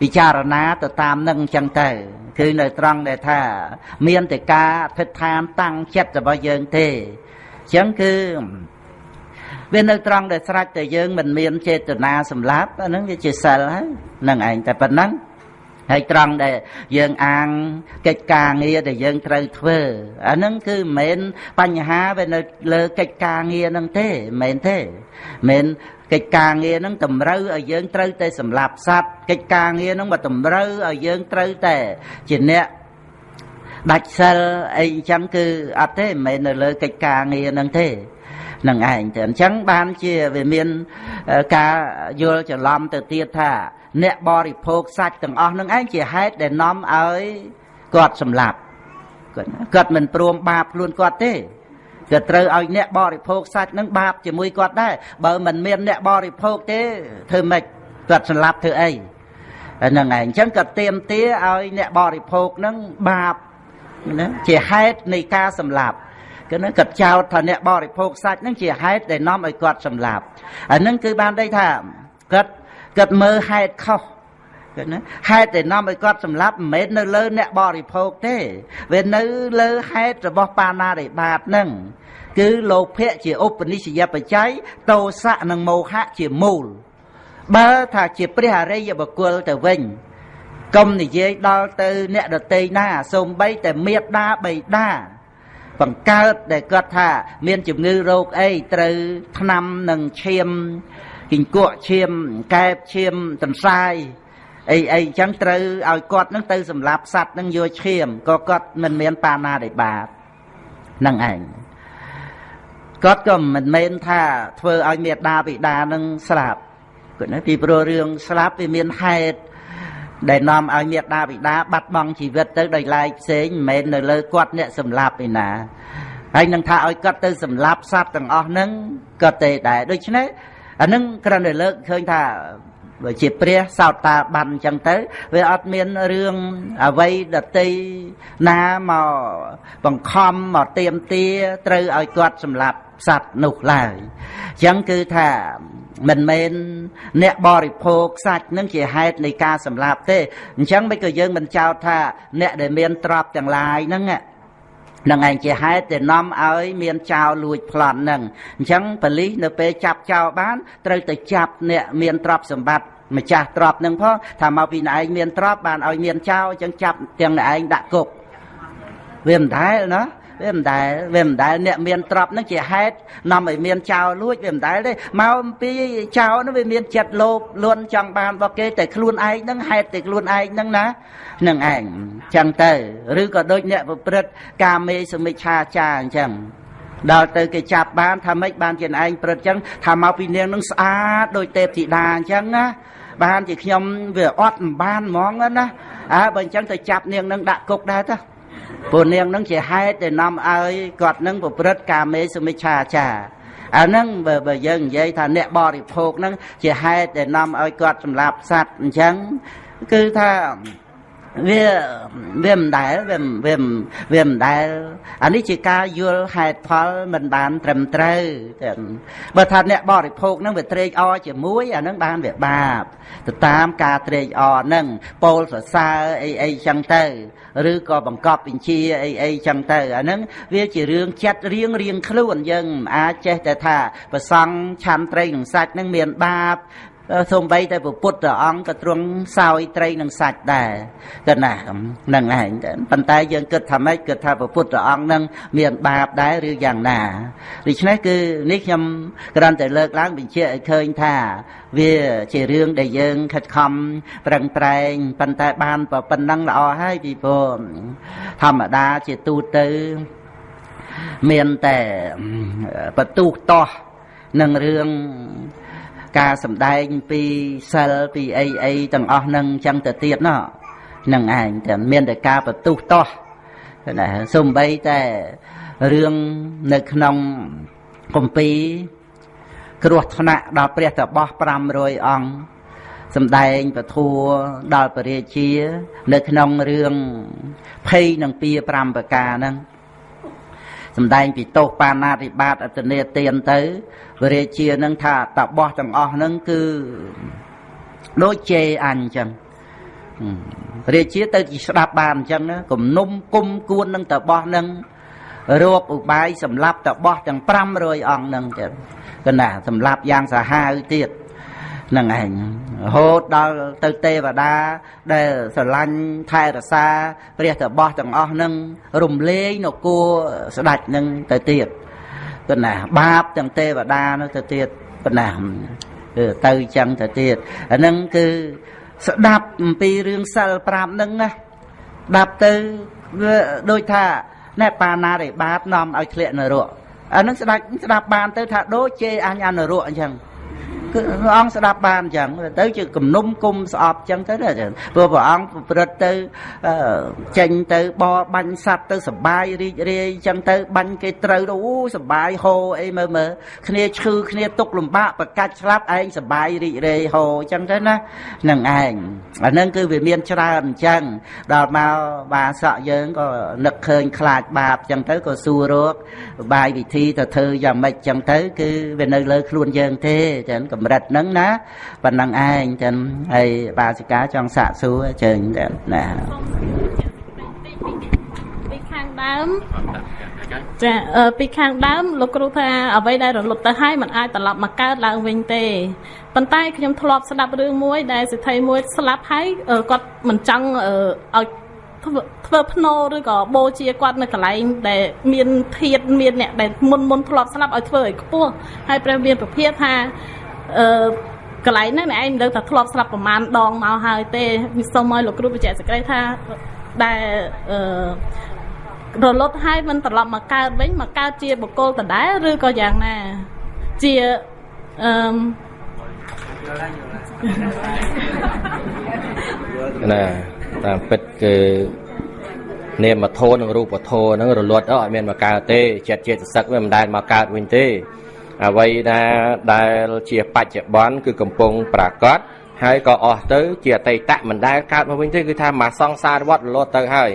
ពិចារណាទៅតាមនឹងអញ្ចឹងទៅគឺនៅត្រង់ដែលថា មានតែការអធិដ្ឋានតាំងចិត្តរបស់យើងទេអញ្ចឹងគឺវានៅត្រង់ដែលស្រេចតែយើងមិនមានចេតនាសម្លាប់អាហ្នឹងវាជាសិលហើយនឹងឯងតែប៉ុណ្ណឹង ហើយត្រង់ដែលយើងអាងកិច្ចការងារដែលយើងត្រូវធ្វើអាហ្នឹងគឺមិនមែនបញ្ហាវានៅលើកិច្ចការងារហ្នឹងទេមិនមែនទេមិនកិច្ចការងារហ្នឹងតម្រូវឲ្យយើងត្រូវតែសម្លាប់សត្វកិច្ចការងារហ្នឹងមកតម្រូវឲ្យយើងត្រូវតែជាអ្នកដាច់សិលអីអញ្ចឹងគឺអត់ទេមិនមែននៅលើកិច្ចការងារហ្នឹងទេ នឹងឯងទៅអញ្ចឹងបានជាវាមានការយល់ច្រឡំទៅទៀតថា អ្នកបរិភោគសាច់ទាំងអស់នឹងឯងជាហេតុដែលនាំឲ្យគាត់សម្លាប់គាត់គាត់មិនព្រមបាបខ្លួនគាត់ទេក៏ត្រូវឲ្យអ្នកបរិភោគសាច់នឹងបាបជាមួយគាត់ដែរបើមិនមានអ្នកបរិភោគទេធ្វើម៉េចគាត់សម្លាប់ធ្វើអីហ្នឹងឯងអញ្ចឹងក៏ទៀមទាឲ្យអ្នកបរិភោគនឹងបាបណាជាហេតុនៃការសម្លាប់ គឺនឹងគាត់ចោទថាអ្នកបរិភោគសាច់នឹងជាហេតុដែលនាំឲ្យគាត់សម្លាប់អានឹងគឺបានន័យថាគាត់គាត់មើលហេតុខុសគឺណាហេតុដែលនាំឲ្យគាត់សម្លាប់មិនមែននៅលើអ្នកបរិភោគទេវានៅលើហេតុរបស់បាណារិបាតនឹងគឺលោភៈជាឧបនិស្សយបច្ច័យតោសៈនិងមោហៈជាមូលបើថាជាព្រះអរិយបុគ្គលទៅវិញកុំនិយាយដល់ទៅអ្នកដតីណាសូម្បីតែមេត្តាបៃតា បង្កើតដែលគាត់ថា មានជំងឺរោគអីត្រូវថ្នាំនឹងឈាមគិង្គក់ឈាមកែបឈាមទន្សាយអីអីអញ្ចឹងត្រូវឲ្យគាត់នឹងទៅសម្លាប់សัตว์នឹងយកឈាមក៏គាត់មិនមានបាណាដែលបាបនឹងឯងគាត់ក៏មិនមែនថាធ្វើឲ្យមេដាបិតានឹងស្លាប់គាត់ណាពីព្រោះរឿងស្លាប់វាមានហេតុ ដែលនាំឲ្យមេដាបិតាបាត់បង់ជីវិតទៅដោយឡែកផ្សេងមិនមែននៅលើគាត់អ្នកសម្លាប់ឯណាហើយនឹងថាឲ្យគាត់ទៅសម្លាប់សត្វទាំងអស់ហ្នឹងក៏ទេដែរដូច្នេះអានឹងគ្រាន់តែលើកឃើញថាបើជាព្រះសោតតាបានអញ្ចឹងទៅវាអត់មានរឿងអវ័យដតីណាមកបង្ខំមកទៀមទាត្រូវឲ្យគាត់សម្លាប់សត្វនោះឡើយអញ្ចឹងគឺថា មិនមែនអ្នកបរិភោគសាច់នឹងជាហេតុនៃការសម្លាប់ទេអញ្ចឹងមិនក៏យើងមិនចោទថា អ្នកដែលមានទ្រព្យទាំងឡាយហ្នឹងនឹងឯងជាហេតុដែលនាំឲ្យមានចោលលួចប្លន់នឹងអញ្ចឹងបលិសនៅពេលចាប់ចោលបានត្រូវទៅចាប់អ្នកមានទ្រព្យសម្បត្តិម្ចាស់ទ្រព្យនឹងផងថាមកពីឯងមានទ្រព្យបានឲ្យមានចោលអញ្ចឹងចាប់ទាំងឯងដាក់គុកវាមិនដែលណា វាមិនដែលវាមិនដែលអ្នកមានទ្រព្យនឹងជាហេតុនាំឲ្យមានចោលលួចវាមិនដែលទេមកអំពីចោលនោះវាមានចិត្តលោភលន់ចង់បានរបស់គេតែខ្លួនឯងនឹងហេតុតែខ្លួនឯងនឹងណានឹងឯងចឹងទៅឬក៏ដូចអ្នកប្រព្រឹត្តកាមេសមិច្ឆាចាអញ្ចឹងដល់ទៅគេចាប់បានថាម៉េចបានជាឯងព្រឹត្តចឹងថាមកពីនាងនឹងស្អាតដូចទេពធីតាអញ្ចឹងណាបានជាខ្ញុំវាអត់មិនបានហ្មងណាអើបើអញ្ចឹងទៅចាប់នាងនឹងដាក់គុកដែរទៅ ព្រោះនាងនឹងជាហេតុដែលនាំឲ្យគាត់នឹងប្រព្រឹត្តកាមេសមិច្ឆាចារអាហ្នឹងបើបើយើងនិយាយថាអ្នកបរិភោគហ្នឹងជាហេតុដែលនាំឲ្យគាត់សម្លាប់សត្វអញ្ចឹងគឺថា វាវាមិនដែលវាវាវាមិនដែលអានេះជាការយល់ហេតុផលមិនបានត្រឹមត្រូវបើថាអ្នកបរិភោគនឹងវាត្រេកអរជាមួយអានឹងបានវាបាបទៅតាមការត្រេកអរនឹងពោលសរសើរអីអីចឹងទៅឬក៏បង្កប់បញ្ជាអីអីចឹងទៅអានឹងវាជារឿងចិត្តរៀងរៀងខ្លួនយើងអាចចេះតែថាប្រសង់ឆាន់ត្រីនឹងសាច់នឹងមានបាប សូម្បីតែពុទ្ធព្រះអង្គក៏ទ្រង់សោយត្រីនឹងសាច់ដែរក៏ណាហ្នឹងឯងប៉ុន្តែយើងគិតថាម៉េចគិតថាពុទ្ធព្រះអង្គនឹងមានបាបដែរឬយ៉ាងណាដូច្នេះគឺនេះខ្ញុំគ្រាន់តែលើកឡើងបញ្ជាក់ឲ្យឃើញថា វាជារឿងដែលយើងខិតខំប្រឹងប្រែងប៉ុន្តែបានប៉ុណ្ណឹងល្អហើយពីព្រោះធម្មតាជាទូទៅមានតែបន្ទុះតោះនឹងរឿង ការសំដែងពីសិលពីអីអីទាំងអស់នឹងចឹងទៅទៀតណោះនឹងឯងតែមានតែការបន្ទុះតោះណាសំបីតែរឿងនៅក្នុងគម្ពីរគ្រោះថ្នាក់ដល់ព្រះតបោះ500អង្គសំដែងពធัวដល់ពរាជា នៅក្នុងរឿងភ័យនឹងពី5ប្រការហ្នឹង សំដែងពីទោសបាណាតិបាតអតនេទានទៅវរាជានឹងថាតបោះទាំងអស់នឹងគឺដូចជេរអញអញ្ចឹងរាជាទៅស្ដាប់បានអញ្ចឹងគំនុំគុំគួននឹងតបោះនឹងរោគឧបាយសម្លាប់តបោះទាំង500អង្គនឹងចឹងកណាសម្លាប់យ៉ាងសាហាវទៀត នឹងឯងរហូតដល់ទៅទេវតា ដែលស្រឡាញ់ថែរក្សាព្រះតបោះទាំងអស់នឹងរំលែងនគរស្ដេចនឹងទៅទៀតប៉ុណ្ណាបាបទាំងទេវតានោះទៅទៀតប៉ុណ្ណាគឺទៅចឹងទៅទៀតអានឹងគឺស្ដាប់អំពីរឿងសិល5នឹងណាស្ដាប់ទៅវាដូចថាណែបាណារិបាតនាំឲ្យធ្លាក់នរកអានឹងស្ដាច់ស្ដាប់បានទៅថាដូចជេរអញអនរកអញ្ចឹង គឺព្រះអង្គស្ដាប់បានអញ្ចឹងទៅជាគំនុំគុំស្អប់អញ្ចឹងទៅព្រោះព្រះអង្គប្រព្រឹត្តទៅចេញទៅបរបាញ់សัตว์ទៅសបាយរីករាយអញ្ចឹងទៅបាញ់គេត្រូវទៅអូសបាយហូអីមើលមើលគ្នាឈឺគ្នាទុកលំបាកប្រកាច់ស្លាប់ឯងសបាយរីករាយហូអញ្ចឹងទៅណានឹងឯងអានឹងគឺវាមានច្រើនអញ្ចឹងដល់មកបាសក់យើងក៏នឹកឃើញខ្លាចបាបអញ្ចឹងទៅក៏សួររកបាយវិធីទៅធ្វើយ៉ាងម៉េចអញ្ចឹងទៅគឺវានៅលើខ្លួនយើងទេចឹងកម្រិតហ្នឹងណាប៉ុណ្ណឹងឯងចឹងហើយបាសិកាចង់សាកសួរជើញណាពីខាងដើមចាពីខាងដើមលោកគ្រូថាអ្វីដែលរលត់ទៅហើយมันអាចត្រឡប់មកកើតឡើងវិញទេប៉ុន្តែខ្ញុំធ្លាប់ស្ដាប់រឿងមួយដែលសិទ្ធិមួយស្លាប់ហើយគាត់មិនចង់ឲ្យធ្វើភ្នោឬក៏បូជាគាត់នៅកន្លែងដែលមានធាតមានអ្នកដែលមុនមុនធ្លាប់ស្លាប់ឲ្យធ្វើឲ្យខ្ពស់ហើយព្រះមានប្រភាថា អឺកន្លែងហ្នឹងឯងមិនដឹងថាធ្លាប់ស្លាប់ប្រមាណដងមកហើយទេវាសុំឲ្យលោកគ្រូបញ្ជាក់សេចក្តីថាដែលអឺរលត់ហើយមិនត្រឡប់មកកើតវិញមកកើតជាបុគ្គលដដែលឬក៏យ៉ាងណាជាអឺណាតាមពិតគឺនាមធម៌និងរូបធម៌ហ្នឹងរលត់អត់មានមកកើតទេចិត្តចេតសិកវាមិនដែលមកកើតវិញទេ អ្វីដែលដែលជាបច្ចុប្បន្នគឺកំពុងប្រកបហើយក៏អស់ទៅជាអតីតមិនដែលកើតមកវិញទេគឺថាមកសង្សារវត្តរលត់ទៅហើយ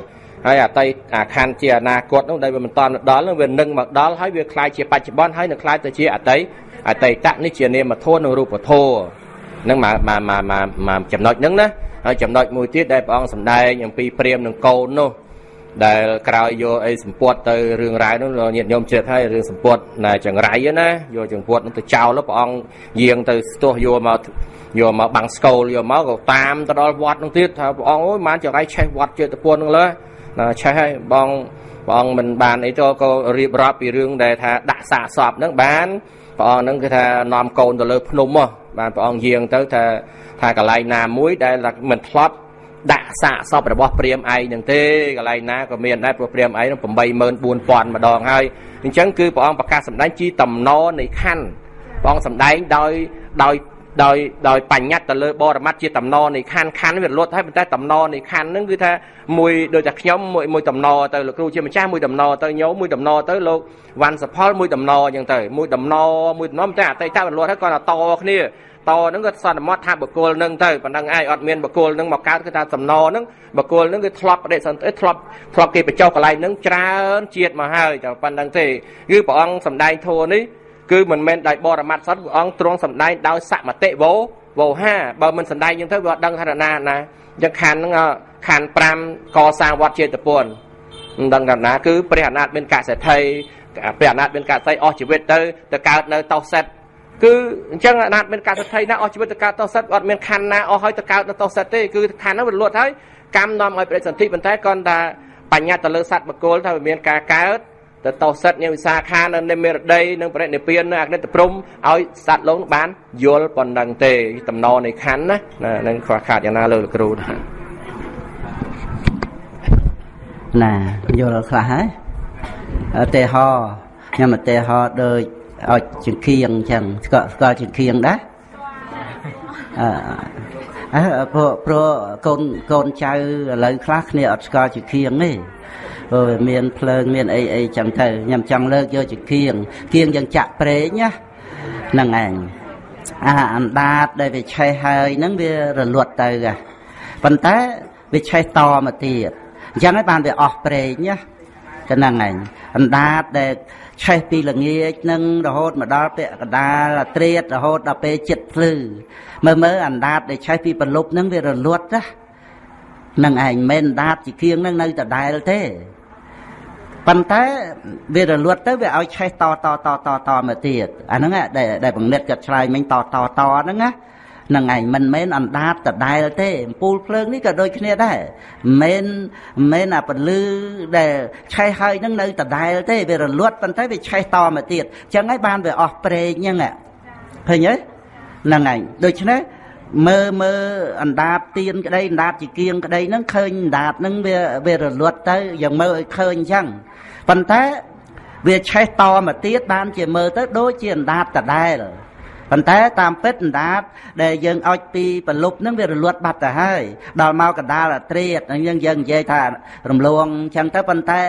ហើយអតីតអាខណ្ឌជាអនាគតនោះដែលវាមិនតាន់ដល់នឹងវានឹងមកដល់ហើយវាคล้ายជាបច្ចុប្បន្នហើយនឹងคล้ายទៅជាអតីតអតីតនេះជានាមធម៌និងរូបធម៌នឹងមកមកមកមកចំណុចហ្នឹងណាហើយចំណុចមួយទៀតដែលព្រះអង្គសម្ដែងអំពីព្រាមនឹងកូននោះ ដែលក្រោយយកអីសម្ពុតទៅរឿងរ៉ាវនោះញាតិញោមជ្រាបហើយរឿងសម្ពុតណាចង្រៃណាយកចង្ពុតនោះទៅចោលព្រះអង្គយាងទៅស្ទោះយកមកយកមកបាំងស្គលយកមកក៏តាមទៅដល់វត្តនោះទៀតថាព្រះអង្គអើយបានចង្រៃឆេះវត្តចេតពុននោះលើណាឆេះហើយបងព្រះអង្គមិនបានអីទៅក៏រៀបរាប់ពីរឿងដែលថាដាក់សាកសពហ្នឹងបានព្រះអង្គហ្នឹងគឺថានាំកូនទៅលើភ្នំមកបានព្រះអង្គយាងទៅថាថាកន្លែងណាមួយដែលមិនធ្លាប់ ដាក់សាកសពរបស់ព្រាមឯងនឹងទេកន្លែងណាក៏មានដែរព្រោះព្រាមឯងនឹង84000ម្ដងហើយអញ្ចឹងគឺព្រះអង្គប្រកាសសម្ដែងជាតំណនៃខណ្ឌព្រះអង្គសម្ដែងដោយដោយដោយដោយបញ្ញត្តិទៅលើបរមត្តជាតំណនៃខណ្ឌខណ្ឌវាលត់ហើយប៉ុន្តែតំណនៃខណ្ឌហ្នឹងគឺថាមួយដូចតែខ្ញុំមួយមួយតំណទៅលោកគ្រូជាម្ចាស់មួយតំណទៅញោមមួយតំណទៅលោកវ៉ាន់សផលមួយតំណអញ្ចឹងទៅមួយតំណមួយតំណតែអតីតវាលត់ហើយគាត់តគ្នា តហ្នឹងគាត់សន្មត់ថាបកគលហ្នឹងទៅប៉ុណ្ណឹងឯងអត់មានបកគលហ្នឹងមកកើតគឺថាសំណហ្នឹងបកគលហ្នឹងគឺធ្លាប់បដិសន្ធិធ្លាប់ធ្លាប់គេបញ្ចុះកន្លែងហ្នឹងច្រើនជាតិមកហើយតែប៉ុណ្ណឹងទេគឺព្រះអង្គសំដែងធัวនេះគឺមិនមែនដោយបរមត្តសតព្រះអង្គទ្រង់សំដែងដោយសមតិវោវោហាបើមិនសំដែងយ៉ាងទៅវាអត់ដឹងថាណាណាអញ្ចឹងខណ្ឌហ្នឹងខណ្ឌ5កសាងវត្តចេតពុនមិនដឹងថាណាគឺព្រះអនាតមានកសិទ្ធិព្រះអនាតមានកសិទ្ធិអស់ជីវិតទៅទៅកើតនៅតោសិត គឺអញ្ចឹងអនាតមានកសិទ្ធិណាអស់ជីវិតទៅកើតតោសិតអត់មានខណ្ឌណាអស់ហើយទៅកើតនៅតោសិតទេគឺខណ្ឌហ្នឹងវាលត់ហើយកម្មនាំឲ្យប្រតិសន្ធិប៉ុន្តែគាត់ថាបញ្ញត្តិទៅលើសត្វបកុលថាវាមានការកើតទៅតោសិតញវិសាខានៅនិមេរដីនិងបរិនិព្វាននៅអក្រិតព្រំឲ្យសត្វលោកបានយល់ប៉ុណ្ណឹងទេតំណនៃខណ្ឌណានឹងខ្វះខាតយ៉ាងណាលើលោកគ្រូណាណាយល់ខ្លះហើយឧទាហរណ៍ខ្ញុំឧទាហរណ៍ដូច ឲ្យចង្គៀងអញ្ចឹងស្គាល់ស្គាល់ចង្គៀងដែរអឺអើព្រោះព្រោះកូនកូនចៅឥឡូវខ្លះគ្នាអត់ស្គាល់ចង្គៀងទេព្រោះមានភ្លើងមានអីអីចឹងទៅខ្ញុំចង់លើកយកចង្គៀងគៀងយ៉ាងចាក់ប្រេងណាហ្នឹងឯងអាអណ្ដាតដែលវាឆេះហើយហ្នឹងវារលត់ទៅប៉ុន្តែវាឆេះតមកទៀតអញ្ចឹងហើយបានវាអស់ប្រេងណាក៏ហ្នឹងឯងអណ្ដាតដែល ឆេះពីល្ងាចនឹងរហូតមកដល់ពាក់កដាលត្រៀតរហូតដល់ពេលចិត្តភ្លឺមើលមើលអណ្ដាតដែលឆេះពីប្រលប់នឹងវារលត់ណានឹងឯងមិនអណ្ដាតជាគៀងនឹងនៅដដែលទេប៉ុន្តែវារលត់ទៅវាឲ្យឆេះតតតតតមកទៀតអាហ្នឹងដែលដែលបង្និតគាត់ឆ្លើយមិញតតតហ្នឹងណា នឹងឯងមិនមែនអណ្ដាតដដែលទេអំពូលភ្លើងនេះក៏ដូចគ្នាដែរមិនមិនអាពលឺដែលឆេះហើយនឹងនៅដដែលទេវារលត់ប៉ុន្តែវាឆេះតមកទៀតអញ្ចឹងហើយបានវាអស់ប្រេងអញ្ចឹងឃើញទេហ្នឹងឯងដូច្នេះមើលមើលអណ្ដាតទៀនក្តីអណ្ដាតជាគៀងក្តីហ្នឹងឃើញអណ្ដាតហ្នឹងវាវារលត់ទៅយ៉ាងមើលឲ្យឃើញអញ្ចឹងប៉ុន្តែវាឆេះតមកទៀតបានជាមើលទៅដូចជាអណ្ដាតដដែល ប៉ុន្តែតាមពិតអណ្ដាតដែលយើងអុចពីប្រលប់ហ្នឹងវារលត់បាត់ទៅហើយដល់មកកដាលអាត្រៀតយើងយើងនិយាយថារំលងអញ្ចឹងទៅប៉ុន្តែ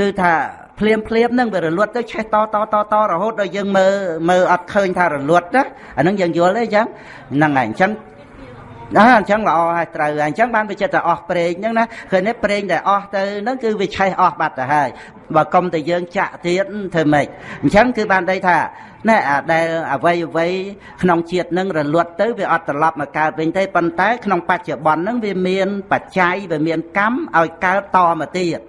គឺថាភ្លាមភ្លាមហ្នឹងវារលត់ទៅឆេះតតតតរហូតដល់យើងមើលមើលអត់ឃើញថារលត់ណាអាហ្នឹងយើងយល់ទេអញ្ចឹងហ្នឹងហើយអញ្ចឹងអើអញ្ចឹងល្អហើយត្រូវហើយអញ្ចឹងបានវាចិត្តតែអស់ប្រេងហ្នឹងណាឃើញទេប្រេងដែលអស់ទៅហ្នឹងគឺវាឆេះអស់បាត់ទៅហើយបើកុំតែយើងចាក់ទៀតធ្វើម៉េចអញ្ចឹងគឺបានន័យថា ណែអាដែលអវ័យអវ័យក្នុងជាតិនឹងរលត់ទៅវាអត់ត្រឡប់មកកើតវិញទេប៉ុន្តែក្នុងបច្ចុប្បន្ននឹងវាមានបច្ច័យវាមានកម្មឲ្យកើតតមកទៀត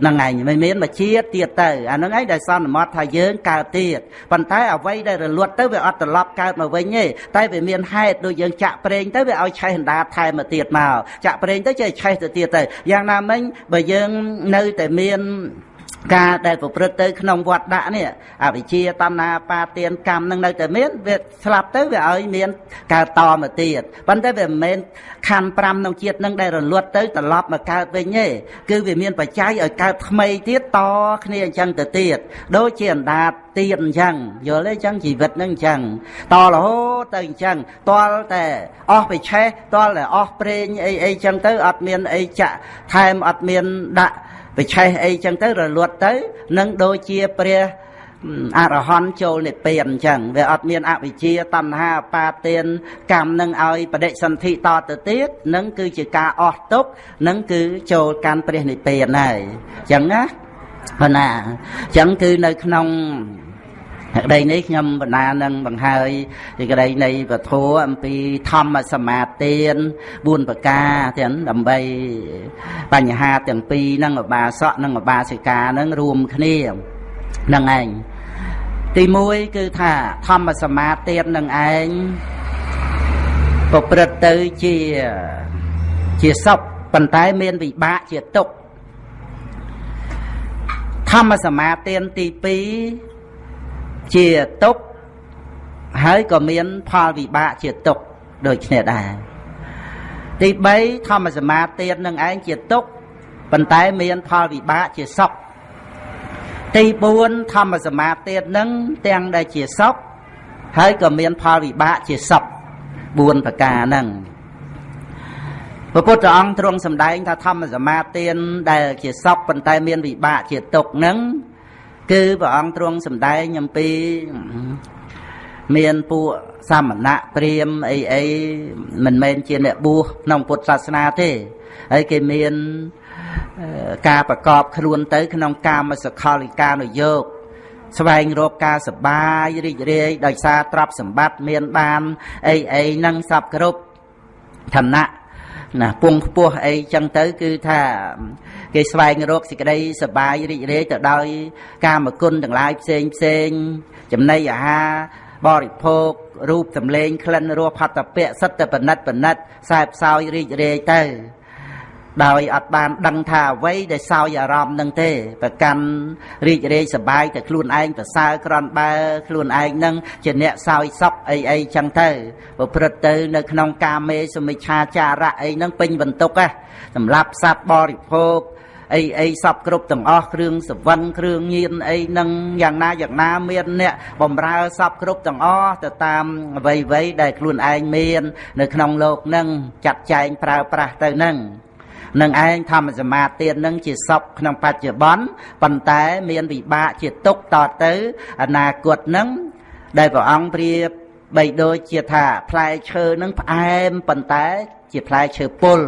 ហ្នឹងឯងមិនមានមកជាតិទៀតទៅអាហ្នឹងឯងដែលសន្មត់ថាយើងកើតទៀតប៉ុន្តែអ្វីដែលរលត់ទៅវាអត់ត្រឡប់កើតមកវិញទេតែវាមានហេតុដូចយើងចាក់ប្រេងទៅវាឲ្យឆេះអណ្ដាតថែមមកទៀតមកចាក់ប្រេងទៅចេះឆេះទៅទៀតទៅយ៉ាងណាមិញបើយើងនៅតែមាន ការដែលប្រព្រឹត្តទៅក្នុងវត្តដាក់នេះអវិជ្ជាតណ្ហាបាទានកម្មនឹងនៅតែមានវាស្លាប់ទៅវាឲ្យមានកើតតមកទៀតប៉ុន្តែវាមិនមែនខណ្ឌ5ក្នុងជាតិនឹងដែលរលត់ទៅត្រឡប់មកកើតវិញទេគឺវាមានបច្ច័យឲ្យកើតថ្មីទៀតតគ្នាអញ្ចឹងទៅទៀតដូចជាអណ្ដាតទៀតអញ្ចឹងយល់ទេអញ្ចឹងជីវិតនឹងអញ្ចឹងតរហូតទៅអញ្ចឹងតលតែអស់បិឆេះតលតែអស់ប្រេងអីអីអញ្ចឹងទៅអត់មានអីចាក់ថែមអត់មានដាក់ វិឆេះអីចឹងទៅរលត់ទៅនឹងដូចជាព្រះអរហន្តចូលនិព្វានអញ្ចឹងវាអត់មានអវិជ្ជាតណ្ហាបាទានកម្មនឹងឲ្យបដិសន្ធិតទៅទៀតនឹងគឺជាការអស់ទុកនឹងគឺចូលកាន់ព្រះនិព្វានហើយអញ្ចឹងណាប៉ុណ្ណាអញ្ចឹងគឺនៅក្នុង ក្តីនេះខ្ញុំបណ្ដានឹងបង្ហើយពីក្តីនៃពធអំពីធម្មសមាទាន4ប្រការទាំងដើម្បីបញ្ហាទាំងពីរនឹងឧបាសកនិងឧបាសិកានឹងរួមគ្នានឹងឯងទី1គឺថាធម្មសមាទាននឹងឯងប្រព្រឹត្តទៅជាជាសុខប៉ុន្តែមានវិបាកជាទុក្ខធម្មសមាទានទី2 ជាទុកហើយក៏មានផលវិបាកជាទុកដូចគ្នាដែរទី3ធម្មសមាទាននឹងឯងជាទុកប៉ុន្តែមានផលវិបាកជាសុខទី4ធម្មសមាទាននឹងទាំងដែលជាសុខហើយក៏មានផលវិបាកជាសុខ4ប្រការហ្នឹងព្រះពុទ្ធអង្គទ្រង់សម្ដែងថាធម្មសមាទានដែលជាសុខប៉ុន្តែមានវិបាកជាទុក្ខហ្នឹង គឺព្រះអង្គទ្រង់សម្ដែងអំពី មានពួកសមណៈព្រាមអីអីមិនមែនជាអ្នកបួសក្នុងពុទ្ធសាសនាទេហើយគេមានការប្រកបខ្លួនទៅ ក្នុងកាមសកលិកានុយោគស្វែងរកការសបាយរីករាយដោយសារទ្រព្យសម្បត្តិមានបានអីអីនឹងសពគ្រប់ឋានៈណាពងខ្ពស់អីចឹងទៅ គឺថា គេស្វែងរកសេចក្តីសបាយរីករាយទៅដោយ កាមគុណទាំងឡាយផ្សេងផ្សេងចំណីអាហារបរិភោគរូបសម្លេងក្លិនរសផតពៈសិតតែបណិតបណិតខ្សែផ្សោយរីករាយទៅ ដោយអត់បានដឹងថាអ្វីដែលសោយអារម្មណ៍នឹងទេប្រកាន់រីករាយសប្បាយតែខ្លួនឯងប្រសើរក្រនបើខ្លួនឯងនឹងជាអ្នកសោយសពអីអីចឹងទៅប្រព្រឹត្តទៅនៅក្នុងកាមេសមិច្ឆាចារៈអីហ្នឹងពេញបន្ទុកហ៎សម្រាប់សត្វបរិភោគ អីអីសពគ្រប់ទាំងអស់គ្រឿងសវិនគ្រឿងញៀនអីនឹងយ៉ាងណាយ៉ាងណាមានអ្នកបំរើសពគ្រប់ទាំងអស់ទៅតាមអ្វីៗដែលខ្លួនឯងមាន នៅក្នុងលោកនឹងចាត់ចែងប្រើប្រាស់ទៅនឹងនឹងឯងធម្មសមាទាននឹងជាសពក្នុងបច្ចុប្បន្នប៉ុន្តែមានវិបាកជាទុកតទៅអនាគតនឹងដែលព្រះអង្គប្រៀបបីដូចជាថាផ្លែឈើនឹងផ្អែមប៉ុន្តែជាផ្លែឈើពុល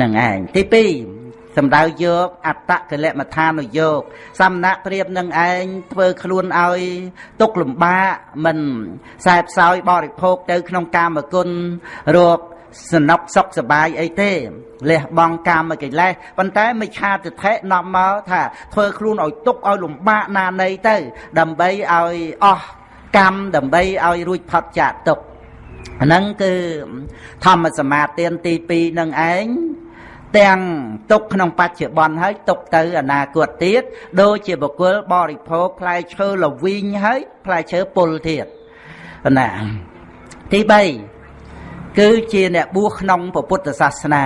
នឹងឯងទី2 សម្ដៅយកអត្តកលមដ្ឋានុយោគសំណាក់ប្រៀបនឹងឯងធ្វើខ្លួនឲ្យទុកលំបាកមិនខ្សែផ្សោយបរិភោគទៅក្នុងកាមគុណរោគសនុកសុខសបាយអីទេលះបង់កាមកិលេសប៉ុន្តែមិឆាទិដ្ឋិនាំមកថាធ្វើខ្លួនឲ្យទុកឲ្យលំបាកណានៃទៅ ដើម្បីឲ្យអស់កម្មដើម្បីឲ្យរួចផុតចាកទុកហ្នឹងគឺធម្មសមាទានទី2នឹងឯង ទាំងទុកក្នុងបច្ចុប្បន្នហើយទុកទៅអនាគតទៀតដូចជាបុគ្គលបរិភោគផ្លែឈើលវីងហើយផ្លែឈើពុលទៀតណាទី3គឺជាអ្នកបួសក្នុងពុទ្ធសាសនា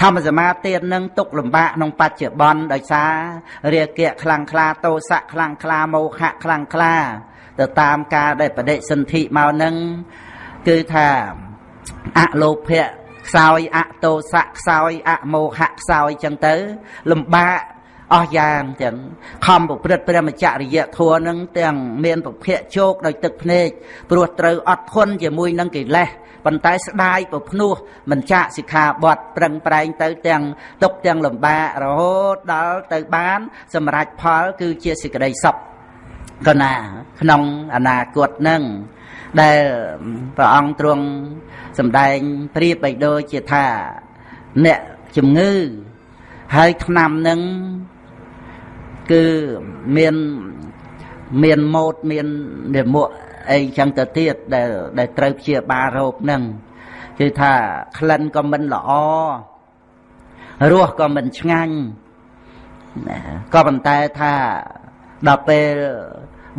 ធម្មសមាទាននឹងទុកលំបាកក្នុងបច្ចុប្បន្នដោយសាររាគៈខ្លាំងខ្លាតោសៈខ្លាំងខ្លាមោហៈខ្លាំងខ្លាទៅតាមការដែលបដិសន្ធិមកនឹងគឺថាអលោភៈ ខ្សោយអតោសៈខ្សោយអមោហៈខ្សោយចឹងទៅ លំបាកអស់យ៉ាងចឹងខំប្រព្រឹត្តព្រះមច្ចរិយធម៌នឹងទាំងមានពភៈជោគដោយទឹកភ្នែកព្រោះត្រូវអត់ធន់ជាមួយនឹងកិលេសប៉ុន្តែស្ដាយប្រភ្នោះមិនចាក់សិក្ខាបទប្រឹងប្រែងទៅទាំងទុកទាំងលំបាករហូតដល់ទៅបាន សម្រេចផល គឺជាសេចក្តីសុខកណាក្នុងអនាគតនឹង ដែលព្រះអង្គទ្រង់សម្ដែងប្រៀបបីដូចជាថា អ្នកជំងឺហើយឆ្នាំនឹងគឺមានមានម៉ូតមាននិមក់អីចឹងទៅទៀតដែលដែលត្រូវព្យាបាលរោគហ្នឹងគឺថាក្លិនក៏មិនល្អរសក៏មិនឆ្ងាញ់ក៏ប៉ុន្តែថាដល់ពេល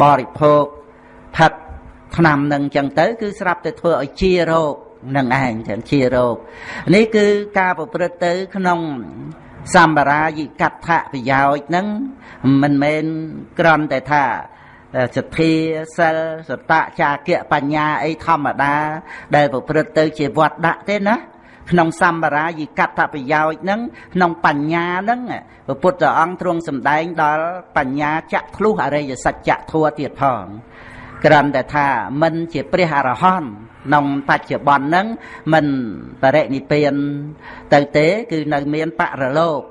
បរិភោគផឹក ថ្នាំនឹងចឹងទៅ គឺស្រាប់តែធ្វើឲ្យជារោគនឹងឯងចឹងជារោគនេះគឺការប្រព្រឹត្តទៅក្នុងសម្បារាយិកដ្ឋប្រយោជន៍ហ្នឹងមិនមែនក្រំតែថាសទ្ធាសិលសតៈចាគៈបញ្ញាអីធម្មតា ដែលប្រព្រឹត្តទៅជាវត្តដាក់ទេណាក្នុងសម្បារាយិកតប្រយោជន៍ហ្នឹងក្នុងបញ្ញាហ្នឹងព្រះពុទ្ធអង្គទ្រង់សម្ដែងដល់បញ្ញាចាក់ធ្លុះអរិយសច្ចធัวទៀតផង គ្រាន់តែថាមិនជាព្រះអរហន្តក្នុងបច្ចុប្បន្នហ្នឹងមិនបរិនិព្វានទៅទេ គឺនៅមានបរលោក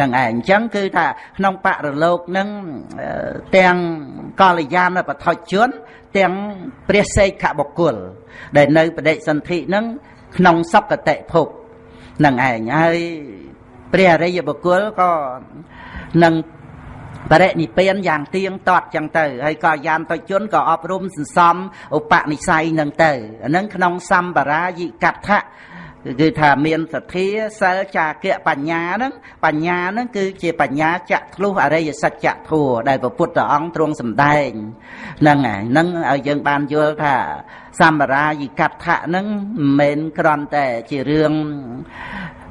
នឹងឯងអញ្ចឹងគឺថាក្នុងបរលោកនឹងទាំងកល្យាណបឋិជន ទាំងព្រះសេកខបុគ្គល ដែលនៅបដិសន្ធិនឹងក្នុងសកតិភពនឹងឯងហើយព្រះអរិយបុគ្គលក៏នឹង បរិនិព្វានយ៉ាងទៀងទាត់ចឹងទៅហើយក៏យានតជនក៏អប់រំសន្សំឧបនិស្ស័យនឹងទៅអានឹងក្នុងសម្បារាយិកដ្ឋៈគឺថាមានសទ្ធាសិលចាគៈបញ្ញាហ្នឹងបញ្ញាហ្នឹងគឺជាបញ្ញាចាក់ធ្លុះអរិយសច្ចធัวដែលព្រះពុទ្ធអង្គទ្រង់សម្ដែងហ្នឹងហើយហ្នឹងឲ្យយើងបានយល់ថាសម្បារាយិកដ្ឋៈហ្នឹងមិនមែនគ្រាន់តែជារឿង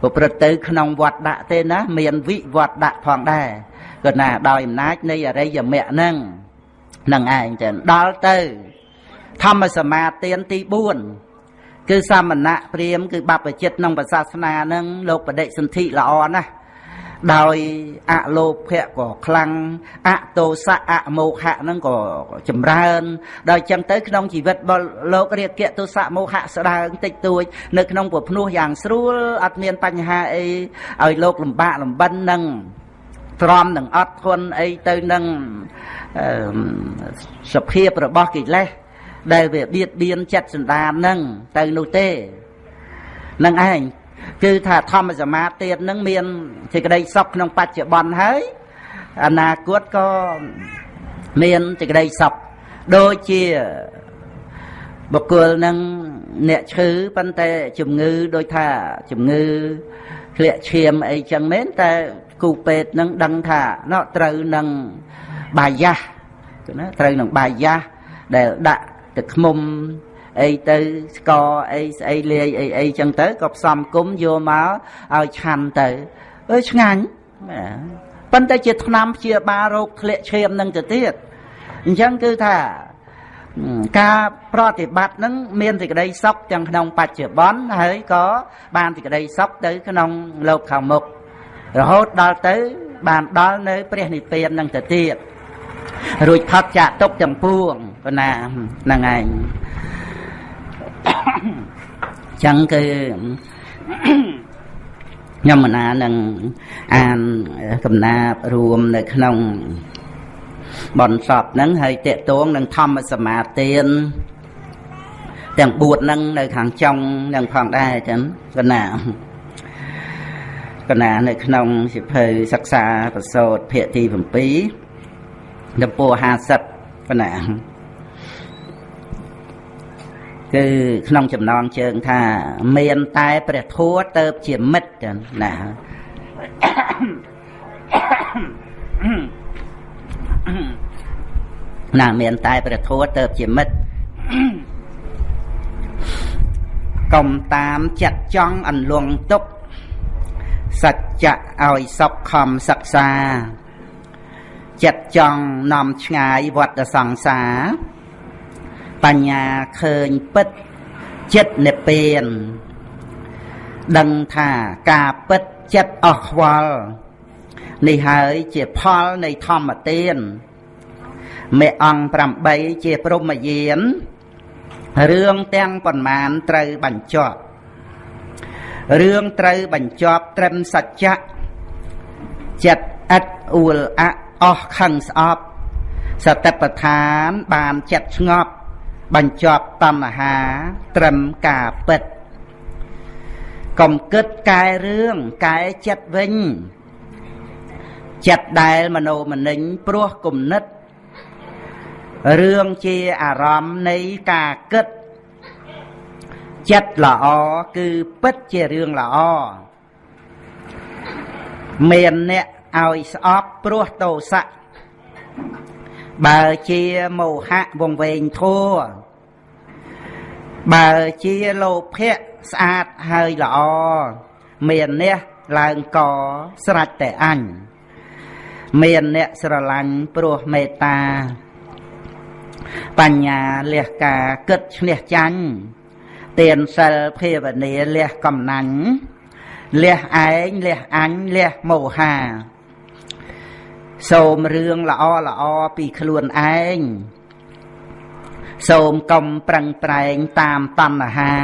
ប្រព្រឹត្តទៅក្នុងវត្តដាក់ទេណាមានវិវត្តដាក់ផងដែរ ក៏ណាដោយអំណាចនៃអរិយមគ្គហ្នឹងហ្នឹងឯងចឹងដល់ទៅ ធម្មសមាទានទី4គឺសមណៈព្រាមគឺបព្វជិតក្នុងសាសនាហ្នឹងលោកបដិសន្ធិល្អណាស់ដោយអលោភៈក៏ខ្លាំងអតោសៈអមោហៈហ្នឹងក៏ចម្រើនដល់ចឹងទៅក្នុងជីវិតរបស់លោករាគៈទោសៈមោហៈស្ដើងតិចតួចនៅក្នុងពភ្នោះយ៉ាងស្រួលអត់មានបញ្ហាអីឲ្យលោកលំបាកលំបិននឹង ទ្រាំនឹងអត់ធន់អីទៅនឹងសភាពរបស់កិលេសដែលវាបៀតបៀនចិត្តសន្តាននឹងទៅនោះទេនឹងឯងគឺថាធម្មសមាធិទៀតនឹងមានសេចក្តីសុខក្នុងបច្ចុប្បន្នហើយអនាគតក៏មានសេចក្តីសុខដូចជាបុគ្គលនឹងអ្នកឈឺប៉ុន្តែជំងឺដូចថាជំងឺធ្លាក់ឈាមអីចឹងមែនតែ គូពេទ្យនឹងដឹងថាណោត្រូវនឹងបាយាសណាត្រូវនឹងបាយាសដែលដាក់ទឹកឃ្មុំអីទៅស្ករអីស្អីលាយអីអីចឹងទៅក៏ផ្សំគុំយកមកឲ្យឆាន់ទៅអើឆ្ងាញ់ប៉ុន្តែជាថ្នាំព្យាបាលរោគធ្លាក់ឈាមនឹងទៅទៀតអញ្ចឹងគឺថាការប្រតិបត្តិនឹងមានសេចក្តីសុខទាំងក្នុងបច្ចុប្បន្នហើយក៏បានសេចក្តីសុខទៅក្នុងលោកខាងមុខ រហូតដល់ទៅ បានដល់នៅ ព្រះនិព្វាននឹងទៅទៀតរួចផុតចាកទុកទាំងពួងប៉ុណ្ណាហ្នឹងឯងចឹងគឺខ្ញុំមណានឹងអានកំណាបរួមនៅក្នុងបនសពហ្នឹងហើយតេតងនឹងធម្មសមាទានទាំង4ហ្នឹងនៅខាងចុងនឹងផងដែរចឹងកណា កណានៅក្នុងសិភៅសិក្សាប្រសោតភាគទី7ទំព័រ50កណាគឺក្នុងចំណងជើងថា មានតែព្រះធัวទៅជាមិត្តចឹងណាណាមានតែព្រះធัวទៅជាមិត្តកុំតាមចិត្តចង់អន្លង់ទុក សច្ចៈឲ្យសពខំសិក្សា ចិត្តចង់នាំឆ្ងាយវត្តសង្សារបញ្ញាឃើញពិតចិត្តនិព្វាន ដឹងថាការពិតចិត្តអស់ខ្វល់នេះហើយជាផលនៃធម្មទានមេអង្គ8ជាព្រមយានរឿងទាំងប៉ុន្មានត្រូវបញ្ចប់ រឿងត្រូវបញ្ចប់ត្រឹមសច្ចៈចិត្តឥតអួលអអស់ខឹងស្អប់សតិប្បដ្ឋានបានចិត្តស្ងប់ បញ្ចប់តណ្ហា ត្រឹមការពិតកុំគិតកែរឿងកែចិត្តវិញ ចិត្តដែលមโนមនិញព្រោះគុណិតរឿងជាអារម្មណ៍នៃការគិត ចិត្តល្អគឺពិតជារឿងល្អមានអ្នកឲ្យស្អប់ព្រោះតោសៈបើជាមោហៈវងវែងធัวបើជាលោភៈស្អាតហើយល្អមានអ្នកឡើងកស្រេចតែអញមានអ្នកស្រឡាញ់ព្រោះមេត្តា បញ្ញាលះការគិតឈ្នះចាញ់ ទានសិលភាវនាលះកំណាញ់លះឯងលះអញលះមោហាសូមរឿងល្អល្អពីខ្លួនឯងសូមកុំប្រឹងប្រែងតាមតណ្ហា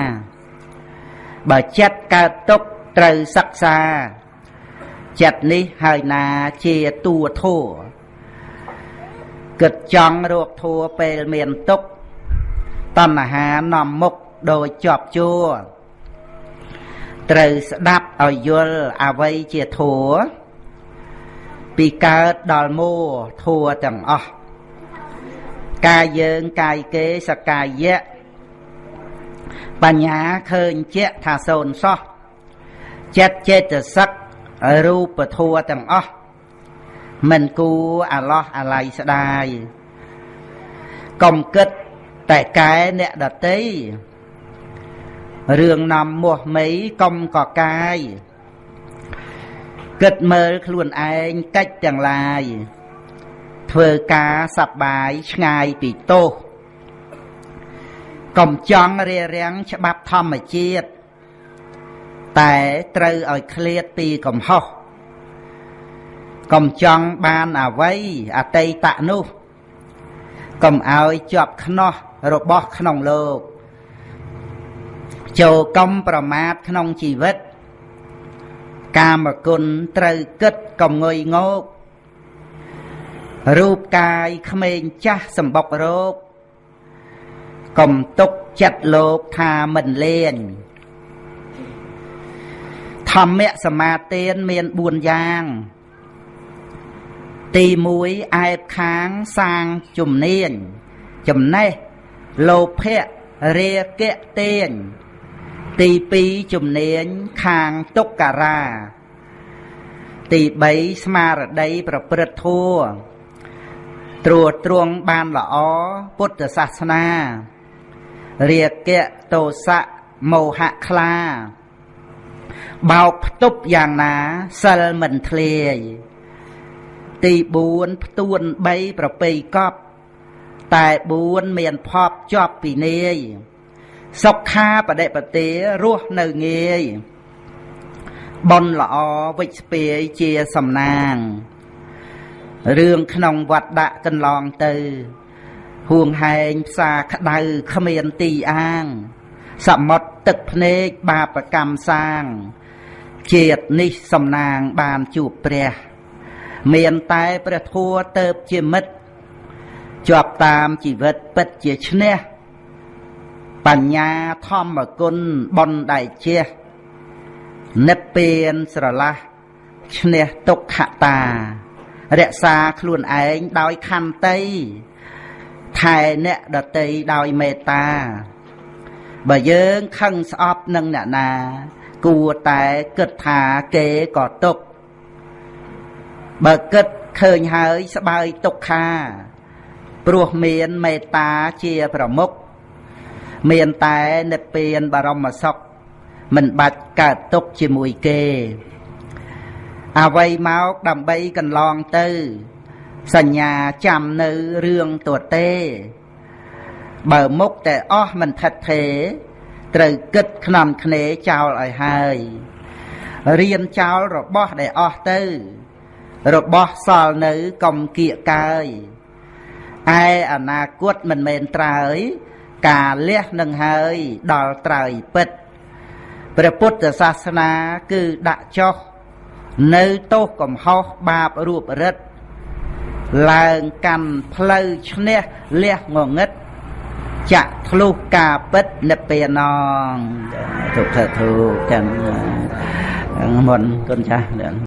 បើចិត្តកើតទុកត្រូវសិក្សាចិត្តនេះហើយណាជាតួធัวគិតចង់រកធัวពេលមានទុកតណ្ហានាំមុខ ដោយជាប់ជួរត្រូវស្ដាប់ឲ្យយល់អវ័យជាធัวពីកើតដល់មួធัวទាំងអស់កាយយើងកាយគេសកាយៈបញ្ញាឃើញជាក់ថាសូនសោះចិត្តចេតសិករូបធัวទាំងអស់មិនគួរអាឡោះអាល័យស្ដាយកុំគិតតែកែអ្នកដតី រឿងនាំមាស់មីកុំកកាយគិតមើលខ្លួនឯងកិច្ចទាំងឡាយធ្វើការសប្បាយឆ្ងាយពីទោសកុំចង់រារាំងច្បាប់ធម្មជាតិតែត្រូវឲ្យឃ្លាតពីកំហុសកុំចង់បានអវ័យអតីតនោះកុំឲ្យជាប់ខ្នោះរបស់ក្នុងលោក ចូលកុំប្រមាថក្នុងជីវិត កាមគុណត្រូវគិតកុំងុយងោករូបកាយក្មេងចាស់សម្បុករោគកុំទុកចិត្តលោកថាមិនលេងធម្មសមាទានមាន4យ៉ាង ទី1អែបខាងសាងជំនាញចំណេះលោភៈរាគៈតេញ ទី2ជំនាញខាងទុក្ការ៉ាទី3ស្មារតីប្រព្រឹត្តធัวត្រួតត្រងបានល្អពុទ្ធសាសនារាគៈទោសៈមោហៈខ្លាបោកផ្ទប់យ៉ាងណាសិលមិនធ្លាយទី4ផ្ទួន3ប្រពៃកប់តែ4មានភពជាប់ពីនាយ សុខាបដិបទារស់នៅងាយបនល្អវិជ្ជពាយជាសំណាងរឿងក្នុងវត្តដាក់កន្លងទៅហួងហែងផ្សារក្តៅគ្មានទីអាង សមុទ្រទឹកភ្នែកបាបកម្មសាង ជាតិនេះសំណាងបានជួបព្រះ មានតែព្រះធัวទៅជាមិត្តជាប់តាមជីវិតពិតជាឈ្នះ បញ្ញាធម្មគុណបនដៃជះនិព្វានស្រឡះឈ្នះទុក្ខតា រក្សាខ្លួនឯងដោយខន្តីថែអ្នកដតីដោយមេត្តា បើយើងខឹងស្អប់នឹងអ្នកណា គួរតែគិតថាគេក៏ទុកបើគិតឃើញហើយស្បើយទុក្ខា ព្រោះមានមេត្តាជាប្រមុខ មានតែនិព្វានបរមសុខមិនបាច់កើតទុកជាមួយគេអ្វីមកដើម្បីកន្លងទៅ សញ្ញាចាំនៅរឿងទទេ បើមុខតែអស់មិនថិតថេរត្រូវគិតខ្នំគ្នាចោលឲ្យហើយរៀនចោលរបស់ដែលអស់ទៅ របស់សល់នៅកុំគៀកកាយឯអនាគតមិនមែនត្រើយ ការលះនឹងហើយដល់ត្រើយពិតព្រះពុទ្ធសាសនាគឺដាក់ចុះនៅទោសកំហុសបាបរូបរិទ្ធឡើងកាន់ផ្លូវឈ្នះលះងងឹតចាក់ធ្លុះការពិតនិព្វានងទុកធធុទាំងមុនគុណចាស់